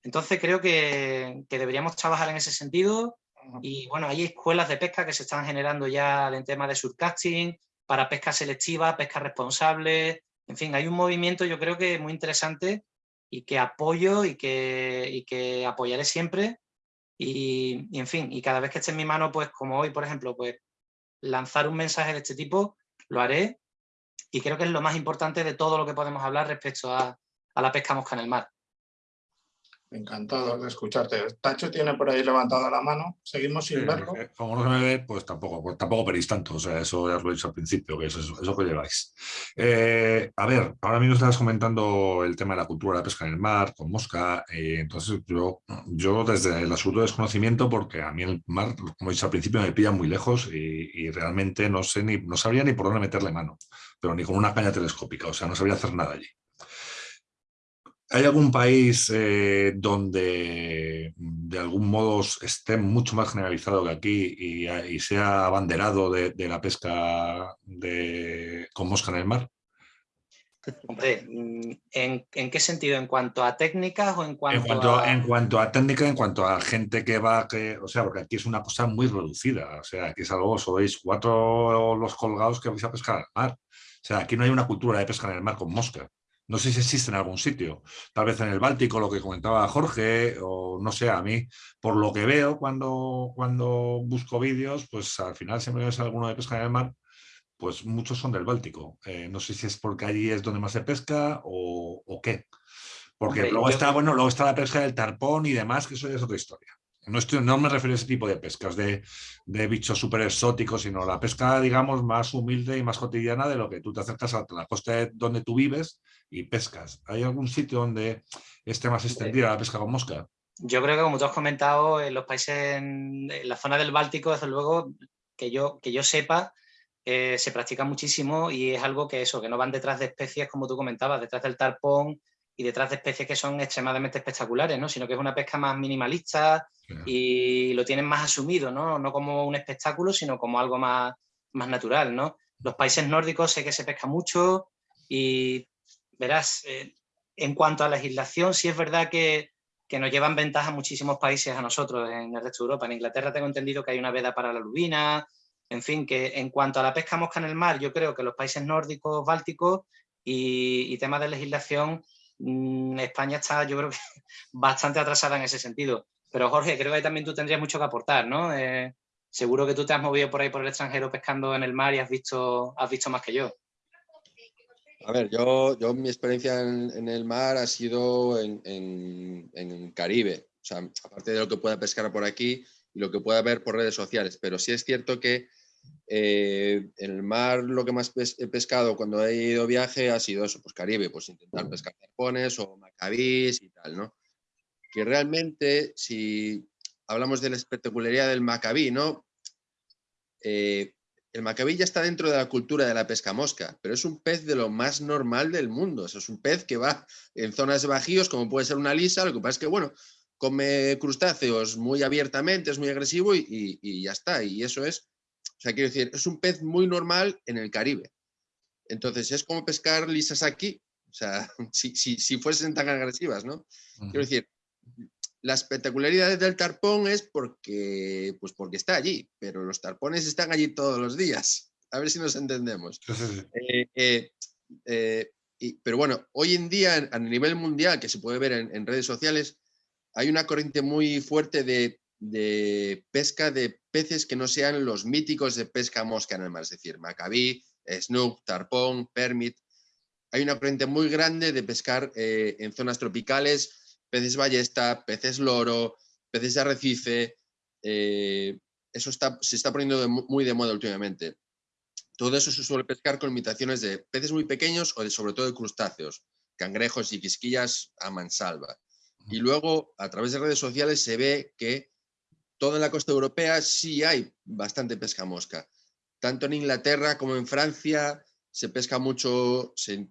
Entonces creo que, deberíamos trabajar en ese sentido y bueno, hay escuelas de pesca que se están generando ya en tema de surcasting, para pesca selectiva, pesca responsable, en fin, hay un movimiento yo creo que muy interesante y que apoyo y que, y que apoyaré siempre. Y, y, en fin, y cada vez que esté en mi mano, pues como hoy, por ejemplo, pues lanzar un mensaje de este tipo, lo haré. Y creo que es lo más importante de todo lo que podemos hablar respecto a, a la pesca mosca en el mar. Encantado de escucharte. Tacho tiene por ahí levantada la mano. Seguimos sin verlo. Eh, como no se me ve, pues tampoco, pues tampoco pedís tanto. O sea, eso ya os lo he dicho al principio, que es eso, que lleváis. Eh, a ver, ahora mismo estabas comentando el tema de la cultura de la pesca en el mar, con mosca. Eh, entonces, yo, yo desde el absoluto desconocimiento, porque a mí el mar, como he dicho al principio, me pilla muy lejos y, y realmente no sé ni, no sabría ni por dónde meterle mano, pero ni con una caña telescópica. O sea, no sabría hacer nada allí. ¿Hay algún país eh, donde de algún modo esté mucho más generalizado que aquí y, sea abanderado de, la pesca de, con mosca en el mar? Hombre, mm, ¿en, qué sentido? ¿En cuanto a técnicas o en cuanto, en cuanto a...? En cuanto a técnica, en cuanto a gente que va, que, o sea, porque aquí es una cosa muy reducida, o sea, aquí es algo, sois cuatro los colgados que vais a pescar al mar. O sea, aquí no hay una cultura de pesca en el mar con mosca. No sé si existe en algún sitio, tal vez en el Báltico, lo que comentaba Jorge, o no sé, a mí, por lo que veo cuando, cuando busco vídeos, pues al final siempre ves alguno de pesca en el mar, pues muchos son del Báltico. Eh, no sé si es porque allí es donde más se pesca o, qué. Porque luego está, bueno, luego está la pesca del tarpón y demás, que eso ya es otra historia. No, estoy, no me refiero a ese tipo de pescas de, de bichos súper exóticos, sino la pesca, digamos, más humilde y más cotidiana de lo que tú te acercas a la costa donde tú vives y pescas. ¿Hay algún sitio donde esté más extendida la pesca con mosca? Yo creo que, como tú has comentado, en los países, en, la zona del Báltico, desde luego, que yo, que yo sepa, eh, se practica muchísimo y es algo que eso, que no van detrás de especies, como tú comentabas, detrás del tarpón, y detrás de especies que son extremadamente espectaculares, ¿no? sino que es una pesca más minimalista y lo tienen más asumido, ¿no? no como un espectáculo, sino como algo más, más natural. ¿no? Los países nórdicos sé que se pesca mucho y verás, eh, en cuanto a legislación, sí es verdad que, que, nos llevan ventaja muchísimos países a nosotros en el resto de Europa. En Inglaterra tengo entendido que hay una veda para la lubina, en fin, que en cuanto a la pesca mosca en el mar, yo creo que los países nórdicos, bálticos y, temas de legislación Mm, España está, yo creo que bastante atrasada en ese sentido. Pero Jorge, creo que también tú tendrías mucho que aportar, ¿no? Eh, seguro que tú te has movido por ahí por el extranjero pescando en el mar y has visto, has visto más que yo. A ver, yo, yo mi experiencia en, el mar ha sido en, en, Caribe. O sea, aparte de lo que pueda pescar por aquí y lo que pueda ver por redes sociales. Pero sí es cierto que eh, en el mar lo que más he pescado cuando he ido viaje ha sido eso, pues Caribe, pues intentar pescar zarpones o macabís y tal, ¿no? Que realmente, si hablamos de la espectacularidad del macabí, ¿no? Eh, el macabí ya está dentro de la cultura de la pesca mosca, pero es un pez de lo más normal del mundo. es un pez que va en zonas bajíos, como puede ser una lisa, lo que pasa es que, bueno, come crustáceos muy abiertamente, es muy agresivo y ya está. Y eso es o sea, quiero decir, es un pez muy normal en el Caribe. Entonces, es como pescar lisas aquí. O sea, si, si, fuesen tan agresivas, ¿no? Quiero decir, la espectacularidad del tarpón es porque, pues porque está allí, pero los tarpones están allí todos los días. A ver si nos entendemos. Eh, eh, eh, pero bueno, hoy en día, a nivel mundial, que se puede ver en redes sociales, hay una corriente muy fuerte de de pesca de peces que no sean los míticos de pesca mosca en el mar, es decir, macabí, snook, tarpón, permit. Hay una corriente muy grande de pescar eh, en zonas tropicales, peces ballesta, peces loro, peces de arrecife. Eh, eso está, se está poniendo muy de moda últimamente. Todo eso se suele pescar con imitaciones de peces muy pequeños o de, sobre todo de crustáceos, cangrejos y quisquillas a mansalva. Y luego, a través de redes sociales, se ve que toda la costa europea sí hay bastante pesca mosca. Tanto en Inglaterra como en Francia se pesca mucho, se,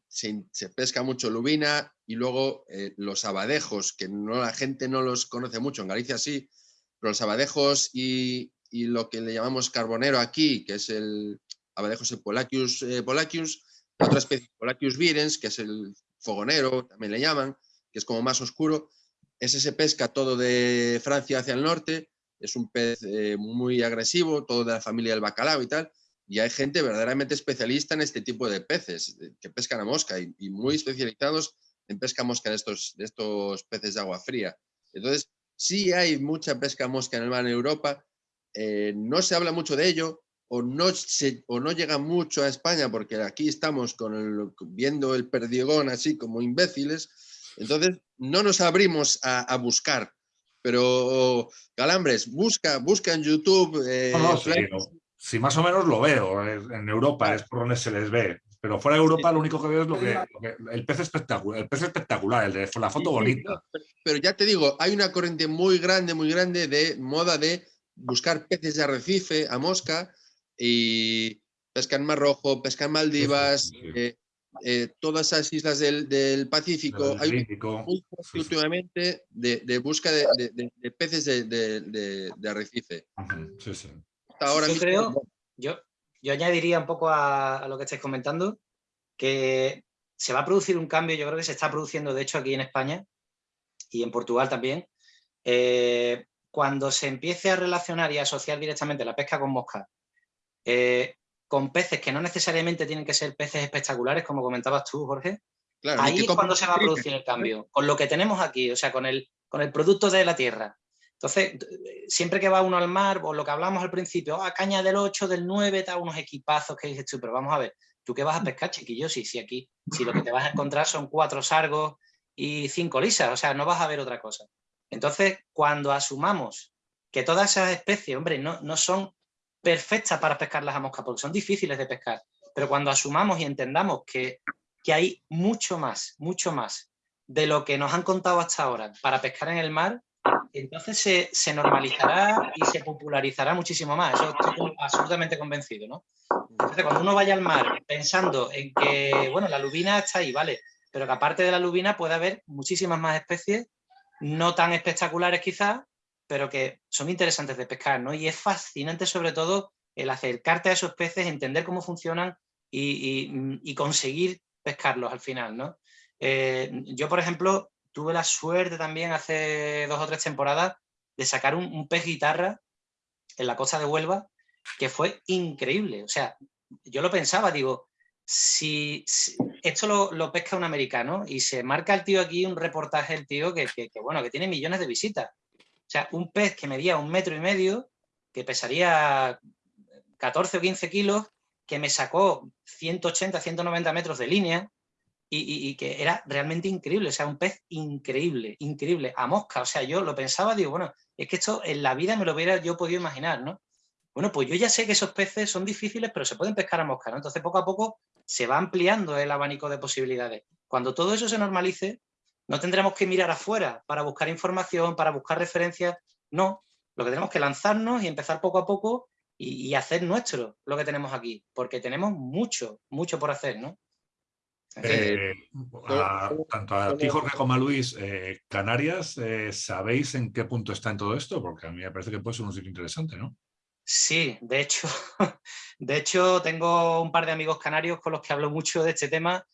pesca mucho lubina y luego eh, los abadejos, que no, la gente no los conoce mucho, en Galicia sí, pero los abadejos y, lo que le llamamos carbonero aquí, que es el abadejos Polacius, eh, otra especie Polacius virens, que es el fogonero, también le llaman, que es como más oscuro, ese se pesca todo de Francia hacia el norte es un pez eh, muy agresivo, todo de la familia del bacalao y tal, y hay gente verdaderamente especialista en este tipo de peces, que pescan a mosca y, muy especializados en pesca mosca de estos, de estos peces de agua fría. Entonces, sí hay mucha pesca mosca en el mar en Europa, eh, no se habla mucho de ello, o no, se, o no llega mucho a España, porque aquí estamos con el, viendo el perdigón así como imbéciles, entonces no nos abrimos a, buscar. Pero, Calambres, busca, busca en YouTube... Eh, si más o menos lo veo, en Europa es por donde se les ve. Pero fuera de Europa lo único que veo es lo que, el pez espectacular, el pez espectacular, el de la foto bonita. Pero, ya te digo, hay una corriente muy grande, muy grande de moda de buscar peces de arrecife a mosca y pesca en Mar Rojo, pesca en Maldivas, eh, eh, todas esas islas del, Pacífico. Hay últimamente de, de busca de, peces de, arrecife. Ahora yo creo, yo, yo añadiría un poco a, lo que estáis comentando, que se va a producir un cambio, yo creo que se está produciendo de hecho aquí en España y en Portugal también, eh, cuando se empiece a relacionar y a asociar directamente la pesca con mosca eh, con peces que no necesariamente tienen que ser peces espectaculares, como comentabas tú, Jorge, ahí es cuando se va a producir el cambio, con lo que tenemos aquí, o sea, con el, con el producto de la tierra. Entonces, siempre que va uno al mar, o lo que hablamos al principio, ah, caña del 8, del 9, está unos equipazos que dices tú, pero vamos a ver, ¿tú qué vas a pescar, chiquillo? Si, si aquí, si lo que te vas a encontrar son cuatro sargos y cinco lisas, o sea, no vas a ver otra cosa. Entonces, cuando asumamos que todas esas especies, hombre, no, no son perfectas para pescarlas a mosca, porque son difíciles de pescar, pero cuando asumamos y entendamos que, que hay mucho más, mucho más de lo que nos han contado hasta ahora para pescar en el mar, entonces se, normalizará y se popularizará muchísimo más. Eso estoy absolutamente convencido, ¿no? Entonces, cuando uno vaya al mar pensando en que, bueno, la lubina está ahí, ¿vale? Pero que aparte de la lubina puede haber muchísimas más especies, no tan espectaculares quizás, pero que son interesantes de pescar, ¿no? Y es fascinante sobre todo el acercarte a esos peces, entender cómo funcionan y, conseguir pescarlos al final, ¿no? Eh, yo, por ejemplo, tuve la suerte también hace dos o tres temporadas de sacar un, pez guitarra en la costa de Huelva, que fue increíble. O sea, yo lo pensaba, digo, si, esto lo, pesca un americano y se marca el tío aquí un reportaje, el tío que, bueno, que tiene millones de visitas. O sea, un pez que medía un metro y medio, que pesaría 14 o 15 kilos, que me sacó 180, 190 metros de línea, y, que era realmente increíble, o sea, un pez increíble, increíble, a mosca, o sea, yo lo pensaba, digo, bueno, es que esto en la vida me lo hubiera yo podido imaginar, ¿no? Bueno, pues yo ya sé que esos peces son difíciles, pero se pueden pescar a mosca, ¿no? Entonces, poco a poco se va ampliando el abanico de posibilidades. Cuando todo eso se normalice, no tendremos que mirar afuera para buscar información, para buscar referencias, no. Lo que tenemos que lanzarnos y empezar poco a poco y, y hacer nuestro lo que tenemos aquí, porque tenemos mucho, mucho por hacer, ¿no? Eh, tanto a ti, Jorge, como a Luis, eh, Canarias, eh, ¿sabéis en qué punto está en todo esto? Porque a mí me parece que puede ser un sitio interesante, ¿no? Sí, de hecho, de hecho tengo un par de amigos canarios con los que hablo mucho de este tema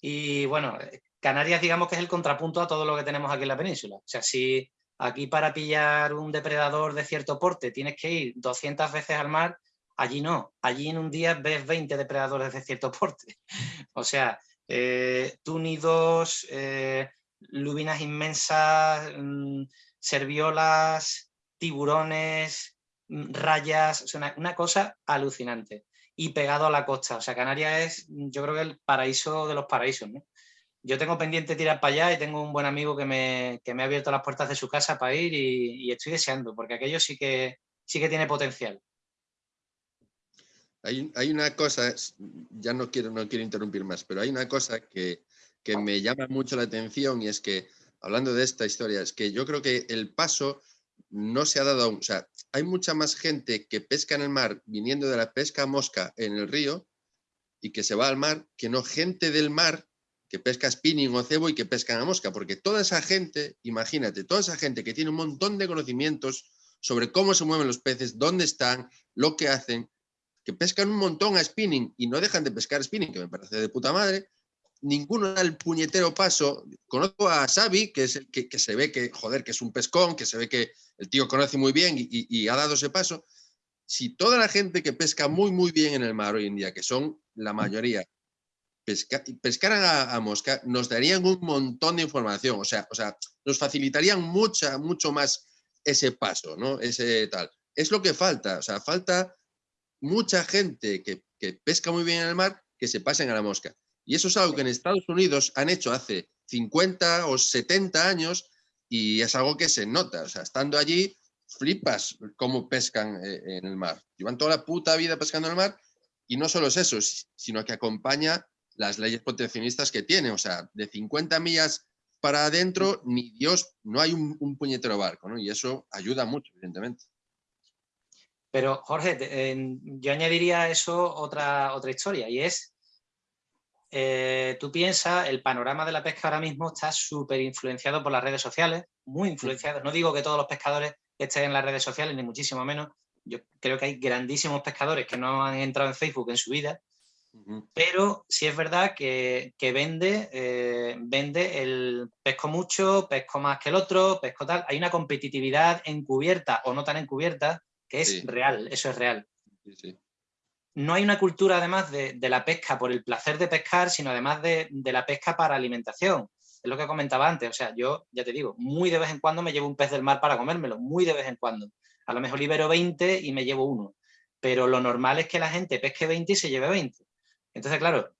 y bueno, Canarias digamos que es el contrapunto a todo lo que tenemos aquí en la península. O sea, si aquí para pillar un depredador de cierto porte tienes que ir 200 veces al mar, allí no. Allí en un día ves 20 depredadores de cierto porte. O sea, eh, túnidos, eh, lubinas inmensas, mm, serviolas, tiburones, mm, rayas, una, cosa alucinante. Y pegado a la costa, o sea, Canarias es, yo creo que el paraíso de los paraísos, Yo tengo pendiente tirar para allá y tengo un buen amigo que me, me ha abierto las puertas de su casa para ir y, estoy deseando, porque aquello sí que, sí que tiene potencial. Hay, una cosa, ya no quiero, no quiero interrumpir más, pero hay una cosa que, me llama mucho la atención y es que, hablando de esta historia, es que yo creo que el paso no se ha dado aún. O sea, hay mucha más gente que pesca en el mar viniendo de la pesca mosca en el río y que se va al mar, que no gente del mar que pesca spinning o cebo y que pesca a mosca, porque toda esa gente, imagínate, toda esa gente que tiene un montón de conocimientos sobre cómo se mueven los peces, dónde están, lo que hacen, que pescan un montón a spinning y no dejan de pescar spinning, que me parece de puta madre, ninguno da el puñetero paso. Conozco a Xavi, que, es el que, se ve que, joder, que es un pescón, que se ve que el tío conoce muy bien y, ha dado ese paso. Si toda la gente que pesca muy, muy bien en el mar hoy en día, que son la mayoría, pescaran a, mosca, nos darían un montón de información, o sea, o sea, nos facilitarían mucha, mucho más ese paso, ¿no? Ese tal. Es lo que falta, o sea, falta mucha gente que, que pesca muy bien en el mar que se pasen a la mosca. Y eso es algo que en Estados Unidos han hecho hace 50 o 70 años y es algo que se nota. O sea, estando allí, flipas cómo pescan eh, en el mar. Llevan toda la puta vida pescando en el mar y no solo es eso, sino que acompaña las leyes proteccionistas que tiene. O sea, de 50 millas para adentro, ni Dios, no hay un, puñetero barco, ¿no? Y eso ayuda mucho, evidentemente. Pero, Jorge, yo añadiría a eso otra, otra historia, y es, eh, tú piensas, el panorama de la pesca ahora mismo está súper influenciado por las redes sociales, muy influenciado. No digo que todos los pescadores estén en las redes sociales, ni muchísimo menos. Yo creo que hay grandísimos pescadores que no han entrado en Facebook en su vida, pero sí es verdad que, vende, eh, vende el pesco mucho, pesco más que el otro, pesco tal. Hay una competitividad encubierta o no tan encubierta que es real, eso es real. no hay una cultura además de, la pesca por el placer de pescar, sino además de, la pesca para alimentación. Es lo que comentaba antes, o sea, yo ya te digo, muy de vez en cuando me llevo un pez del mar para comérmelo, muy de vez en cuando. A lo mejor libero 20 y me llevo uno, pero lo normal es que la gente pesque 20 y se lleve 20. Entonces, claro,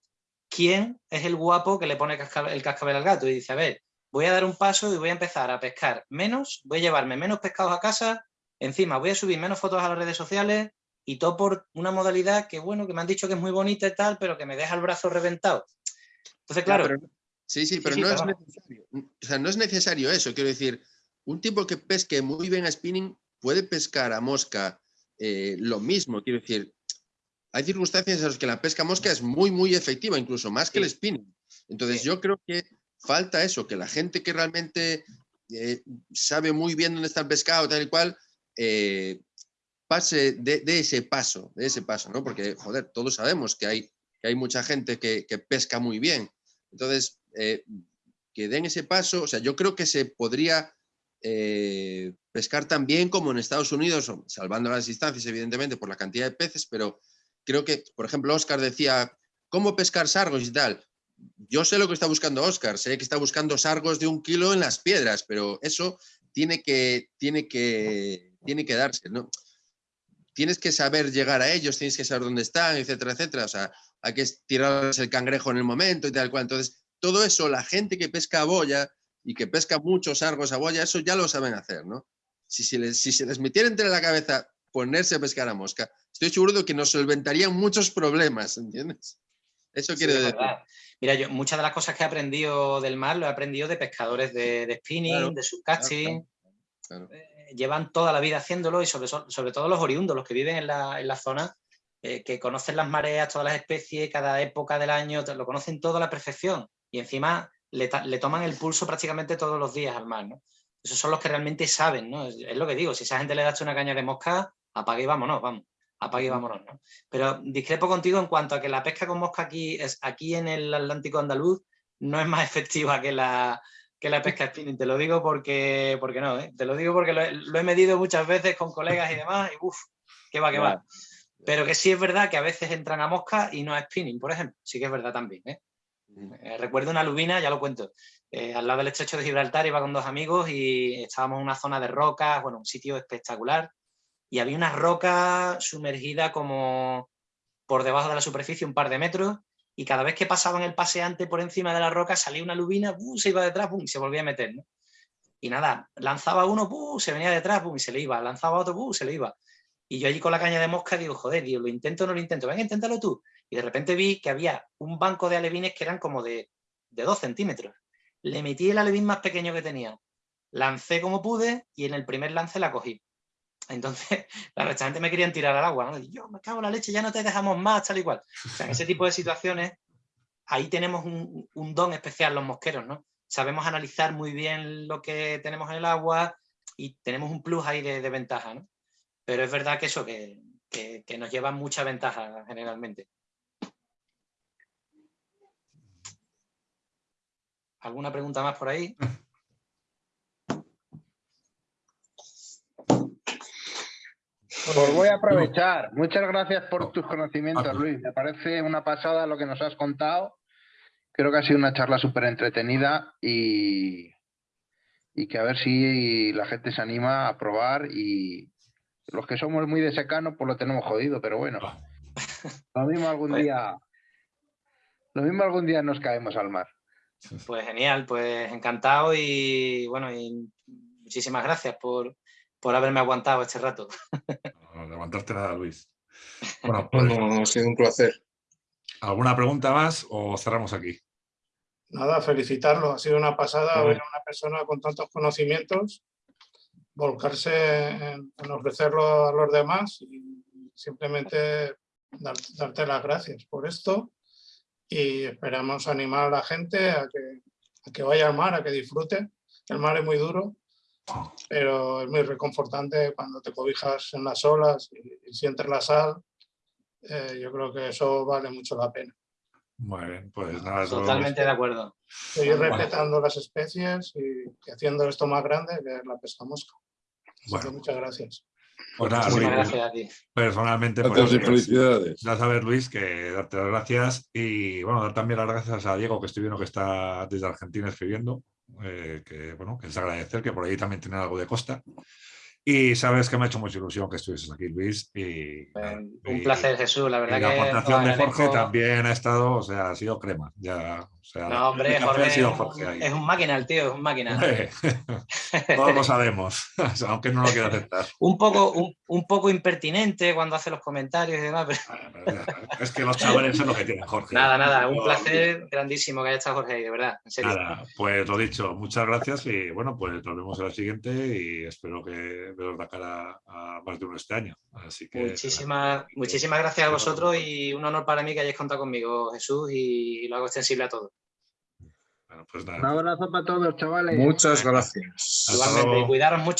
¿quién es el guapo que le pone el cascabel al gato? Y dice, a ver, voy a dar un paso y voy a empezar a pescar menos, voy a llevarme menos pescados a casa, encima voy a subir menos fotos a las redes sociales y todo por una modalidad que, bueno, que me han dicho que es muy bonita y tal, pero que me deja el brazo reventado. Entonces, claro... sí, sí, pero no es necesario. O sea, no es necesario eso. Quiero decir, un tipo que pesque muy bien a spinning puede pescar a mosca eh, lo mismo. Quiero decir, hay circunstancias en las que la pesca mosca es muy, muy efectiva, incluso más que el spinning. Entonces yo creo que falta eso, que la gente que realmente eh, sabe muy bien dónde está el pescado, tal y cual, eh, pase de, ese paso, de ese paso, ¿no? Porque, joder, todos sabemos que hay, que hay mucha gente que, pesca muy bien. Entonces, eh, que den ese paso, o sea, yo creo que se podría pescar tan bien como en Estados Unidos, salvando las distancias, evidentemente, por la cantidad de peces, pero creo que, por ejemplo, Oscar decía, ¿cómo pescar sargos y tal? Yo sé lo que está buscando Oscar, sé que está buscando sargos de un kilo en las piedras, pero eso tiene que, tiene que, tiene que darse, ¿no? Tienes que saber llegar a ellos, tienes que saber dónde están, etcétera, etcétera. O sea, hay que tirarles el cangrejo en el momento y tal cual. Entonces, todo eso, la gente que pesca a boya y que pesca muchos sargos a boya, eso ya lo saben hacer, ¿no? Si, si, les, si se les metiera entre la cabeza ponerse a pescar a mosca, estoy seguro de que nos solventarían muchos problemas, ¿entiendes? Eso quiere decir. Mira, yo muchas de las cosas que he aprendido del mar lo he aprendido de pescadores de, spinning, de subcasting. Eh, llevan toda la vida haciéndolo y sobre, sobre todo los oriundos, los que viven en la, zona, eh, que conocen las mareas, todas las especies, cada época del año, lo conocen todo a la perfección. Y encima le, toman el pulso prácticamente todos los días al mar, ¿no? Esos son los que realmente saben, ¿no? Es, lo que digo, si esa gente le da una caña de mosca, apague y vámonos, vamos, apague y vámonos, ¿no? Pero discrepo contigo en cuanto a que la pesca con mosca aquí, es, aquí en el Atlántico andaluz no es más efectiva que la, que la pesca spinning, te lo digo porque, porque no, ¿eh? te lo digo porque lo he, medido muchas veces con colegas y demás y uff, que va, que va. Pero que sí es verdad que a veces entran a mosca y no a spinning, por ejemplo, sí que es verdad también, ¿eh? Eh, recuerdo una lubina, ya lo cuento, al lado del estrecho de Gibraltar iba con dos amigos y estábamos en una zona de rocas, bueno, un sitio espectacular, y había una roca sumergida como por debajo de la superficie un par de metros y cada vez que pasaban el paseante por encima de la roca salía una lubina, se iba detrás y se volvía a meter. Y nada, lanzaba uno, se venía detrás y se le iba, lanzaba otro, se le iba. Y yo allí con la caña de mosca digo, joder, digo, lo intento o no lo intento, venga, inténtalo tú. Y de repente vi que había un banco de alevines que eran como de, de dos centímetros. Le metí el alevín más pequeño que tenía, lancé como pude y en el primer lance la cogí. Entonces, la restante me querían tirar al agua, ¿no? Yo, me cago en la leche, ya no te dejamos más, tal y cual. O sea, en ese tipo de situaciones, ahí tenemos un, don especial los mosqueros, ¿no? Sabemos analizar muy bien lo que tenemos en el agua y tenemos un plus ahí de, ventaja, ¿no? Pero es verdad que eso, que, que nos lleva mucha ventaja generalmente. ¿Alguna pregunta más por ahí? Pues voy a aprovechar. Muchas gracias por tus conocimientos, Luis. Me parece una pasada lo que nos has contado. Creo que ha sido una charla súper entretenida y, y que a ver si la gente se anima a probar y los que somos muy de secano pues lo tenemos jodido, pero bueno, lo mismo algún día, lo mismo algún día nos caemos al mar. Pues genial, pues encantado y bueno, y muchísimas gracias por, por haberme aguantado este rato. No, levantarte nada, Luis. Bueno, pues, pues, ha sido un placer. ¿Alguna pregunta más o cerramos aquí? Nada, felicitarlo. Ha sido una pasada ver a una persona con tantos conocimientos volcarse en, en ofrecerlo a los demás y simplemente dar- darte las gracias por esto y esperamos animar a la gente a que, a que vaya al mar, a que disfrute. El mar es muy duro, pero es muy reconfortante cuando te cobijas en las olas y, y sientes la sal. Eh, yo creo que eso vale mucho la pena. Muy bien, pues nada, Totalmente de acuerdo. Seguir Bueno. respetando las especies y, haciendo esto más grande que es la pesca mosca. Bueno. muchas gracias. Pues nada, Luis, gracias a ti. Personalmente, Gracias y pues, felicidades. Ya sabes, Luis, que darte las gracias y bueno, dar también las gracias a Diego, que estoy viendo que está desde Argentina escribiendo, eh, que bueno, que es agradecer que por ahí también tiene algo de costa. Y sabes que me ha hecho mucha ilusión que estuvieses aquí, Luis. Y, Un y- placer, Jesús. La verdad y la que aportación os de Jorge también ha estado, o sea, ha sido crema. Ya, sea, No, hombre, Jorge ha sido es un- Jorge ahí. es un máquina el tío, es un máquina. Todos lo sabemos, aunque no lo quiera aceptar. un poco, un, un poco impertinente cuando hace los comentarios y demás. pero- Es que los chavales es lo que tienen, Jorge. Nada, nada, un placer grandísimo que haya estado Jorge ahí, de verdad, en serio. Nada, pues lo dicho, muchas gracias y bueno, pues nos vemos en la siguiente y espero que veros la cara a más de uno este año. Así que Muchísimas, muchísimas gracias a vosotros y un honor para mí que hayáis contado conmigo, Jesús, y lo hago extensible a todos. Bueno, pues nada. Un abrazo para todos, chavales. Muchas gracias. Hasta Igualmente, luego. cuidaros mucho.